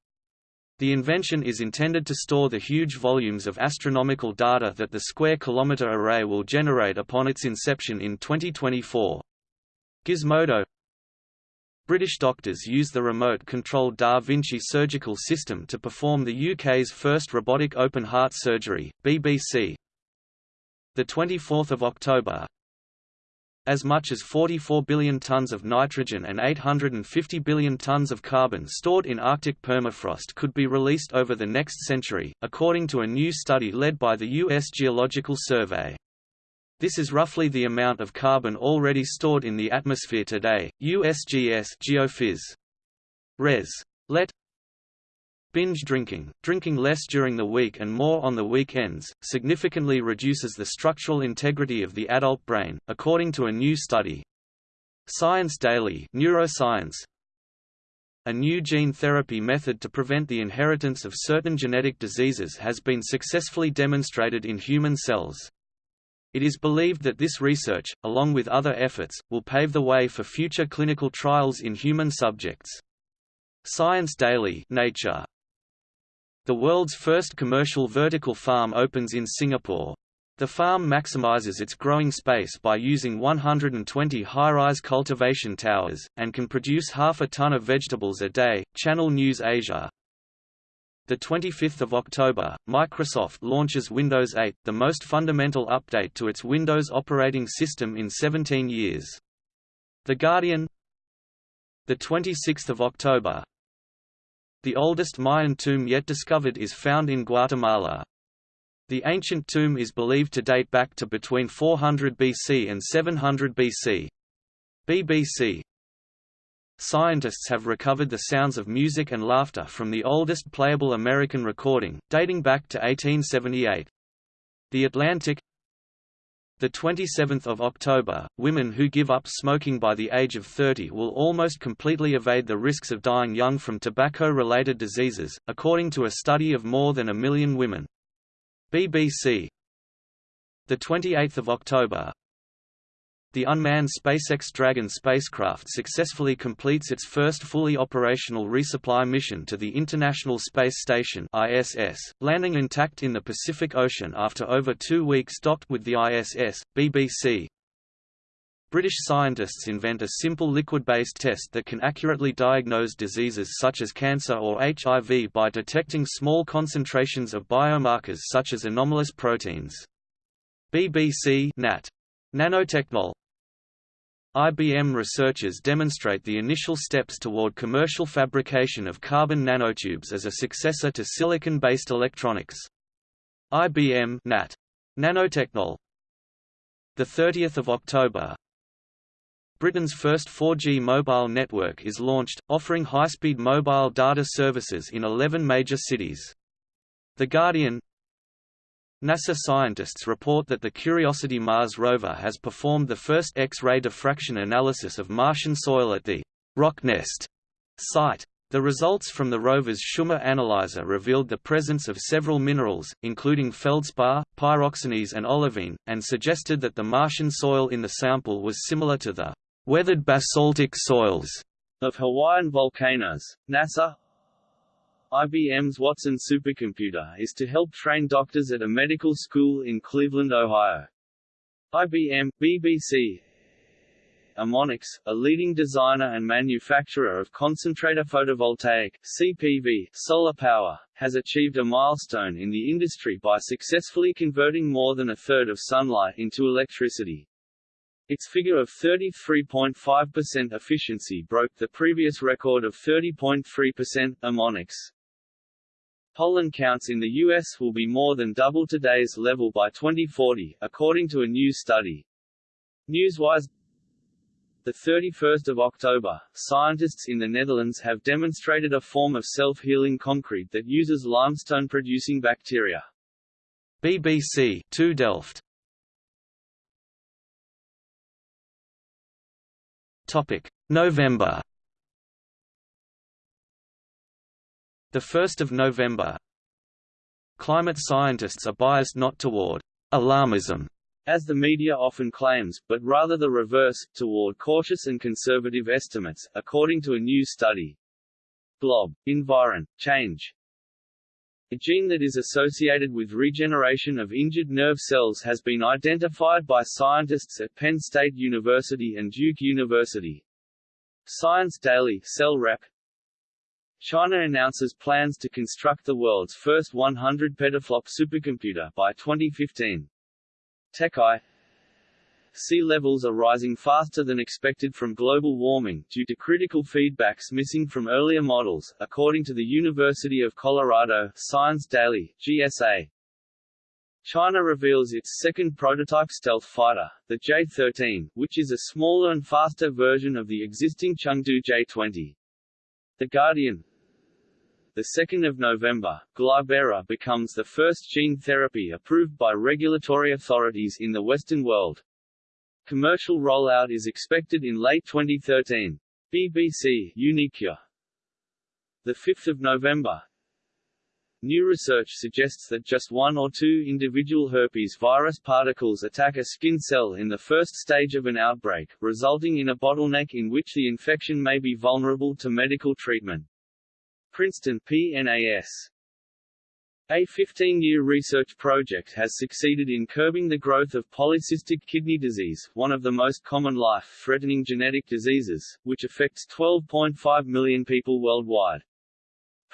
The invention is intended to store the huge volumes of astronomical data that the Square Kilometre Array will generate upon its inception in 2024. Gizmodo British doctors use the remote-controlled Da Vinci surgical system to perform the UK's first robotic open-heart surgery, BBC, the 24th of October, as much as 44 billion tons of nitrogen and 850 billion tons of carbon stored in Arctic permafrost could be released over the next century, according to a new study led by the U.S. Geological Survey. This is roughly the amount of carbon already stored in the atmosphere today. USGS Geophys. Res. Let Binge drinking, drinking less during the week and more on the weekends, significantly reduces the structural integrity of the adult brain, according to a new study. Science Daily Neuroscience A new gene therapy method to prevent the inheritance of certain genetic diseases has been successfully demonstrated in human cells. It is believed that this research, along with other efforts, will pave the way for future clinical trials in human subjects. Science Daily Nature the world's first commercial vertical farm opens in Singapore. The farm maximizes its growing space by using 120 high-rise cultivation towers, and can produce half a ton of vegetables a day. Channel News Asia. The 25th of October, Microsoft launches Windows 8, the most fundamental update to its Windows operating system in 17 years. The Guardian. The 26th of October, the oldest Mayan tomb yet discovered is found in Guatemala. The ancient tomb is believed to date back to between 400 BC and 700 BC. BBC Scientists have recovered the sounds of music and laughter from the oldest playable American recording, dating back to 1878. The Atlantic the 27th of October, women who give up smoking by the age of 30 will almost completely evade the risks of dying young from tobacco-related diseases, according to a study of more than a million women. BBC The 28th of October, the unmanned SpaceX Dragon spacecraft successfully completes its first fully operational resupply mission to the International Space Station ISS, landing intact in the Pacific Ocean after over two weeks docked with the ISS. BBC British scientists invent a simple liquid-based test that can accurately diagnose diseases such as cancer or HIV by detecting small concentrations of biomarkers such as anomalous proteins. BBC Nat. Nanotechnol IBM researchers demonstrate the initial steps toward commercial fabrication of carbon nanotubes as a successor to silicon-based electronics. IBM NAT. Nanotechnol. The 30th of October. Britain's first 4G mobile network is launched, offering high-speed mobile data services in 11 major cities. The Guardian NASA scientists report that the Curiosity Mars rover has performed the first X-ray diffraction analysis of Martian soil at the Rocknest site. The results from the rover's CheMin analyzer revealed the presence of several minerals, including feldspar, pyroxenes and olivine, and suggested that the Martian soil in the sample was similar to the weathered basaltic soils of Hawaiian volcanoes. NASA IBM's Watson supercomputer is to help train doctors at a medical school in Cleveland, Ohio. IBM, BBC, Amonix, a leading designer and manufacturer of concentrator photovoltaic (CPV) solar power, has achieved a milestone in the industry by successfully converting more than a third of sunlight into electricity. Its figure of 33.5% efficiency broke the previous record of 30.3%. Amonix. Pollen counts in the U.S. will be more than double today's level by 2040, according to a new study. Newswise the 31st of October, scientists in the Netherlands have demonstrated a form of self-healing concrete that uses limestone-producing bacteria. BBC TU Delft. Topic: November. The 1st of November. Climate scientists are biased not toward alarmism as the media often claims, but rather the reverse, toward cautious and conservative estimates, according to a new study. Glob. Environ. Change. A gene that is associated with regeneration of injured nerve cells has been identified by scientists at Penn State University and Duke University. Science Daily Cell Rep. China announces plans to construct the world's first 100 petaflop supercomputer by 2015. TechEye Sea levels are rising faster than expected from global warming, due to critical feedbacks missing from earlier models, according to the University of Colorado Science Daily, GSA. China reveals its second prototype stealth fighter, the J-13, which is a smaller and faster version of the existing Chengdu J-20. The Guardian the 2nd of November, Glybera becomes the first gene therapy approved by regulatory authorities in the Western world. Commercial rollout is expected in late 2013. BBC Uniqure. The 5th of November. New research suggests that just one or two individual herpes virus particles attack a skin cell in the first stage of an outbreak, resulting in a bottleneck in which the infection may be vulnerable to medical treatment. Princeton PNAS. A 15-year research project has succeeded in curbing the growth of polycystic kidney disease, one of the most common life-threatening genetic diseases, which affects 12.5 million people worldwide.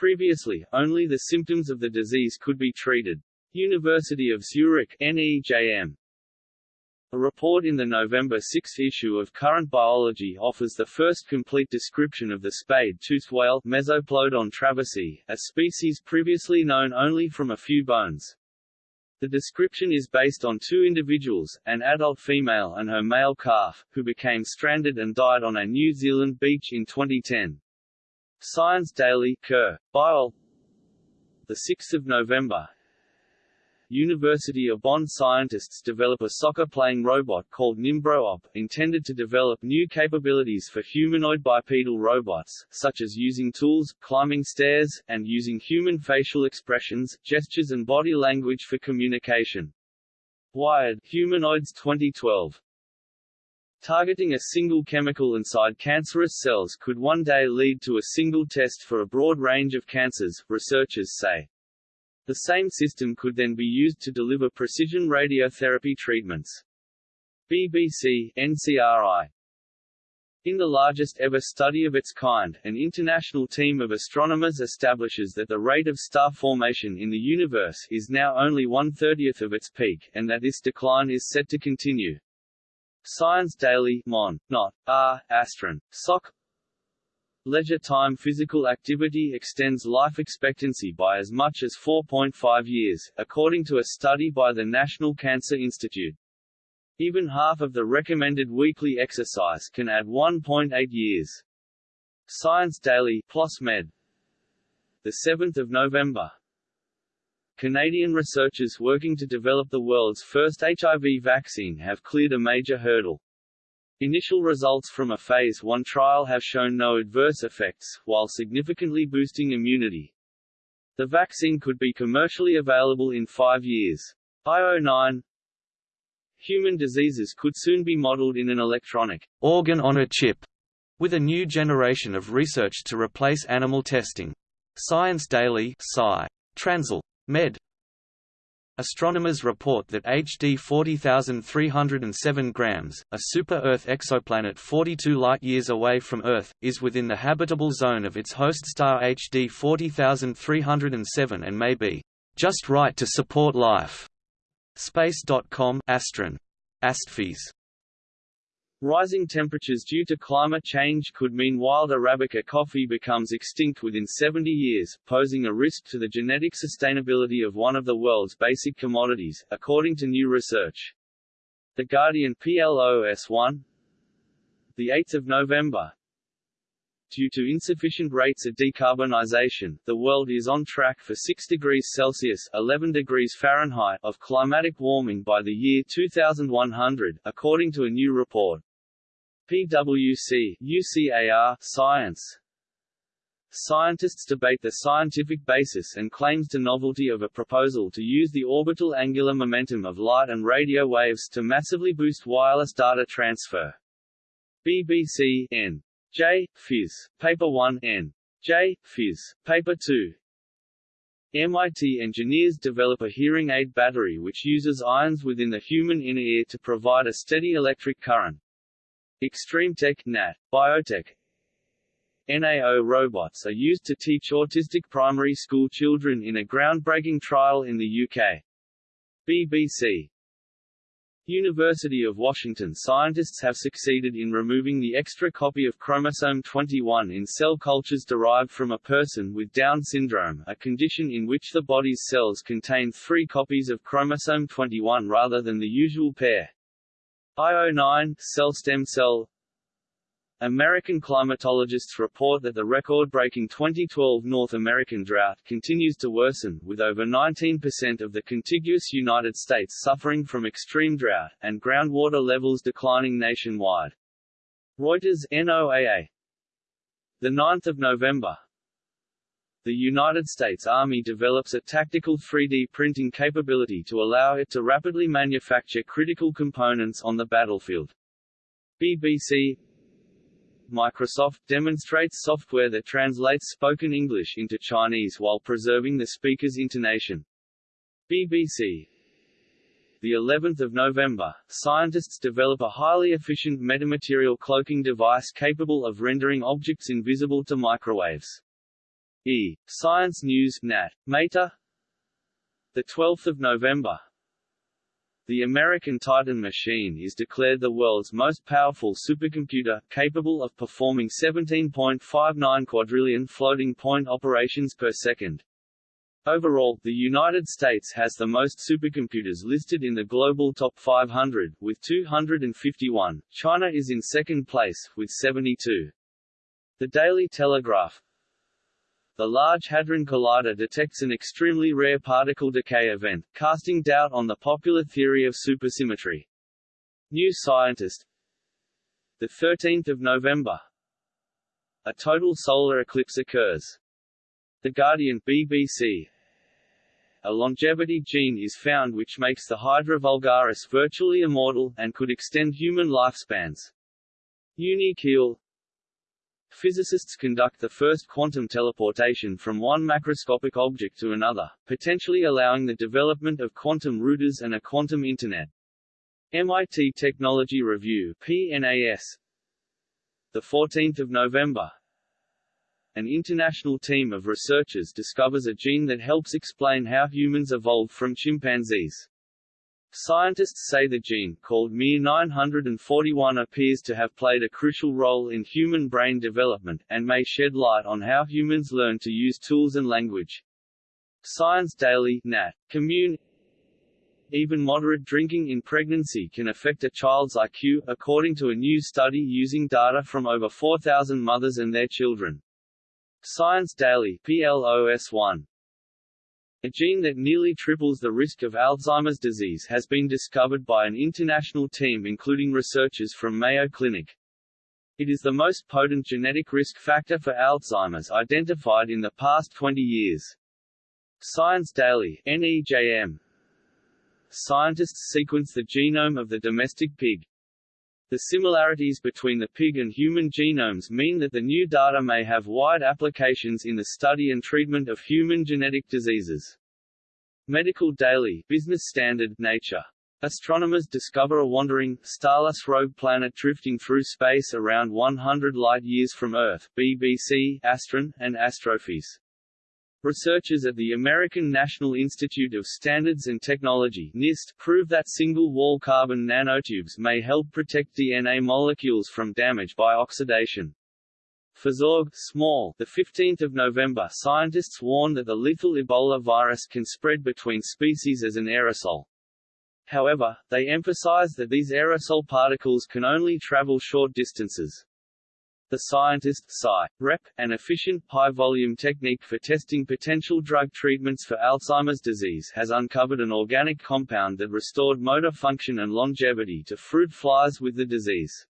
Previously, only the symptoms of the disease could be treated. University of Zurich NEJM a report in the November 6 issue of Current Biology offers the first complete description of the spade-toothed whale Mesoplodon traversii, a species previously known only from a few bones. The description is based on two individuals, an adult female and her male calf, who became stranded and died on a New Zealand beach in 2010. Science Daily, Curr, Biol. 6 November, University of Bonn scientists develop a soccer-playing robot called NimbroOp, intended to develop new capabilities for humanoid bipedal robots, such as using tools, climbing stairs, and using human facial expressions, gestures and body language for communication. Wired, Humanoids 2012 Targeting a single chemical inside cancerous cells could one day lead to a single test for a broad range of cancers, researchers say. The same system could then be used to deliver precision radiotherapy treatments. BBC, NCRI in the largest ever study of its kind, an international team of astronomers establishes that the rate of star formation in the universe is now only one-thirtieth of its peak, and that this decline is set to continue. Science Daily Mon. Not. R. Astron. Soc. Leisure time physical activity extends life expectancy by as much as 4.5 years, according to a study by the National Cancer Institute. Even half of the recommended weekly exercise can add 1.8 years. Science Daily PLOS Med. The 7th of November. Canadian researchers working to develop the world's first HIV vaccine have cleared a major hurdle. Initial results from a Phase 1 trial have shown no adverse effects, while significantly boosting immunity. The vaccine could be commercially available in five years. IO9 Human diseases could soon be modeled in an electronic organ on a chip, with a new generation of research to replace animal testing. Science Daily Sci. Transl. Med. Astronomers report that HD 40307 grams, a super-Earth exoplanet 42 light-years away from Earth, is within the habitable zone of its host star HD 40307 and may be just right to support life. Space.com Astron. Rising temperatures due to climate change could mean wild Arabica coffee becomes extinct within 70 years, posing a risk to the genetic sustainability of one of the world's basic commodities, according to new research. The Guardian PLOS1 8 November, Due to insufficient rates of decarbonisation, the world is on track for 6 degrees Celsius 11 degrees Fahrenheit of climatic warming by the year 2100, according to a new report. PwC UCAR Science Scientists debate the scientific basis and claims to novelty of a proposal to use the orbital angular momentum of light and radio waves to massively boost wireless data transfer. BBC N. J. Phys. Paper 1 N. J. Phys. Paper 2 MIT engineers develop a hearing aid battery which uses ions within the human inner ear to provide a steady electric current. Extreme Tech Nat. Biotech NAO robots are used to teach autistic primary school children in a groundbreaking trial in the UK. BBC University of Washington scientists have succeeded in removing the extra copy of chromosome 21 in cell cultures derived from a person with Down syndrome a condition in which the body's cells contain three copies of chromosome 21 rather than the usual pair. IO9 cell stem cell American climatologists report that the record-breaking 2012 North American drought continues to worsen, with over 19% of the contiguous United States suffering from extreme drought, and groundwater levels declining nationwide. Reuters NOAA. 9 November, the United States Army develops a tactical 3D printing capability to allow it to rapidly manufacture critical components on the battlefield. BBC Microsoft demonstrates software that translates spoken English into Chinese while preserving the speaker's intonation. BBC the 11th of November, scientists develop a highly efficient metamaterial cloaking device capable of rendering objects invisible to microwaves. E. Science News Nat. Meta The 12th of November The American Titan machine is declared the world's most powerful supercomputer, capable of performing 17.59 quadrillion floating point operations per second. Overall, the United States has the most supercomputers listed in the global top 500, with 251. China is in second place, with 72. The Daily Telegraph the Large Hadron Collider detects an extremely rare particle decay event, casting doubt on the popular theory of supersymmetry. New Scientist 13 November A total solar eclipse occurs. The Guardian BBC A longevity gene is found which makes the Hydra vulgaris virtually immortal, and could extend human lifespans. Unique Physicists conduct the first quantum teleportation from one macroscopic object to another, potentially allowing the development of quantum routers and a quantum Internet. MIT Technology Review PNAS 14 November An international team of researchers discovers a gene that helps explain how humans evolved from chimpanzees. Scientists say the gene, called MIR941 appears to have played a crucial role in human brain development, and may shed light on how humans learn to use tools and language. Science Daily Nat. Commun even moderate drinking in pregnancy can affect a child's IQ, according to a new study using data from over 4,000 mothers and their children. Science Daily PLOS 1. A gene that nearly triples the risk of Alzheimer's disease has been discovered by an international team including researchers from Mayo Clinic. It is the most potent genetic risk factor for Alzheimer's identified in the past 20 years. Science Daily NEJM. Scientists sequence the genome of the domestic pig. The similarities between the pig and human genomes mean that the new data may have wide applications in the study and treatment of human genetic diseases. Medical Daily Business Standard Nature Astronomers discover a wandering, starless rogue planet drifting through space around 100 light-years from Earth BBC, Astron, and Astrophys. Researchers at the American National Institute of Standards and Technology NIST prove that single-wall carbon nanotubes may help protect DNA molecules from damage by oxidation. For small, the 15th of November, scientists warn that the lethal Ebola virus can spread between species as an aerosol. However, they emphasize that these aerosol particles can only travel short distances. The scientist Sci. Rep. an efficient high-volume technique for testing potential drug treatments for Alzheimer's disease has uncovered an organic compound that restored motor function and longevity to fruit flies with the disease.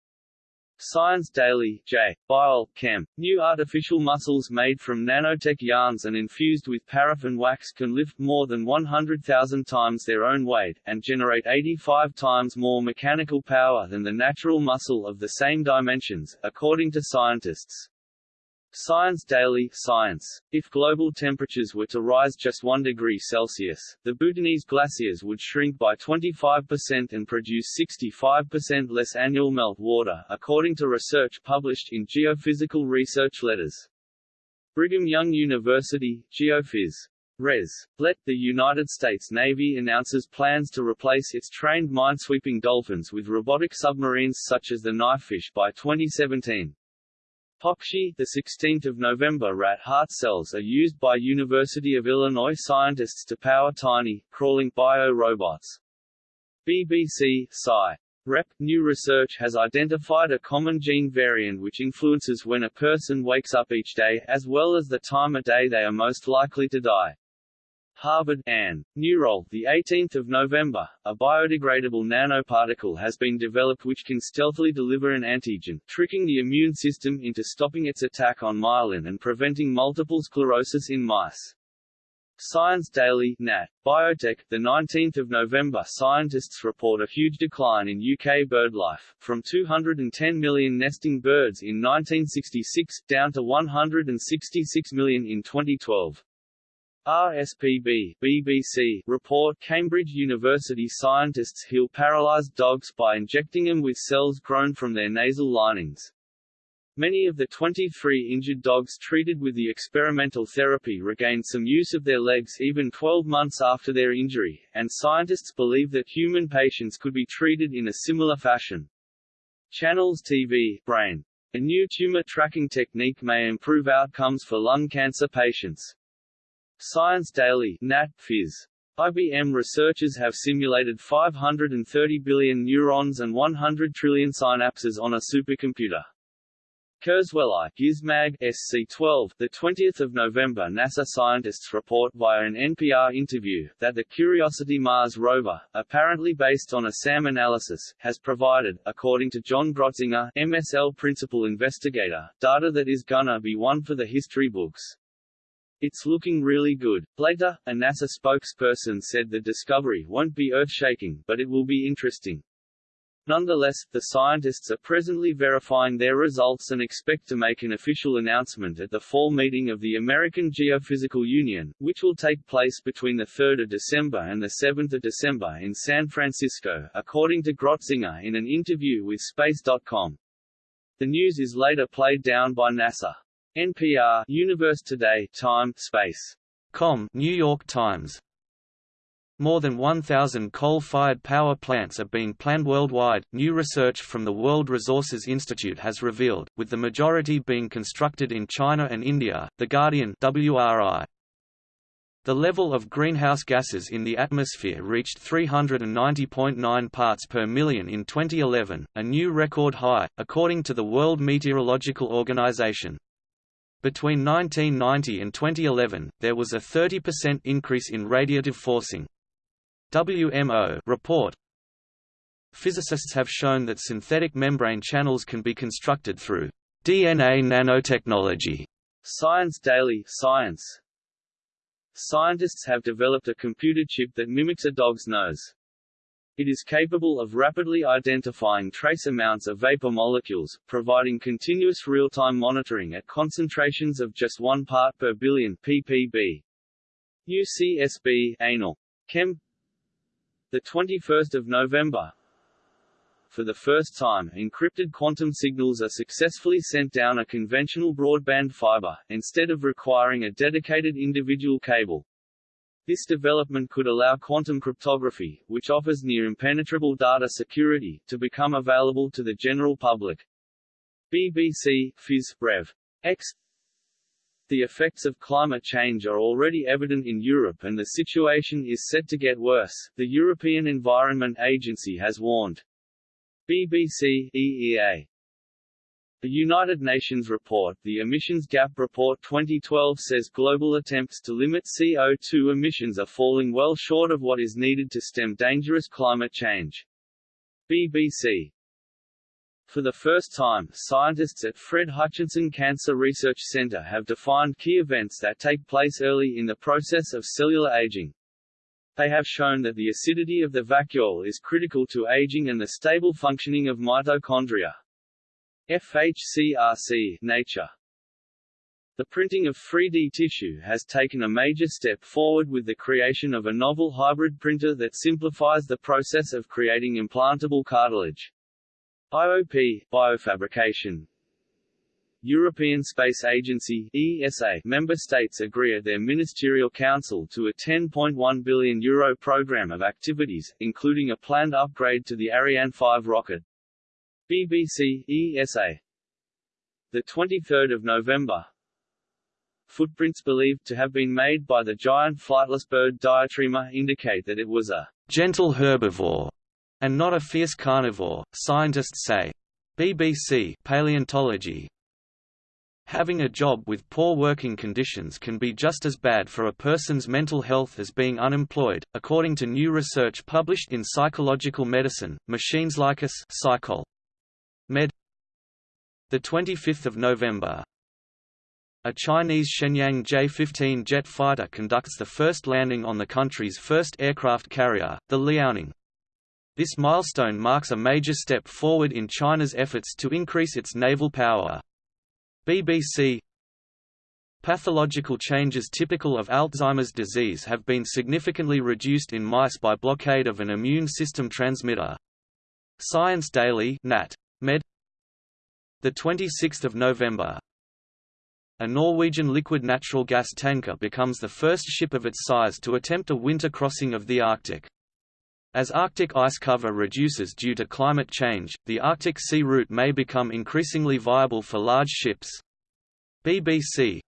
Science Daily, J. Biol, Chem. New artificial muscles made from nanotech yarns and infused with paraffin wax can lift more than 100,000 times their own weight, and generate 85 times more mechanical power than the natural muscle of the same dimensions, according to scientists. Science Daily Science. If global temperatures were to rise just 1 degree Celsius, the Bhutanese glaciers would shrink by 25% and produce 65% less annual melt water, according to research published in Geophysical Research Letters. Brigham Young University, Geophys. Res. Let, the United States Navy announces plans to replace its trained minesweeping dolphins with robotic submarines such as the Knifefish by 2017. PopSci, the 16th of November rat heart cells are used by University of Illinois scientists to power tiny, crawling bio-robots. BBC, Sci. Rep. New research has identified a common gene variant which influences when a person wakes up each day, as well as the time of day they are most likely to die. Harvard, Ann. Neurol, the 18th of November, a biodegradable nanoparticle has been developed which can stealthily deliver an antigen, tricking the immune system into stopping its attack on myelin and preventing multiple sclerosis in mice. Science Daily Nat. Biotech, the 19th of November scientists report a huge decline in UK birdlife, from 210 million nesting birds in 1966, down to 166 million in 2012. RSPB BBC report Cambridge University scientists heal paralyzed dogs by injecting them with cells grown from their nasal linings. Many of the 23 injured dogs treated with the experimental therapy regained some use of their legs even 12 months after their injury, and scientists believe that human patients could be treated in a similar fashion. Channels TV Brain. A new tumor tracking technique may improve outcomes for lung cancer patients. Science Daily Nat. Phys. IBM researchers have simulated 530 billion neurons and 100 trillion synapses on a supercomputer. KurzweilAI, Gizmag SC12, the 20th of November NASA scientists report via an NPR interview that the Curiosity Mars rover, apparently based on a SAM analysis, has provided, according to John Grotzinger, MSL principal investigator, data that is gonna be one for the history books. It's looking really good. Later, a NASA spokesperson said the discovery won't be earth-shaking, but it will be interesting. Nonetheless, the scientists are presently verifying their results and expect to make an official announcement at the fall meeting of the American Geophysical Union, which will take place between 3 December and 7 December in San Francisco, according to Grotzinger in an interview with Space.com. The news is later played down by NASA. NPR Universe Today Time Space Com New York Times more than 1,000 coal-fired power plants are being planned worldwide, new research from the World Resources Institute has revealed, with the majority being constructed in China and India. The Guardian WRI. The level of greenhouse gases in the atmosphere reached 390.9 parts per million in 2011, a new record high, according to the World Meteorological Organization. Between 1990 and 2011, there was a 30% increase in radiative forcing. WMO report Physicists have shown that synthetic membrane channels can be constructed through DNA nanotechnology. Science Daily Science Scientists have developed a computer chip that mimics a dog's nose. It is capable of rapidly identifying trace amounts of vapor molecules, providing continuous real-time monitoring at concentrations of just 1 part per billion ppb. UCSB Anal. Chem the 21st of November for the first time, encrypted quantum signals are successfully sent down a conventional broadband fiber, instead of requiring a dedicated individual cable. This development could allow quantum cryptography, which offers near impenetrable data security, to become available to the general public. BBC, Phys. Rev. X the effects of climate change are already evident in Europe and the situation is set to get worse, the European Environment Agency has warned. BBC, EEA the United Nations report, the Emissions Gap Report 2012 says global attempts to limit CO2 emissions are falling well short of what is needed to stem dangerous climate change. BBC For the first time, scientists at Fred Hutchinson Cancer Research Center have defined key events that take place early in the process of cellular aging. They have shown that the acidity of the vacuole is critical to aging and the stable functioning of mitochondria. FHCRC Nature the printing of 3D tissue has taken a major step forward with the creation of a novel hybrid printer that simplifies the process of creating implantable cartilage. IOP biofabrication. European Space Agency ESA member states agree at their ministerial council to a 10.1 billion euro program of activities, including a planned upgrade to the Ariane 5 rocket, BBC, ESA. The 23rd of November. Footprints believed to have been made by the giant flightless bird Diatryma indicate that it was a gentle herbivore and not a fierce carnivore, scientists say. BBC Paleontology Having a job with poor working conditions can be just as bad for a person's mental health as being unemployed, according to new research published in Psychological Medicine, Machines Like Us Psychol. Med. The 25th of November. A Chinese Shenyang J-15 jet fighter conducts the first landing on the country's first aircraft carrier, the Liaoning. This milestone marks a major step forward in China's efforts to increase its naval power. BBC Pathological changes typical of Alzheimer's disease have been significantly reduced in mice by blockade of an immune system transmitter. Science Daily Nat. Med. The 26th of November. A Norwegian liquid natural gas tanker becomes the first ship of its size to attempt a winter crossing of the Arctic. As Arctic ice cover reduces due to climate change, the Arctic sea route may become increasingly viable for large ships. BBC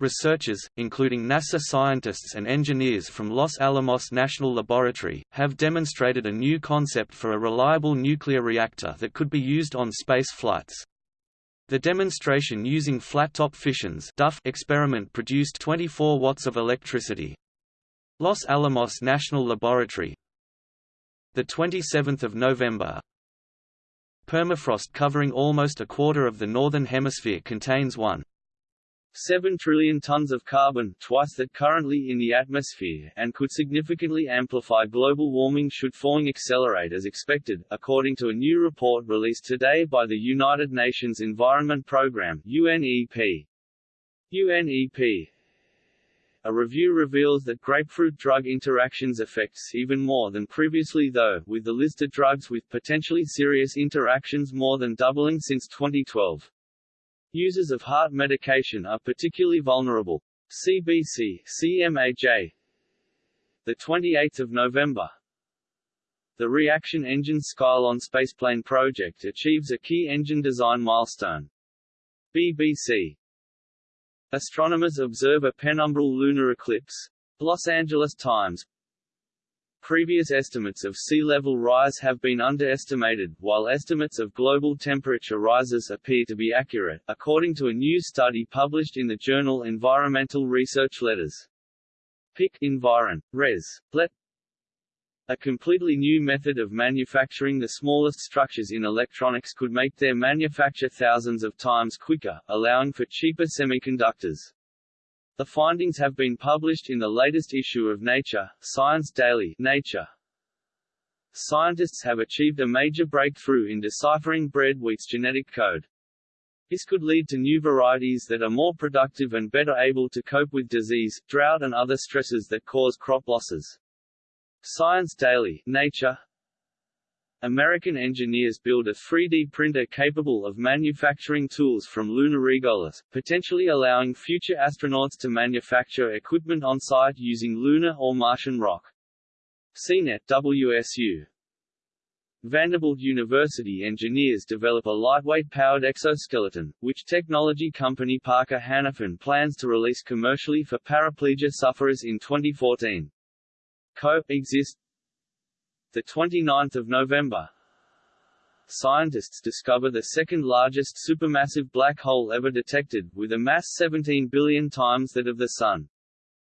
Researchers, including NASA scientists and engineers from Los Alamos National Laboratory, have demonstrated a new concept for a reliable nuclear reactor that could be used on space flights. The demonstration using flat-top fissions Duff experiment produced 24 watts of electricity. Los Alamos National Laboratory the 27th of November Permafrost covering almost a quarter of the northern hemisphere contains 1 7 trillion tons of carbon, twice that currently in the atmosphere, and could significantly amplify global warming should falling accelerate as expected, according to a new report released today by the United Nations Environment Programme UNEP. UNEP a review reveals that grapefruit drug interactions affects even more than previously though, with the listed drugs with potentially serious interactions more than doubling since 2012. Users of heart medication are particularly vulnerable. CBC, CMAJ. The 28th of November. The reaction engine Skylon spaceplane project achieves a key engine design milestone. BBC. Astronomers observe a penumbral lunar eclipse. Los Angeles Times Previous estimates of sea level rise have been underestimated, while estimates of global temperature rises appear to be accurate, according to a new study published in the journal Environmental Research Letters. PIC Environ. Res. Let a completely new method of manufacturing the smallest structures in electronics could make their manufacture thousands of times quicker, allowing for cheaper semiconductors. The findings have been published in the latest issue of Nature, Science Daily Nature. Scientists have achieved a major breakthrough in deciphering bread wheat's genetic code. This could lead to new varieties that are more productive and better able to cope with disease, drought and other stresses that cause crop losses. Science Daily Nature American engineers build a 3D printer capable of manufacturing tools from lunar regolith, potentially allowing future astronauts to manufacture equipment on-site using lunar or Martian rock. CNET WSU Vanderbilt University engineers develop a lightweight powered exoskeleton, which technology company Parker Hannifin plans to release commercially for paraplegia sufferers in 2014. Co-exist the 29th of November, scientists discover the second largest supermassive black hole ever detected, with a mass 17 billion times that of the Sun.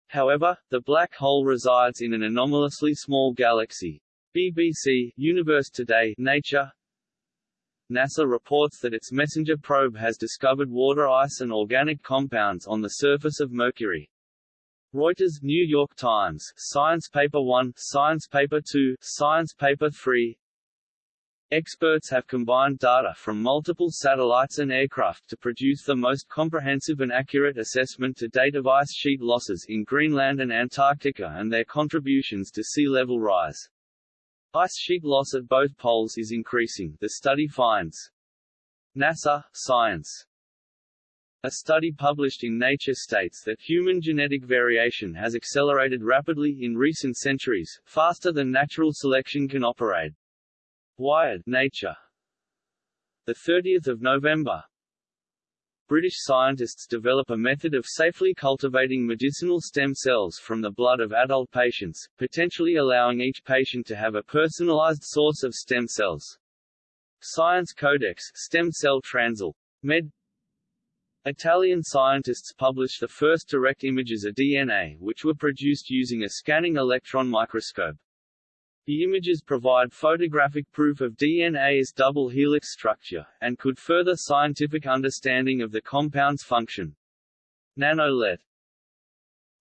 However, the black hole resides in an anomalously small galaxy. BBC, Universe Today, Nature NASA reports that its MESSENGER probe has discovered water ice and organic compounds on the surface of Mercury. Reuters, New York Times, Science Paper 1, Science Paper 2, Science Paper 3. Experts have combined data from multiple satellites and aircraft to produce the most comprehensive and accurate assessment to date of ice sheet losses in Greenland and Antarctica and their contributions to sea level rise. Ice sheet loss at both poles is increasing, the study finds. NASA, Science a study published in Nature states that human genetic variation has accelerated rapidly in recent centuries, faster than natural selection can operate. Wired Nature. The 30th of November. British scientists develop a method of safely cultivating medicinal stem cells from the blood of adult patients, potentially allowing each patient to have a personalized source of stem cells. Science Codex Stem Cell Transl. Med Italian scientists published the first direct images of DNA which were produced using a scanning electron microscope. The images provide photographic proof of DNA's double helix structure, and could further scientific understanding of the compound's function. NanoLet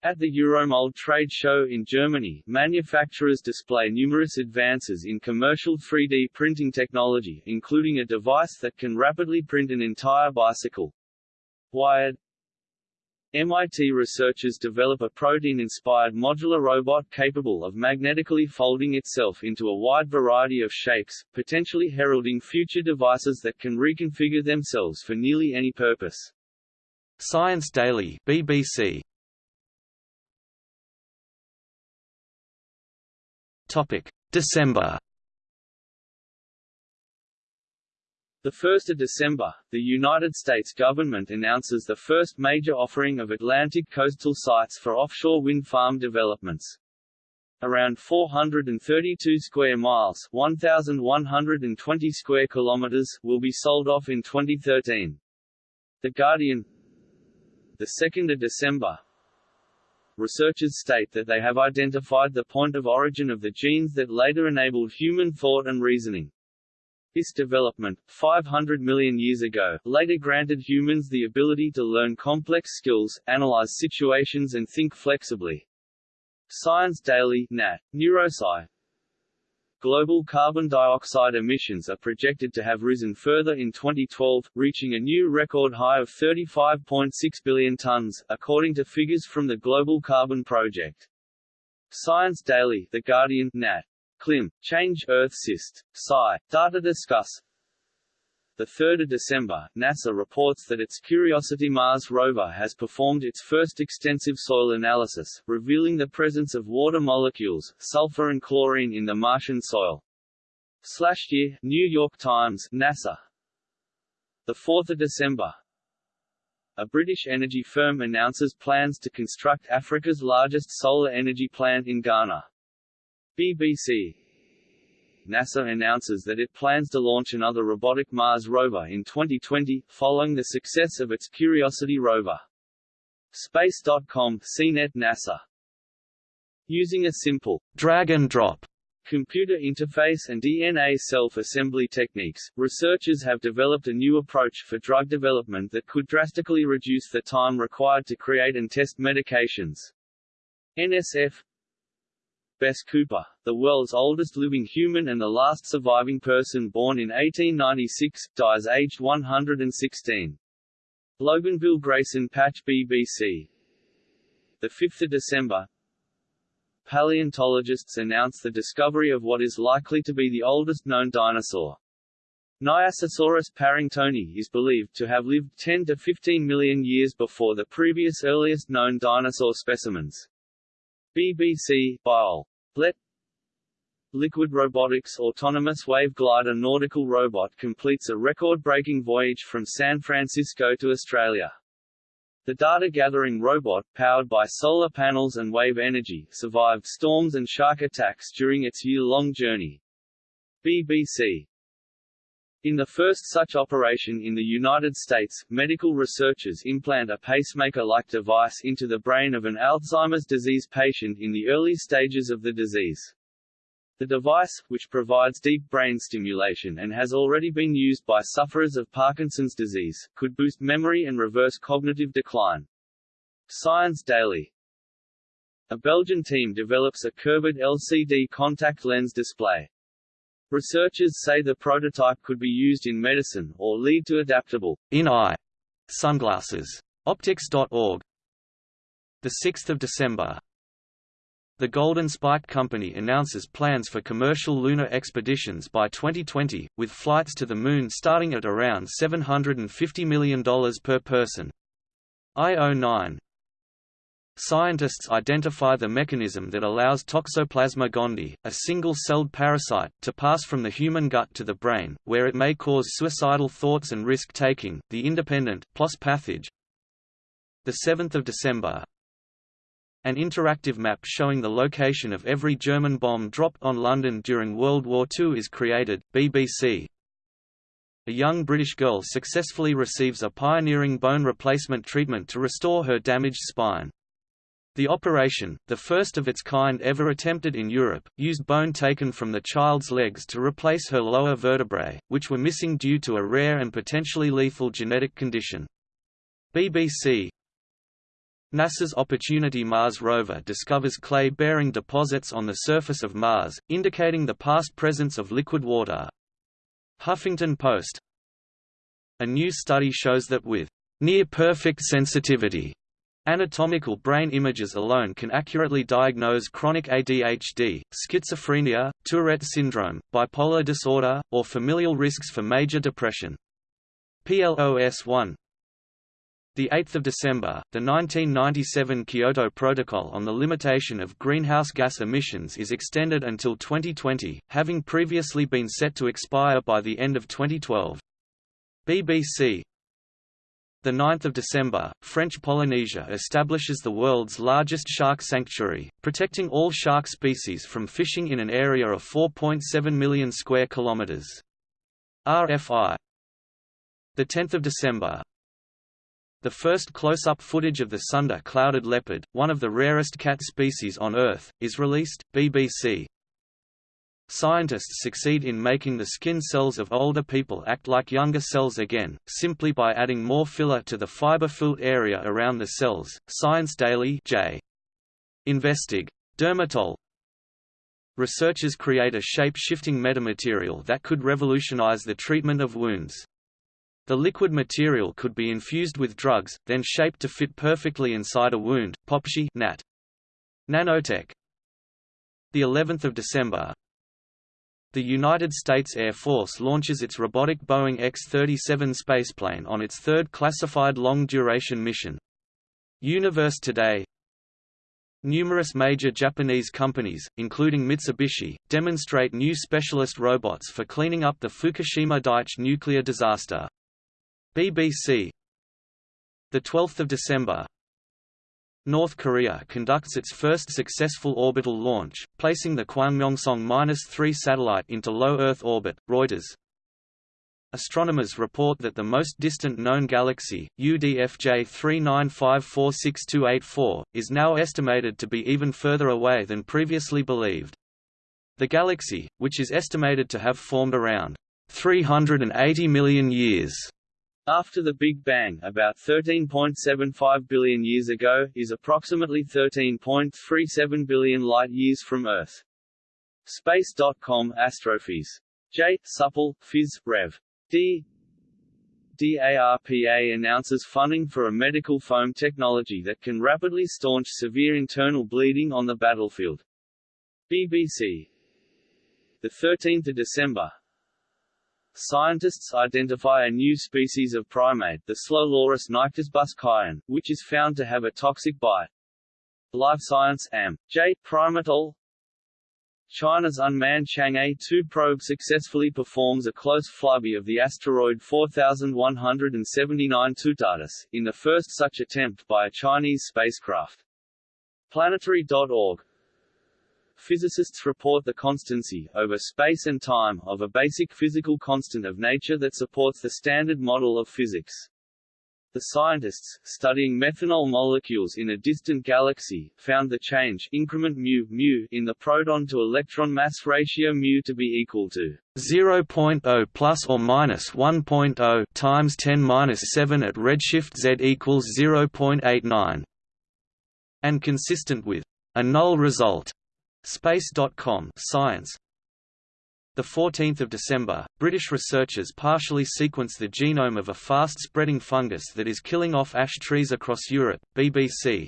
at the Euromold trade show in Germany, manufacturers display numerous advances in commercial 3D printing technology, including a device that can rapidly print an entire bicycle. Wired MIT researchers develop a protein-inspired modular robot capable of magnetically folding itself into a wide variety of shapes, potentially heralding future devices that can reconfigure themselves for nearly any purpose. Science Daily BBC. Topic: December 1 December, the United States government announces the first major offering of Atlantic coastal sites for offshore wind farm developments. Around 432 square miles 1,120 square kilometers will be sold off in 2013. The Guardian 2 December, researchers state that they have identified the point of origin of the genes that later enabled human thought and reasoning. This development, 500 million years ago, later granted humans the ability to learn complex skills, analyze situations and think flexibly. Science Daily Nat. Neurosci Global carbon dioxide emissions are projected to have risen further in 2012, reaching a new record high of 35.6 billion tons, according to figures from the Global Carbon Project. Science Daily The Guardian Nat. Clim. Change Earth Syst. Sci. Data discuss. 3 December, NASA reports that its Curiosity Mars rover has performed its first extensive soil analysis, revealing the presence of water molecules, sulfur and chlorine in the Martian soil. Slash year, New York Times, NASA. 4 December, a British energy firm announces plans to construct Africa's largest solar energy plant in Ghana. BBC NASA announces that it plans to launch another robotic Mars rover in 2020, following the success of its Curiosity rover. Space.com, CNET NASA. Using a simple drag and drop computer interface and DNA self-assembly techniques, researchers have developed a new approach for drug development that could drastically reduce the time required to create and test medications. NSF Bess Cooper, the world's oldest living human and the last surviving person born in 1896, dies aged 116. Loganville Grayson Patch BBC 5 December paleontologists announce the discovery of what is likely to be the oldest known dinosaur. Nyasasaurus parringtoni is believed to have lived 10 to 15 million years before the previous earliest known dinosaur specimens. BBC Biol. Let Liquid Robotics autonomous wave glider nautical robot completes a record-breaking voyage from San Francisco to Australia. The data-gathering robot, powered by solar panels and wave energy, survived storms and shark attacks during its year-long journey. BBC in the first such operation in the United States, medical researchers implant a pacemaker-like device into the brain of an Alzheimer's disease patient in the early stages of the disease. The device, which provides deep brain stimulation and has already been used by sufferers of Parkinson's disease, could boost memory and reverse cognitive decline. Science Daily A Belgian team develops a curved LCD contact lens display. Researchers say the prototype could be used in medicine, or lead to adaptable in-eye sunglasses. Optics.org 6 December the Golden Spike Company announces plans for commercial lunar expeditions by 2020, with flights to the Moon starting at around $750 million per person. IO9 Scientists identify the mechanism that allows Toxoplasma gondii, a single-celled parasite, to pass from the human gut to the brain, where it may cause suicidal thoughts and risk-taking. The Independent, PLOS Pathog. The 7th of December, an interactive map showing the location of every German bomb dropped on London during World War II is created. BBC. A young British girl successfully receives a pioneering bone replacement treatment to restore her damaged spine. The operation, the first of its kind ever attempted in Europe, used bone taken from the child's legs to replace her lower vertebrae, which were missing due to a rare and potentially lethal genetic condition. BBC NASA's Opportunity Mars rover discovers clay-bearing deposits on the surface of Mars, indicating the past presence of liquid water. Huffington Post A new study shows that with near-perfect sensitivity, anatomical brain images alone can accurately diagnose chronic ADHD, schizophrenia, Tourette syndrome, bipolar disorder, or familial risks for major depression. PLOS 1 the 8th of December, the 1997 Kyoto Protocol on the limitation of greenhouse gas emissions is extended until 2020, having previously been set to expire by the end of 2012. BBC the 9th of December, French Polynesia establishes the world's largest shark sanctuary, protecting all shark species from fishing in an area of 4.7 million square kilometers. RFI the 10th of December, the first close-up footage of the Sunda clouded leopard, one of the rarest cat species on Earth, is released. BBC. Scientists succeed in making the skin cells of older people act like younger cells again, simply by adding more filler to the fiber-filled area around the cells. Science Daily J. Investig. Dermatol. Researchers create a shape-shifting metamaterial that could revolutionize the treatment of wounds. The liquid material could be infused with drugs, then shaped to fit perfectly inside a wound. PopSci Nat. Nanotech. The 11th of December. The United States Air Force launches its robotic Boeing X-37 spaceplane on its third classified long-duration mission. Universe Today Numerous major Japanese companies, including Mitsubishi, demonstrate new specialist robots for cleaning up the Fukushima Daiichi nuclear disaster. BBC The 12th of December. North Korea conducts its first successful orbital launch, placing the Kwangmyongsong-3 satellite into low Earth orbit. Reuters. Astronomers report that the most distant known galaxy, UDFJ 39546284, is now estimated to be even further away than previously believed. The galaxy, which is estimated to have formed around 380 million years after the Big Bang about 13.75 billion years ago, is approximately 13.37 billion light-years from Earth. Space.com Astrophys. J. Supple, Phys. Rev. D. DARPA announces funding for a medical foam technology that can rapidly staunch severe internal bleeding on the battlefield. BBC. The 13th of December, Scientists identify a new species of primate the slow loris nycticebus which is found to have a toxic bite. LiveScience Am. J. Primatol China's unmanned Chang'e 2 probe successfully performs a close flyby of the asteroid 4179 Tutatis, in the first such attempt by a Chinese spacecraft. Planetary.org physicists report the constancy, over space and time, of a basic physical constant of nature that supports the standard model of physics. The scientists, studying methanol molecules in a distant galaxy, found the change increment mu, mu in the proton to electron mass ratio mu to be equal to 0.0 plus or minus 1.0 times 10 minus 7 at redshift z equals 0.89, and consistent with a null result Space.com Science the 14th of December, British researchers partially sequence the genome of a fast-spreading fungus that is killing off ash trees across Europe. BBC.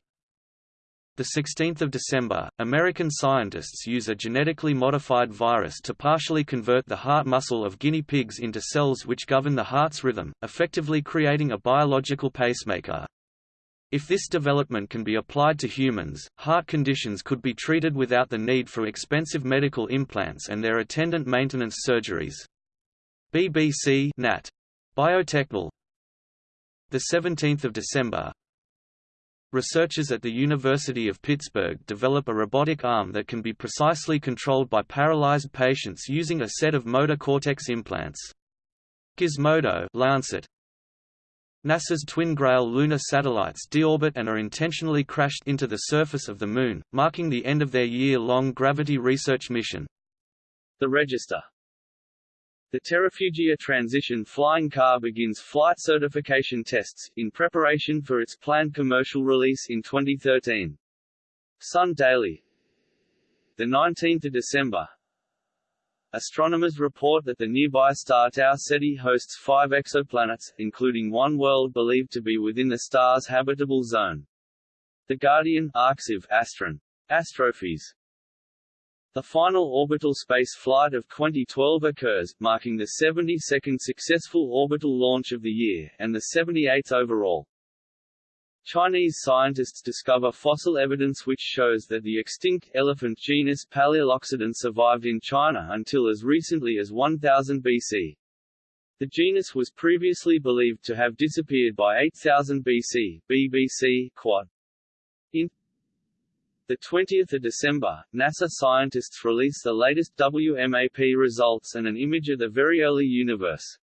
The 16th of December, American scientists use a genetically modified virus to partially convert the heart muscle of guinea pigs into cells which govern the heart's rhythm, effectively creating a biological pacemaker. If this development can be applied to humans, heart conditions could be treated without the need for expensive medical implants and their attendant maintenance surgeries. BBC Nat. Biotechnol The 17th of December Researchers at the University of Pittsburgh develop a robotic arm that can be precisely controlled by paralyzed patients using a set of motor cortex implants. Gizmodo Lancet NASA's twin Grail lunar satellites deorbit and are intentionally crashed into the surface of the Moon, marking the end of their year-long gravity research mission. The Register the Terrafugia Transition flying car begins flight certification tests, in preparation for its planned commercial release in 2013. Sun Daily 19 December Astronomers report that the nearby star Tau Ceti hosts five exoplanets, including one world believed to be within the star's habitable zone. The Guardian Arxiv Astron. The final orbital space flight of 2012 occurs, marking the 72nd successful orbital launch of the year, and the 78th overall. Chinese scientists discover fossil evidence which shows that the extinct elephant genus Palaeoloxodon survived in China until as recently as 1000 BC. The genus was previously believed to have disappeared by 8000 BC. BBC Quad. In the 20th of December, NASA scientists release the latest WMAP results and an image of the very early universe.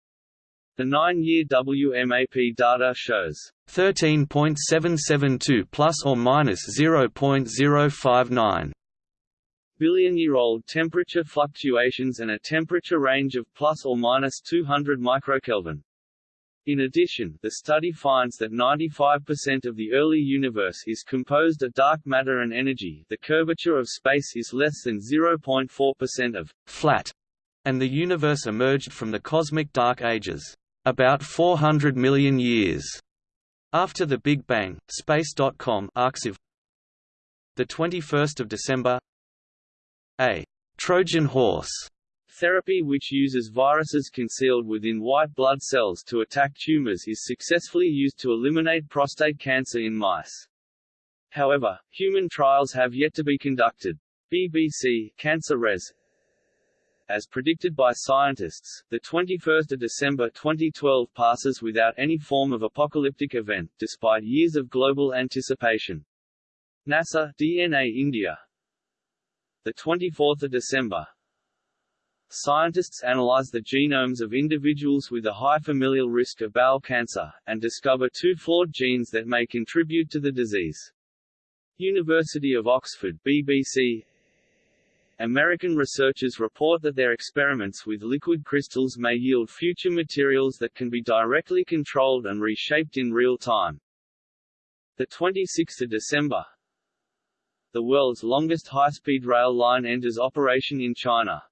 The nine-year WMAP data shows 13.772 plus or minus 0.059 billion-year-old temperature fluctuations and a temperature range of plus or minus 200 microkelvin. In addition, the study finds that 95% of the early universe is composed of dark matter and energy. The curvature of space is less than 0.4% of flat, and the universe emerged from the cosmic dark ages about 400 million years after the Big Bang. Space.com arXiv. The 21st of December. A Trojan horse therapy which uses viruses concealed within white blood cells to attack tumors is successfully used to eliminate prostate cancer in mice. However, human trials have yet to be conducted. BBC Cancer Res as predicted by scientists, the 21st of December 2012 passes without any form of apocalyptic event, despite years of global anticipation. NASA, DNA India The 24th of December Scientists analyze the genomes of individuals with a high familial risk of bowel cancer, and discover two flawed genes that may contribute to the disease. University of Oxford BBC American researchers report that their experiments with liquid crystals may yield future materials that can be directly controlled and reshaped in real time. The 26th of December The world's longest high-speed rail line enters operation in China.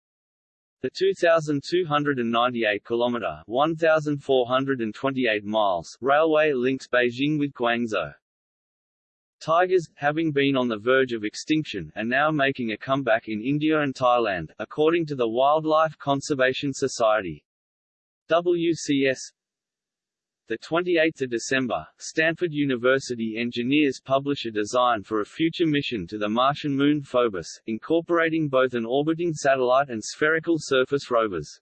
The 2,298 kilometer 1,428 miles railway links Beijing with Guangzhou. Tigers, having been on the verge of extinction, are now making a comeback in India and Thailand, according to the Wildlife Conservation Society. WCS the 28th of December, Stanford University engineers publish a design for a future mission to the Martian moon Phobos, incorporating both an orbiting satellite and spherical surface rovers.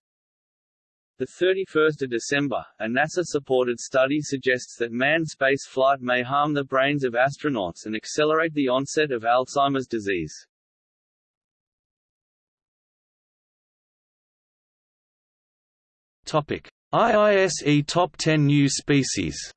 The 31st of December, a NASA-supported study suggests that manned space flight may harm the brains of astronauts and accelerate the onset of Alzheimer's disease. Topic: IISE Top 10 New Species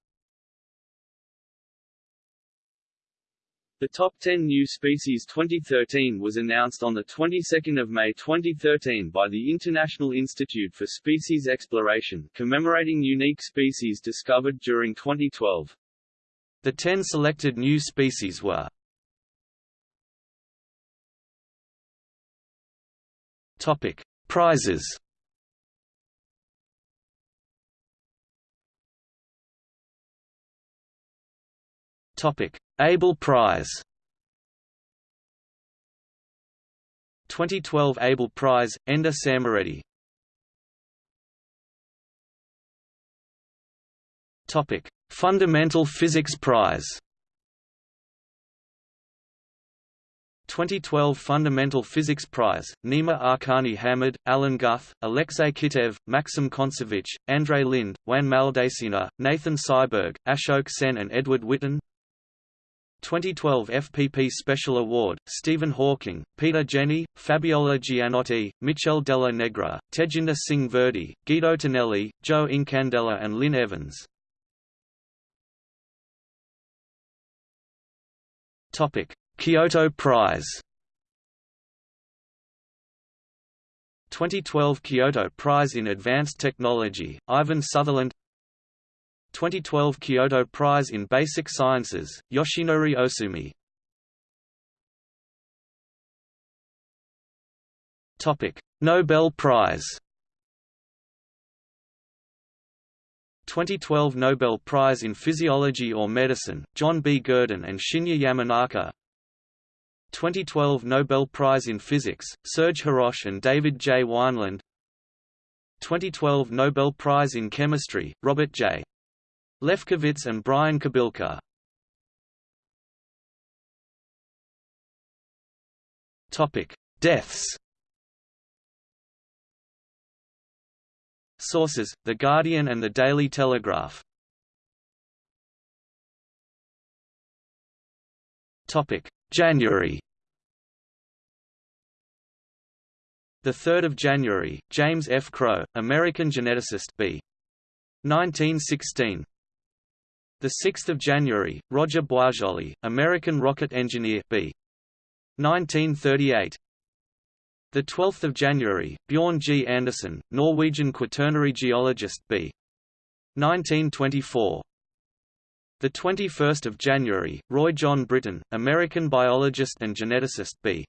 The Top 10 New Species 2013 was announced on the 22nd of May 2013 by the International Institute for Species Exploration, commemorating unique species discovered during 2012. The 10 selected new species were Topic: Prizes Topic: Abel Prize. 2012 Abel Prize, Endre Szemerédi Topic: Fundamental Physics Prize. 2012 Fundamental Physics Prize, Nima Arkani-Hamed, Alan Guth, Alexei Kitaev, Maxim Kontsevich, Andrei Linde, Juan Maldacena, Nathan Seiberg, Ashok Sen and Edward Witten 2012 FPP Special Award, Stephen Hawking, Peter Jenni, Fabiola Gianotti, Michel Della Negra, Tejinder Singh Virdee, Guido Tonelli, Joe Incandela and Lynn Evans. Kyoto Prize 2012 Kyoto Prize in Advanced Technology, Ivan Sutherland 2012 Kyoto Prize in Basic Sciences, Yoshinori Ohsumi Nobel Prize 2012 Nobel Prize in Physiology or Medicine, John B. Gurdon and Shinya Yamanaka 2012 Nobel Prize in Physics, Serge Haroche and David J. Wineland 2012 Nobel Prize in Chemistry, Robert J. Lefkowitz and Brian Kobilka. Topic: Deaths. Sources: The Guardian and the Daily Telegraph. Topic: January. The 3rd of January, James F. Crow, American geneticist B. 1916. The 6th of January, Roger Boisjoly, American rocket engineer B. 1938. The 12th of January, Bjorn G. Anderson, Norwegian quaternary geologist B. 1924. The 21st of January, Roy John Britten, American biologist and geneticist B.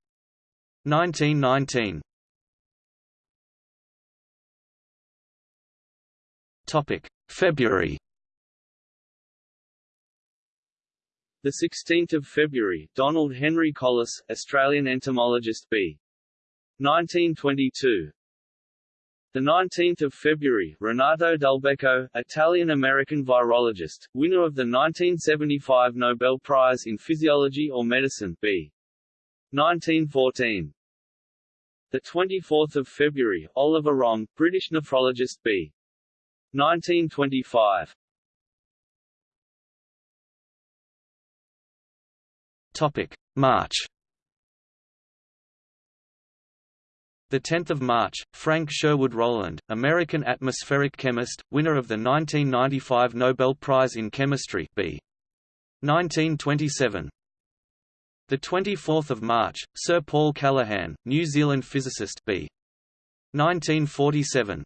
1919. Topic: February The 16th of February, Donald Henry Colless, Australian entomologist B. 1922. The 19th of February, Renato Dulbecco, Italian-American virologist, winner of the 1975 Nobel Prize in Physiology or Medicine B. 1914. The 24th of February, Oliver Wrong, British nephrologist B. 1925. Topic: March. The 10th of March, Frank Sherwood Rowland, American atmospheric chemist, winner of the 1995 Nobel Prize in Chemistry, B. 1927. The 24th of March, Sir Paul Callaghan, New Zealand physicist, B. 1947.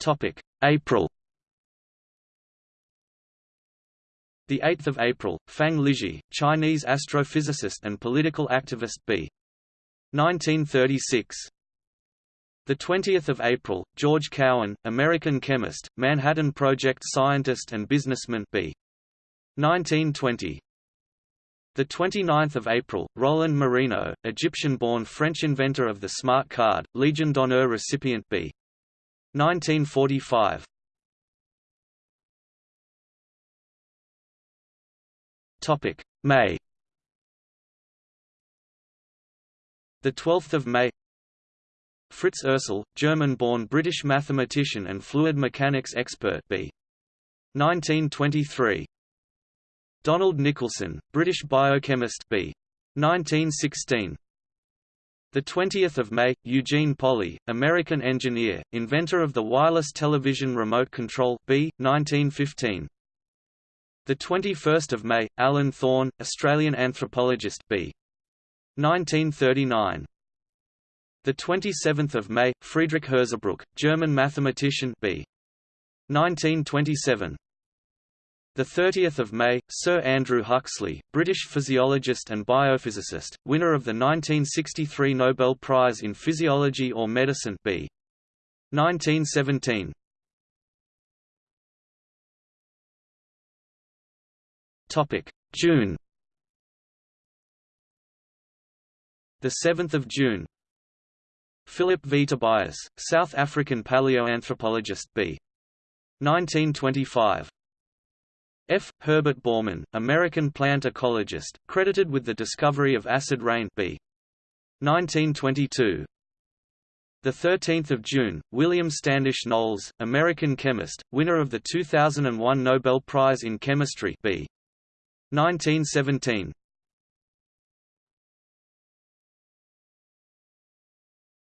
Topic: April. The 8th of April, Fang Lizhi, Chinese astrophysicist and political activist B. 1936. The 20th of April, George Cowan, American chemist, Manhattan Project scientist and businessman B. 1920. The 29th of April, Roland Moreno, Egyptian-born French inventor of the smart card, Legion d'honneur recipient B. 1945. Topic: May. The 12th of May. Fritz Ursell, German-born British mathematician and fluid mechanics expert B. 1923. Donald Nicholson, British biochemist B. 1916. The 20th of May, Eugene Polley, American engineer, inventor of the wireless television remote control B. 1915. The 21st of May, Alan Thorne, Australian anthropologist B. 1939. The 27th of May, Friedrich Hirzebruch, German mathematician B. 1927. The 30th of May, Sir Andrew Huxley, British physiologist and biophysicist, winner of the 1963 Nobel Prize in Physiology or Medicine B. 1917. June. The 7th of June. Philip V. Tobias, South African paleoanthropologist B. 1925. F. Herbert Bormann, American plant ecologist, credited with the discovery of acid rain B. 1922. The 13th of June, William Standish Knowles, American chemist, winner of the 2001 Nobel Prize in Chemistry B. 1917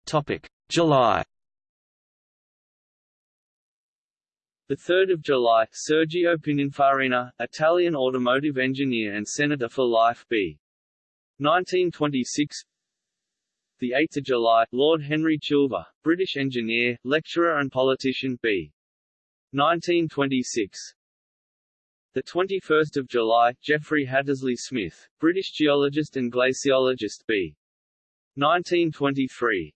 Topic July The 3rd of July, Sergio Pininfarina, Italian automotive engineer and senator for life B. 1926 The 8th of July, Lord Henry Chilver, British engineer, lecturer and politician B. 1926 the 21st of July, Geoffrey Hattersley Smith, British geologist and glaciologist B. 1923.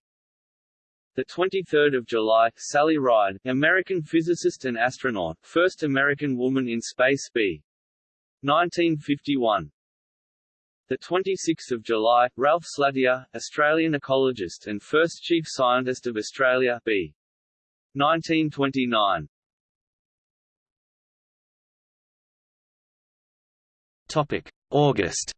The 23rd of July, Sally Ride, American physicist and astronaut, first American woman in space B. 1951. The 26th of July, Ralph Slatyer, Australian ecologist and first chief scientist of Australia B. 1929. Topic: August.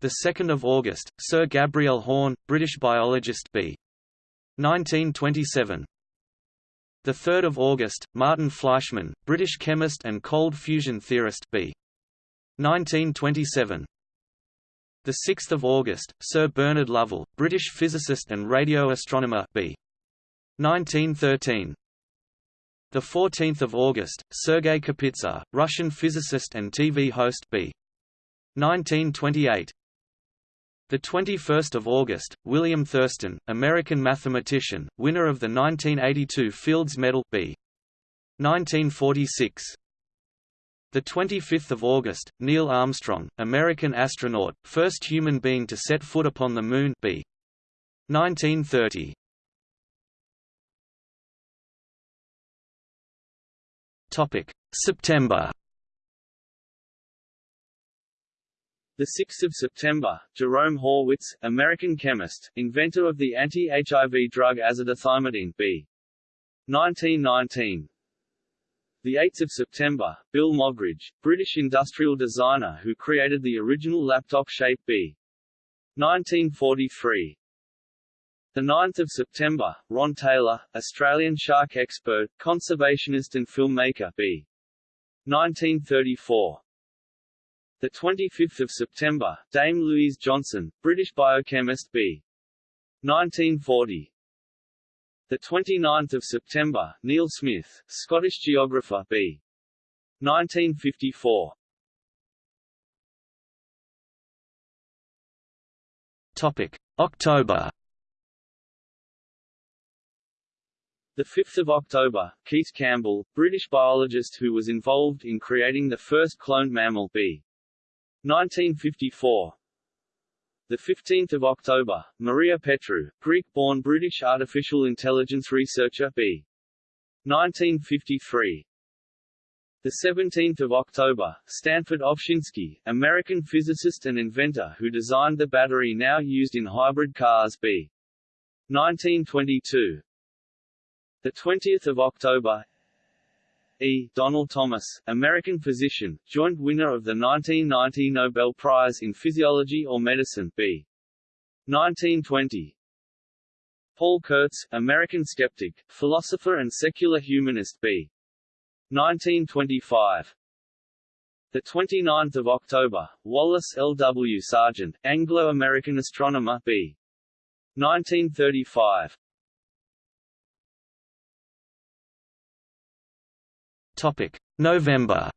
The 2nd of August, Sir Gabriel Horn, British biologist B. 1927. The 3rd of August, Martin Fleischmann, British chemist and cold fusion theorist B. 1927. The 6th of August, Sir Bernard Lovell, British physicist and radio astronomer B. 1913. The 14th of August, Sergei Kapitsa, Russian physicist and TV host B. 1928. The 21st of August, William Thurston, American mathematician, winner of the 1982 Fields Medal B. 1946. The 25th of August, Neil Armstrong, American astronaut, first human being to set foot upon the Moon B. 1930. September. The 6th of September, Jerome Horwitz, American chemist, inventor of the anti-HIV drug azidothymidine B. 1919. The 8th of September, Bill Moggridge, British industrial designer who created the original laptop shape B. 1943. The 9th of September, Ron Taylor, Australian shark expert, conservationist and filmmaker B. 1934. The 25th of September, Dame Louise Johnson, British biochemist B. 1940. The 29th of September, Neil Smith, Scottish geographer B. 1954. Topic: October. The 5th of October, Keith Campbell, British biologist who was involved in creating the first cloned mammal B. 1954 the 15th of October, Maria Petrou, Greek-born British artificial intelligence researcher B. 1953. The 17th of October, Stanford Ovshinsky, American physicist and inventor who designed the battery now used in hybrid cars B. 1922. The 20th of October, E. Donald Thomas, American physician, joint winner of the 1990 Nobel Prize in Physiology or Medicine B. 1920. Paul Kurtz, American skeptic, philosopher and secular humanist B. 1925. The 29th of October, Wallace L. W. Sargent, Anglo-American astronomer B. 1935. Topic: November.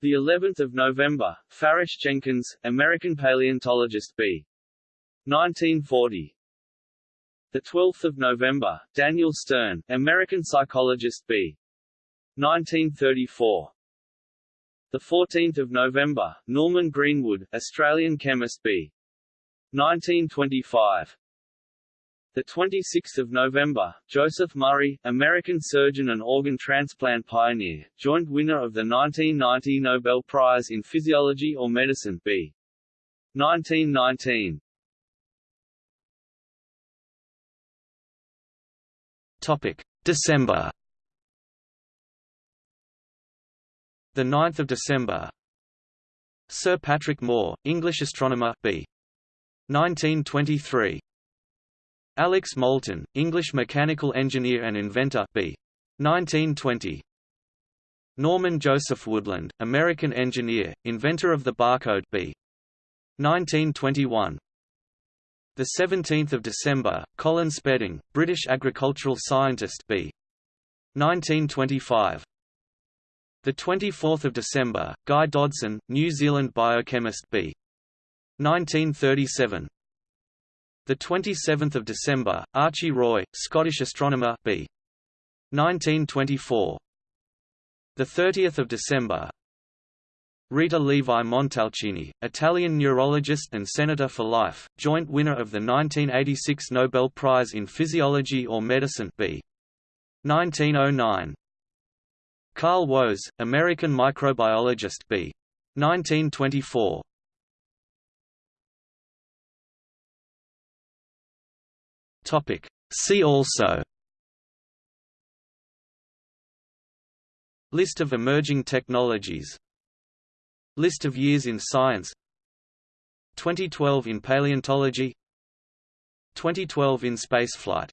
The 11th of November, Farish Jenkins, American paleontologist B. 1940. The 12th of November, Daniel Stern, American psychologist B. 1934. The 14th of November, Norman Greenwood, Australian chemist B. 1925. The 26th of November, Joseph Murray, American surgeon and organ transplant pioneer, joint winner of the 1990 Nobel Prize in Physiology or Medicine B. 1919. Topic: December. The 9th of December. Sir Patrick Moore, English astronomer B. 1923. Alex Moulton, English mechanical engineer and inventor B. 1920. Norman Joseph Woodland, American engineer, inventor of the barcode B. 1921. The 17th of December, Colin Spedding, British agricultural scientist B. 1925. The 24th of December, Guy Dodson, New Zealand biochemist B. 1937. The 27th of December, Archie Roy, Scottish astronomer B. 1924. The 30th of December. Rita Levi Montalcini, Italian neurologist and senator for life, joint winner of the 1986 Nobel Prize in Physiology or Medicine B. 1909. Carl Woese, American microbiologist B. 1924. Topic. See also. List of emerging technologies. List of years in science. 2012 in paleontology. 2012 in spaceflight